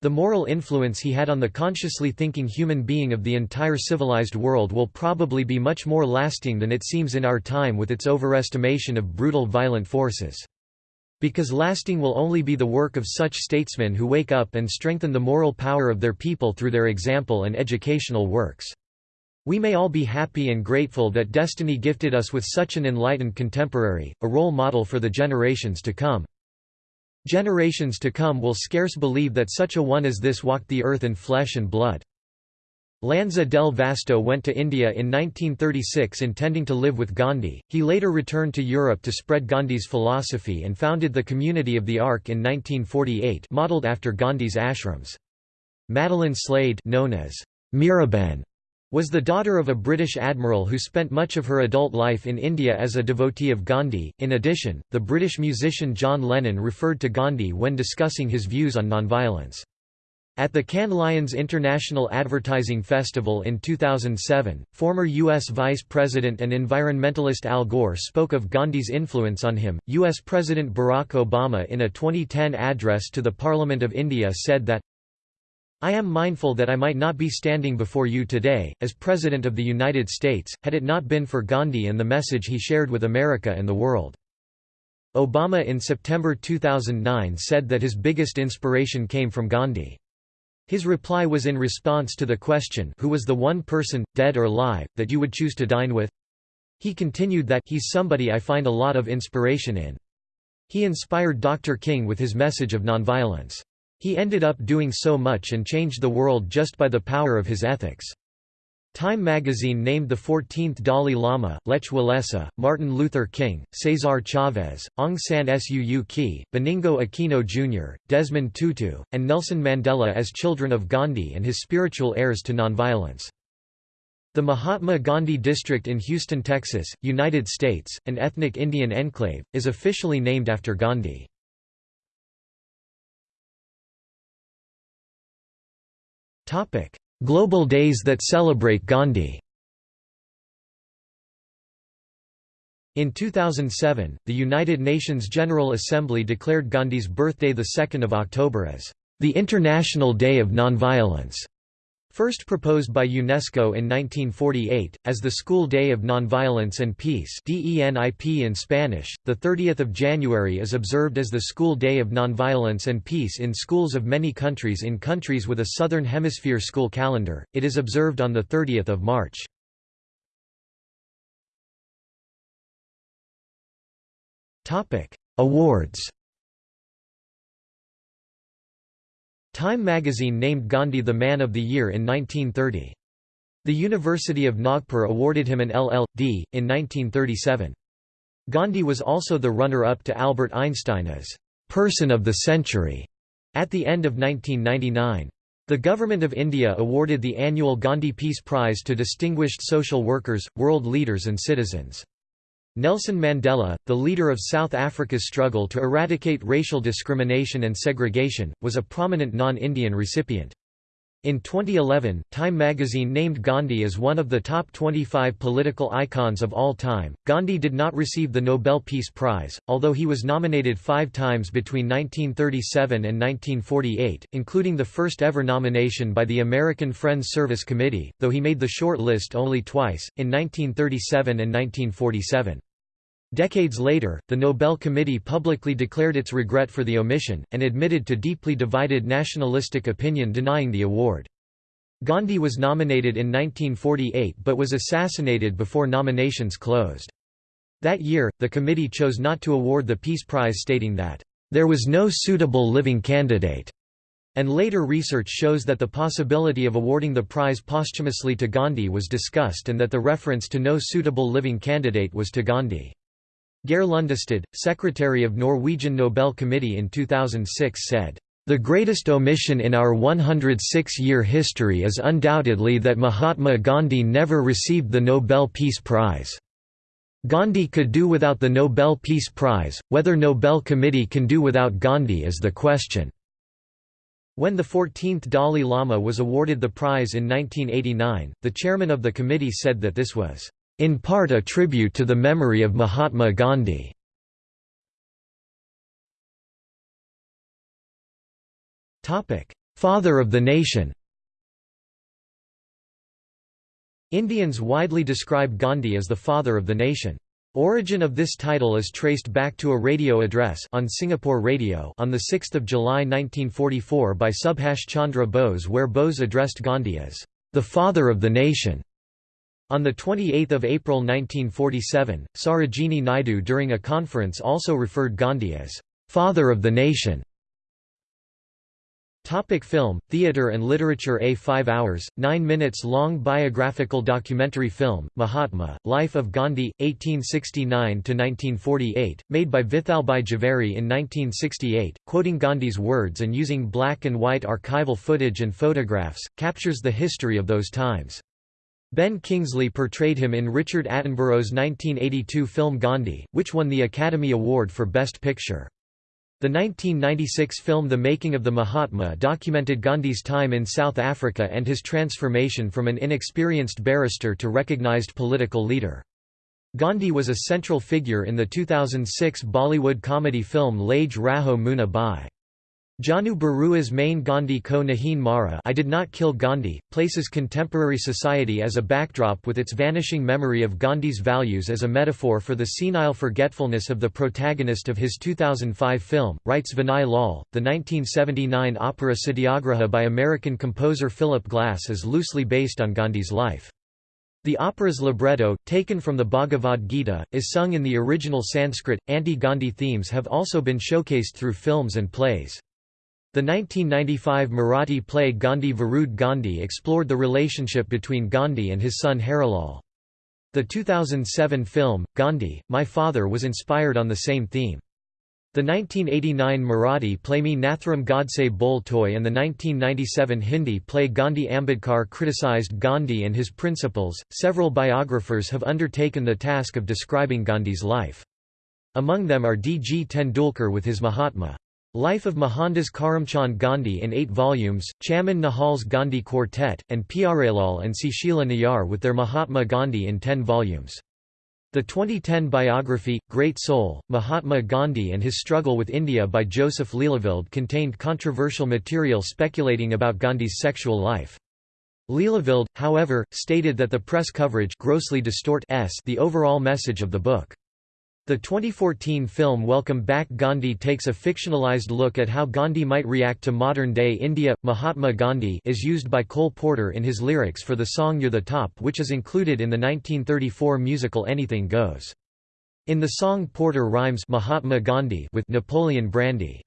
The moral influence he had on the consciously thinking human being of the entire civilized world will probably be much more lasting than it seems in our time with its overestimation of brutal violent forces. Because lasting will only be the work of such statesmen who wake up and strengthen the moral power of their people through their example and educational works. We may all be happy and grateful that destiny gifted us with such an enlightened contemporary, a role model for the generations to come. Generations to come will scarce believe that such a one as this walked the earth in flesh and blood. Lanza del Vasto went to India in 1936 intending to live with Gandhi. He later returned to Europe to spread Gandhi's philosophy and founded the Community of the Ark in 1948, modeled after Gandhi's ashrams. Madeleine Slade, known as Mirabehn, was the daughter of a British admiral who spent much of her adult life in India as a devotee of Gandhi. In addition, the British musician John Lennon referred to Gandhi when discussing his views on nonviolence. At the Cannes Lions International Advertising Festival in 2007, former U.S. Vice President and environmentalist Al Gore spoke of Gandhi's influence on him. U.S. President Barack Obama, in a 2010 address to the Parliament of India, said that I am mindful that I might not be standing before you today, as President of the United States, had it not been for Gandhi and the message he shared with America and the world. Obama in September 2009 said that his biggest inspiration came from Gandhi. His reply was in response to the question who was the one person, dead or alive, that you would choose to dine with? He continued that he's somebody I find a lot of inspiration in. He inspired Dr. King with his message of nonviolence. He ended up doing so much and changed the world just by the power of his ethics. Time magazine named the 14th Dalai Lama, Lech Walesa, Martin Luther King, Cesar Chavez, Aung San Suu Kyi, Benigno Aquino Jr., Desmond Tutu, and Nelson Mandela as children of Gandhi and his spiritual heirs to nonviolence. The Mahatma Gandhi District in Houston, Texas, United States, an ethnic Indian enclave, is officially named after Gandhi. Global days that celebrate Gandhi In 2007, the United Nations General Assembly declared Gandhi's birthday 2 October as the International Day of Nonviolence. First proposed by UNESCO in 1948, as the School Day of Nonviolence and Peace DENIP in Spanish, 30 January is observed as the School Day of Nonviolence and Peace in schools of many countries in countries with a Southern Hemisphere school calendar, it is observed on 30 March. Awards Time magazine named Gandhi the Man of the Year in 1930. The University of Nagpur awarded him an LL.D. in 1937. Gandhi was also the runner-up to Albert Einstein as «Person of the Century» at the end of 1999. The Government of India awarded the annual Gandhi Peace Prize to distinguished social workers, world leaders and citizens. Nelson Mandela, the leader of South Africa's struggle to eradicate racial discrimination and segregation, was a prominent non-Indian recipient. In 2011, Time magazine named Gandhi as one of the top 25 political icons of all time. Gandhi did not receive the Nobel Peace Prize, although he was nominated five times between 1937 and 1948, including the first ever nomination by the American Friends Service Committee, though he made the short list only twice, in 1937 and 1947. Decades later, the Nobel Committee publicly declared its regret for the omission, and admitted to deeply divided nationalistic opinion denying the award. Gandhi was nominated in 1948 but was assassinated before nominations closed. That year, the committee chose not to award the Peace Prize stating that, "...there was no suitable living candidate." And later research shows that the possibility of awarding the prize posthumously to Gandhi was discussed and that the reference to no suitable living candidate was to Gandhi. Geir Lundestad, secretary of Norwegian Nobel Committee in 2006 said, "...the greatest omission in our 106-year history is undoubtedly that Mahatma Gandhi never received the Nobel Peace Prize." Gandhi could do without the Nobel Peace Prize, whether Nobel Committee can do without Gandhi is the question. When the 14th Dalai Lama was awarded the prize in 1989, the chairman of the committee said that this was in part a tribute to the memory of Mahatma Gandhi. Father of the nation Indians widely describe Gandhi as the father of the nation. Origin of this title is traced back to a radio address on Singapore Radio on 6 July 1944 by Subhash Chandra Bose where Bose addressed Gandhi as, "...the father of the nation." On 28 April 1947, Sarojini Naidu during a conference also referred Gandhi as, "...father of the nation". Topic film, theatre and literature A 5 hours, 9 minutes long biographical documentary film, Mahatma, Life of Gandhi, 1869–1948, made by Vithalbhai Jhaveri in 1968, quoting Gandhi's words and using black and white archival footage and photographs, captures the history of those times. Ben Kingsley portrayed him in Richard Attenborough's 1982 film Gandhi, which won the Academy Award for Best Picture. The 1996 film The Making of the Mahatma documented Gandhi's time in South Africa and his transformation from an inexperienced barrister to recognized political leader. Gandhi was a central figure in the 2006 Bollywood comedy film Lage Raho Munna Bhai. Jahnu Barua's main Gandhi ko Nahin Mara I Did Not Kill Gandhi, places contemporary society as a backdrop with its vanishing memory of Gandhi's values as a metaphor for the senile forgetfulness of the protagonist of his 2005 film, writes Vinay Lal. The 1979 opera Satyagraha by American composer Philip Glass is loosely based on Gandhi's life. The opera's libretto, taken from the Bhagavad Gita, is sung in the original Sanskrit. Anti Gandhi themes have also been showcased through films and plays. The 1995 Marathi play Gandhi Viruddh Gandhi explored the relationship between Gandhi and his son Harilal. The 2007 film, Gandhi, My Father was inspired on the same theme. The 1989 Marathi play Me Nathuram Godse Bol Toy and the 1997 Hindi play Gandhi Ambedkar criticized Gandhi and his principles. Several biographers have undertaken the task of describing Gandhi's life. Among them are D. G. Tendulkar with his Mahatma. Life of Mohandas Karamchand Gandhi in eight volumes, Chaman Nahal's Gandhi Quartet, and Pyarelal and Sushila Nayar with their Mahatma Gandhi in ten volumes. The 2010 biography, Great Soul, Mahatma Gandhi and His Struggle with India by Joseph Lelyveld contained controversial material speculating about Gandhi's sexual life. Lelyveld, however, stated that the press coverage grossly distort the overall message of the book. The 2014 film Welcome Back Gandhi takes a fictionalized look at how Gandhi might react to modern-day India. Mahatma Gandhi is used by Cole Porter in his lyrics for the song You're the Top which is included in the 1934 musical Anything Goes. In the song Porter rhymes Mahatma Gandhi with Napoleon Brandy.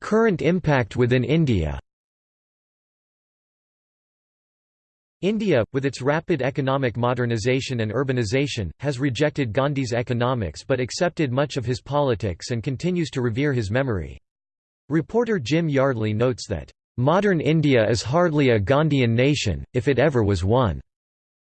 Current impact within India India, with its rapid economic modernization and urbanization, has rejected Gandhi's economics but accepted much of his politics and continues to revere his memory. Reporter Jim Yardley notes that, "...modern India is hardly a Gandhian nation, if it ever was one."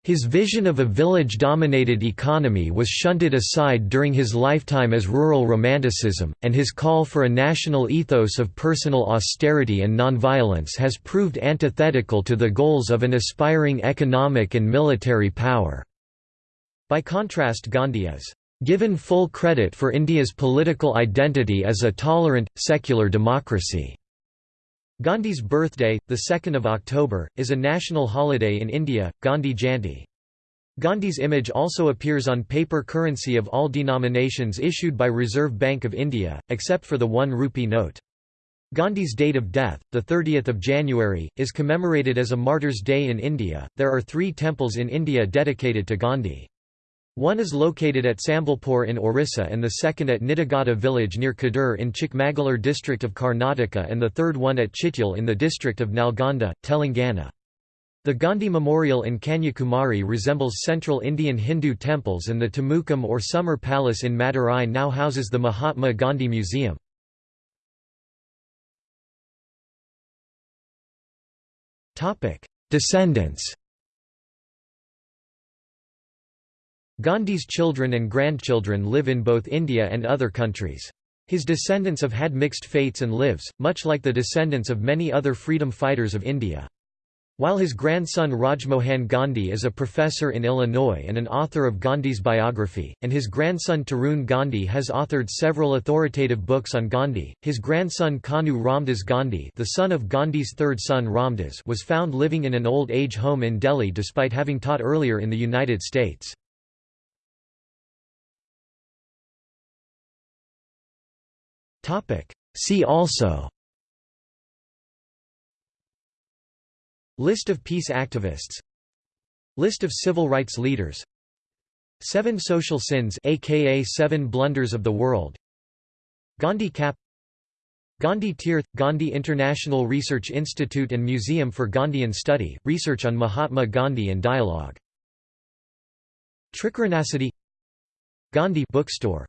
His vision of a village-dominated economy was shunted aside during his lifetime as rural romanticism, and his call for a national ethos of personal austerity and nonviolence has proved antithetical to the goals of an aspiring economic and military power. By contrast Gandhi is given full credit for India's political identity as a tolerant, secular democracy. Gandhi's birthday, 2 October, is a national holiday in India, Gandhi Jayanti. Gandhi's image also appears on paper currency of all denominations issued by Reserve Bank of India, except for the 1 rupee note. Gandhi's date of death, 30 January, is commemorated as a Martyrs' Day in India. There are three temples in India dedicated to Gandhi. One is located at Sambalpur in Orissa and the second at Nidagata village near Kadur in Chikmagalur district of Karnataka and the third one at Chityal in the district of Nalgonda, Telangana. The Gandhi Memorial in Kanyakumari resembles central Indian Hindu temples and the Tamukkam or Summer Palace in Madurai now houses the Mahatma Gandhi Museum. Descendants Gandhi's children and grandchildren live in both India and other countries. His descendants have had mixed fates and lives, much like the descendants of many other freedom fighters of India. While his grandson Rajmohan Gandhi is a professor in Illinois and an author of Gandhi's biography, and his grandson Tarun Gandhi has authored several authoritative books on Gandhi, his grandson Kanu Ramdas Gandhi the son of Gandhi's third son Ramdas was found living in an old age home in Delhi despite having taught earlier in the United States. Topic. See also. List of peace activists. List of civil rights leaders. Seven Social Sins aka Seven Blunders of the World. Gandhi Cap. Gandhi Tirth – Gandhi International Research Institute and Museum for Gandhian Study, research on Mahatma Gandhi and dialogue. Trikaranacity Gandhi bookstore